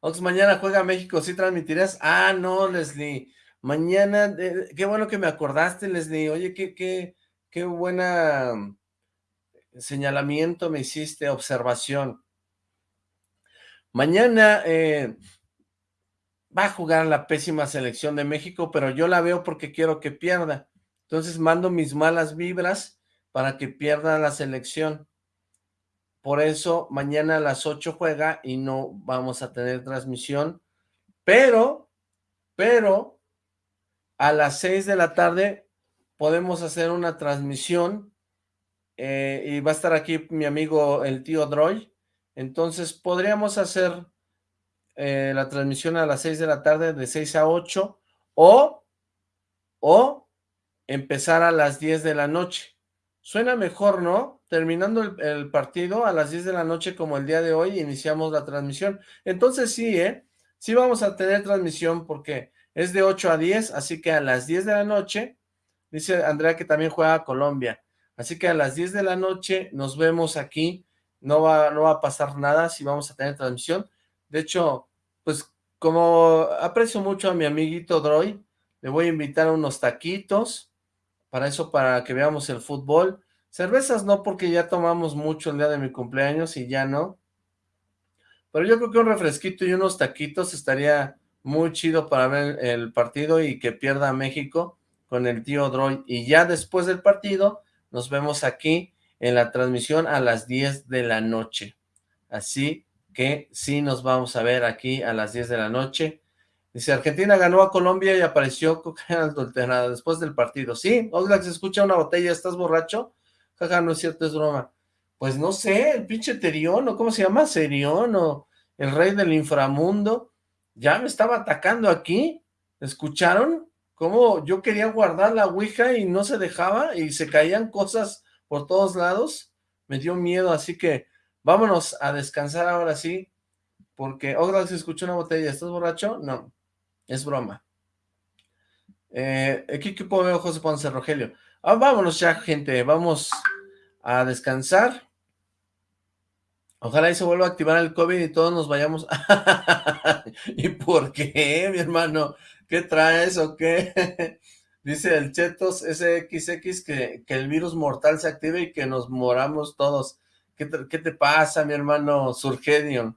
Ox, mañana juega México, ¿sí transmitirás? Ah, no, Leslie. Mañana, qué bueno que me acordaste, Leslie. Oye, qué, qué, qué buena mm, señalamiento me hiciste, observación. Mañana eh, va a jugar la pésima selección de México, pero yo la veo porque quiero que pierda. Entonces mando mis malas vibras para que pierda la selección. Por eso mañana a las 8 juega y no vamos a tener transmisión. Pero, pero, a las 6 de la tarde podemos hacer una transmisión eh, y va a estar aquí mi amigo el tío Droy. Entonces podríamos hacer eh, la transmisión a las 6 de la tarde de 6 a 8 o, o empezar a las 10 de la noche. Suena mejor, ¿no? Terminando el, partido a las 10 de la noche como el día de hoy iniciamos la transmisión. Entonces sí, ¿eh? Sí vamos a tener transmisión porque es de 8 a 10, así que a las 10 de la noche, dice Andrea que también juega Colombia, así que a las 10 de la noche nos vemos aquí, no va, no va a pasar nada si vamos a tener transmisión, de hecho, pues como aprecio mucho a mi amiguito Droy, le voy a invitar a unos taquitos, para eso, para que veamos el fútbol, cervezas no, porque ya tomamos mucho el día de mi cumpleaños y ya no, pero yo creo que un refresquito y unos taquitos estaría muy chido para ver el partido y que pierda México con el tío Droy. Y ya después del partido nos vemos aquí en la transmisión a las 10 de la noche. Así que sí nos vamos a ver aquí a las 10 de la noche. Dice, Argentina ganó a Colombia y apareció cocaína *laughs* adulterada después del partido. Sí, Oxlack, se escucha una botella, ¿estás borracho? Jaja, no es cierto, es broma. Pues no sé, el pinche Terión, o ¿cómo se llama? Serión, o el rey del inframundo ya me estaba atacando aquí, ¿escucharon? Cómo yo quería guardar la ouija y no se dejaba y se caían cosas por todos lados, me dio miedo, así que vámonos a descansar ahora sí, porque, oh, se escuchó una botella, ¿estás borracho? No, es broma. Eh, ¿Qué equipo veo José Ponce Rogelio? Ah, vámonos ya, gente, vamos a descansar. Ojalá y se vuelva a activar el COVID y todos nos vayamos. *laughs* ¿Y por qué, mi hermano? ¿Qué traes o qué? *laughs* Dice el Chetos SXX que, que el virus mortal se active y que nos moramos todos. ¿Qué te, pasa, mi hermano Surgedion?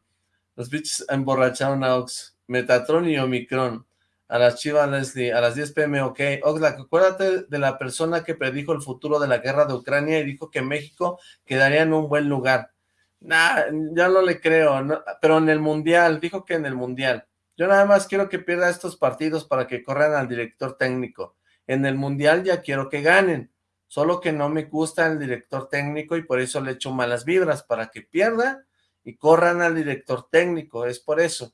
Los bichos emborracharon a Ox. Metatron y Omicron. A las chivas Leslie, a las 10 pm, ok. Oxlack, acuérdate de la persona que predijo el futuro de la guerra de Ucrania y dijo que México quedaría en un buen lugar. Nah, ya no le creo, pero en el Mundial, dijo que en el Mundial. Yo nada más quiero que pierda estos partidos para que corran al director técnico. En el Mundial ya quiero que ganen, solo que no me gusta el director técnico y por eso le echo malas vibras, para que pierda y corran al director técnico, es por eso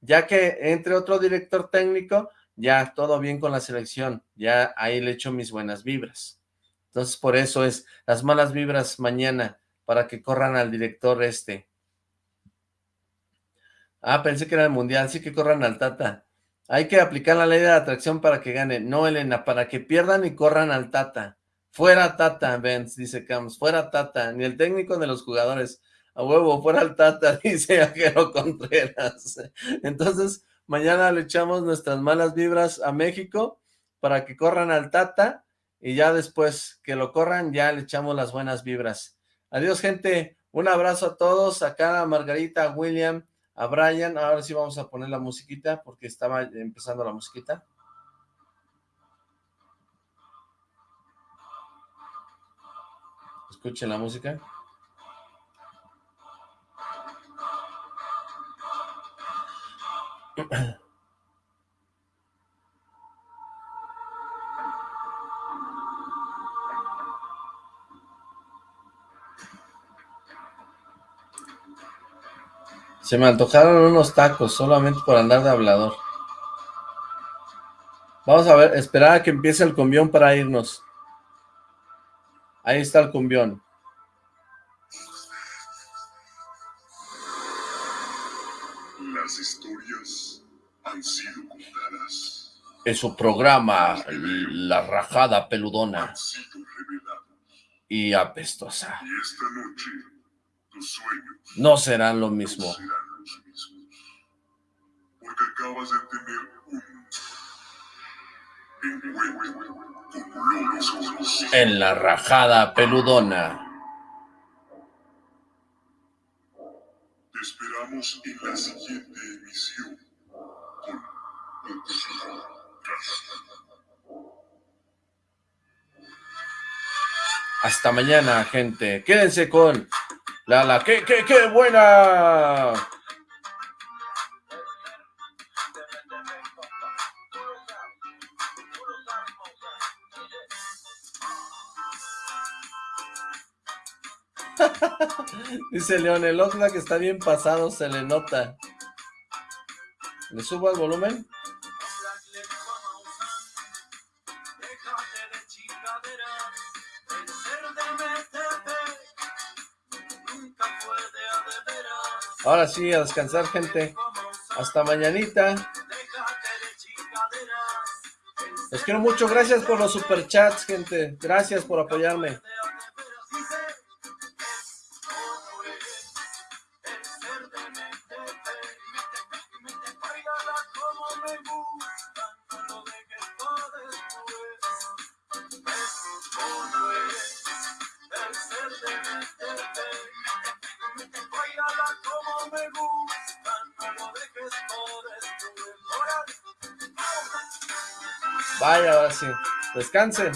ya que entre otro director técnico, ya todo bien con la selección, ya ahí le echo mis buenas vibras. Entonces por eso es las malas vibras mañana, para que corran al director este. Ah, pensé que era el mundial, sí que corran al Tata. Hay que aplicar la ley de la atracción para que gane. No, Elena, para que pierdan y corran al Tata. Fuera Tata, Benz, dice Camps. Fuera Tata, ni el técnico de los jugadores a huevo, fuera el Tata, *laughs* dice Ajero Contreras. Entonces, mañana le echamos nuestras malas vibras a México para que corran al Tata y ya después que lo corran, ya le echamos las buenas vibras. Adiós, gente. Un abrazo a todos. Acá a Margarita, a William, a Brian. Ahora sí vamos a poner la musiquita porque estaba empezando la musiquita. Escuchen la música. *clears throat* Se me antojaron unos tacos solamente por andar de hablador. Vamos a ver, esperar a que empiece el cumbión para irnos. Ahí está el cumbión. En su programa La Rajada Peludona y apestosa. no serán lo mismo. En la rajada peludona. Te esperamos en la siguiente emisión. Hasta mañana, gente. Quédense con la la qué qué qué buena. *laughs* Dice León, el que está bien pasado, se le nota. ¿Le subo el volumen? Ahora sí, a descansar, gente. Hasta mañanita. Los quiero mucho. Gracias por los superchats, gente. Gracias por apoyarme. Descansen.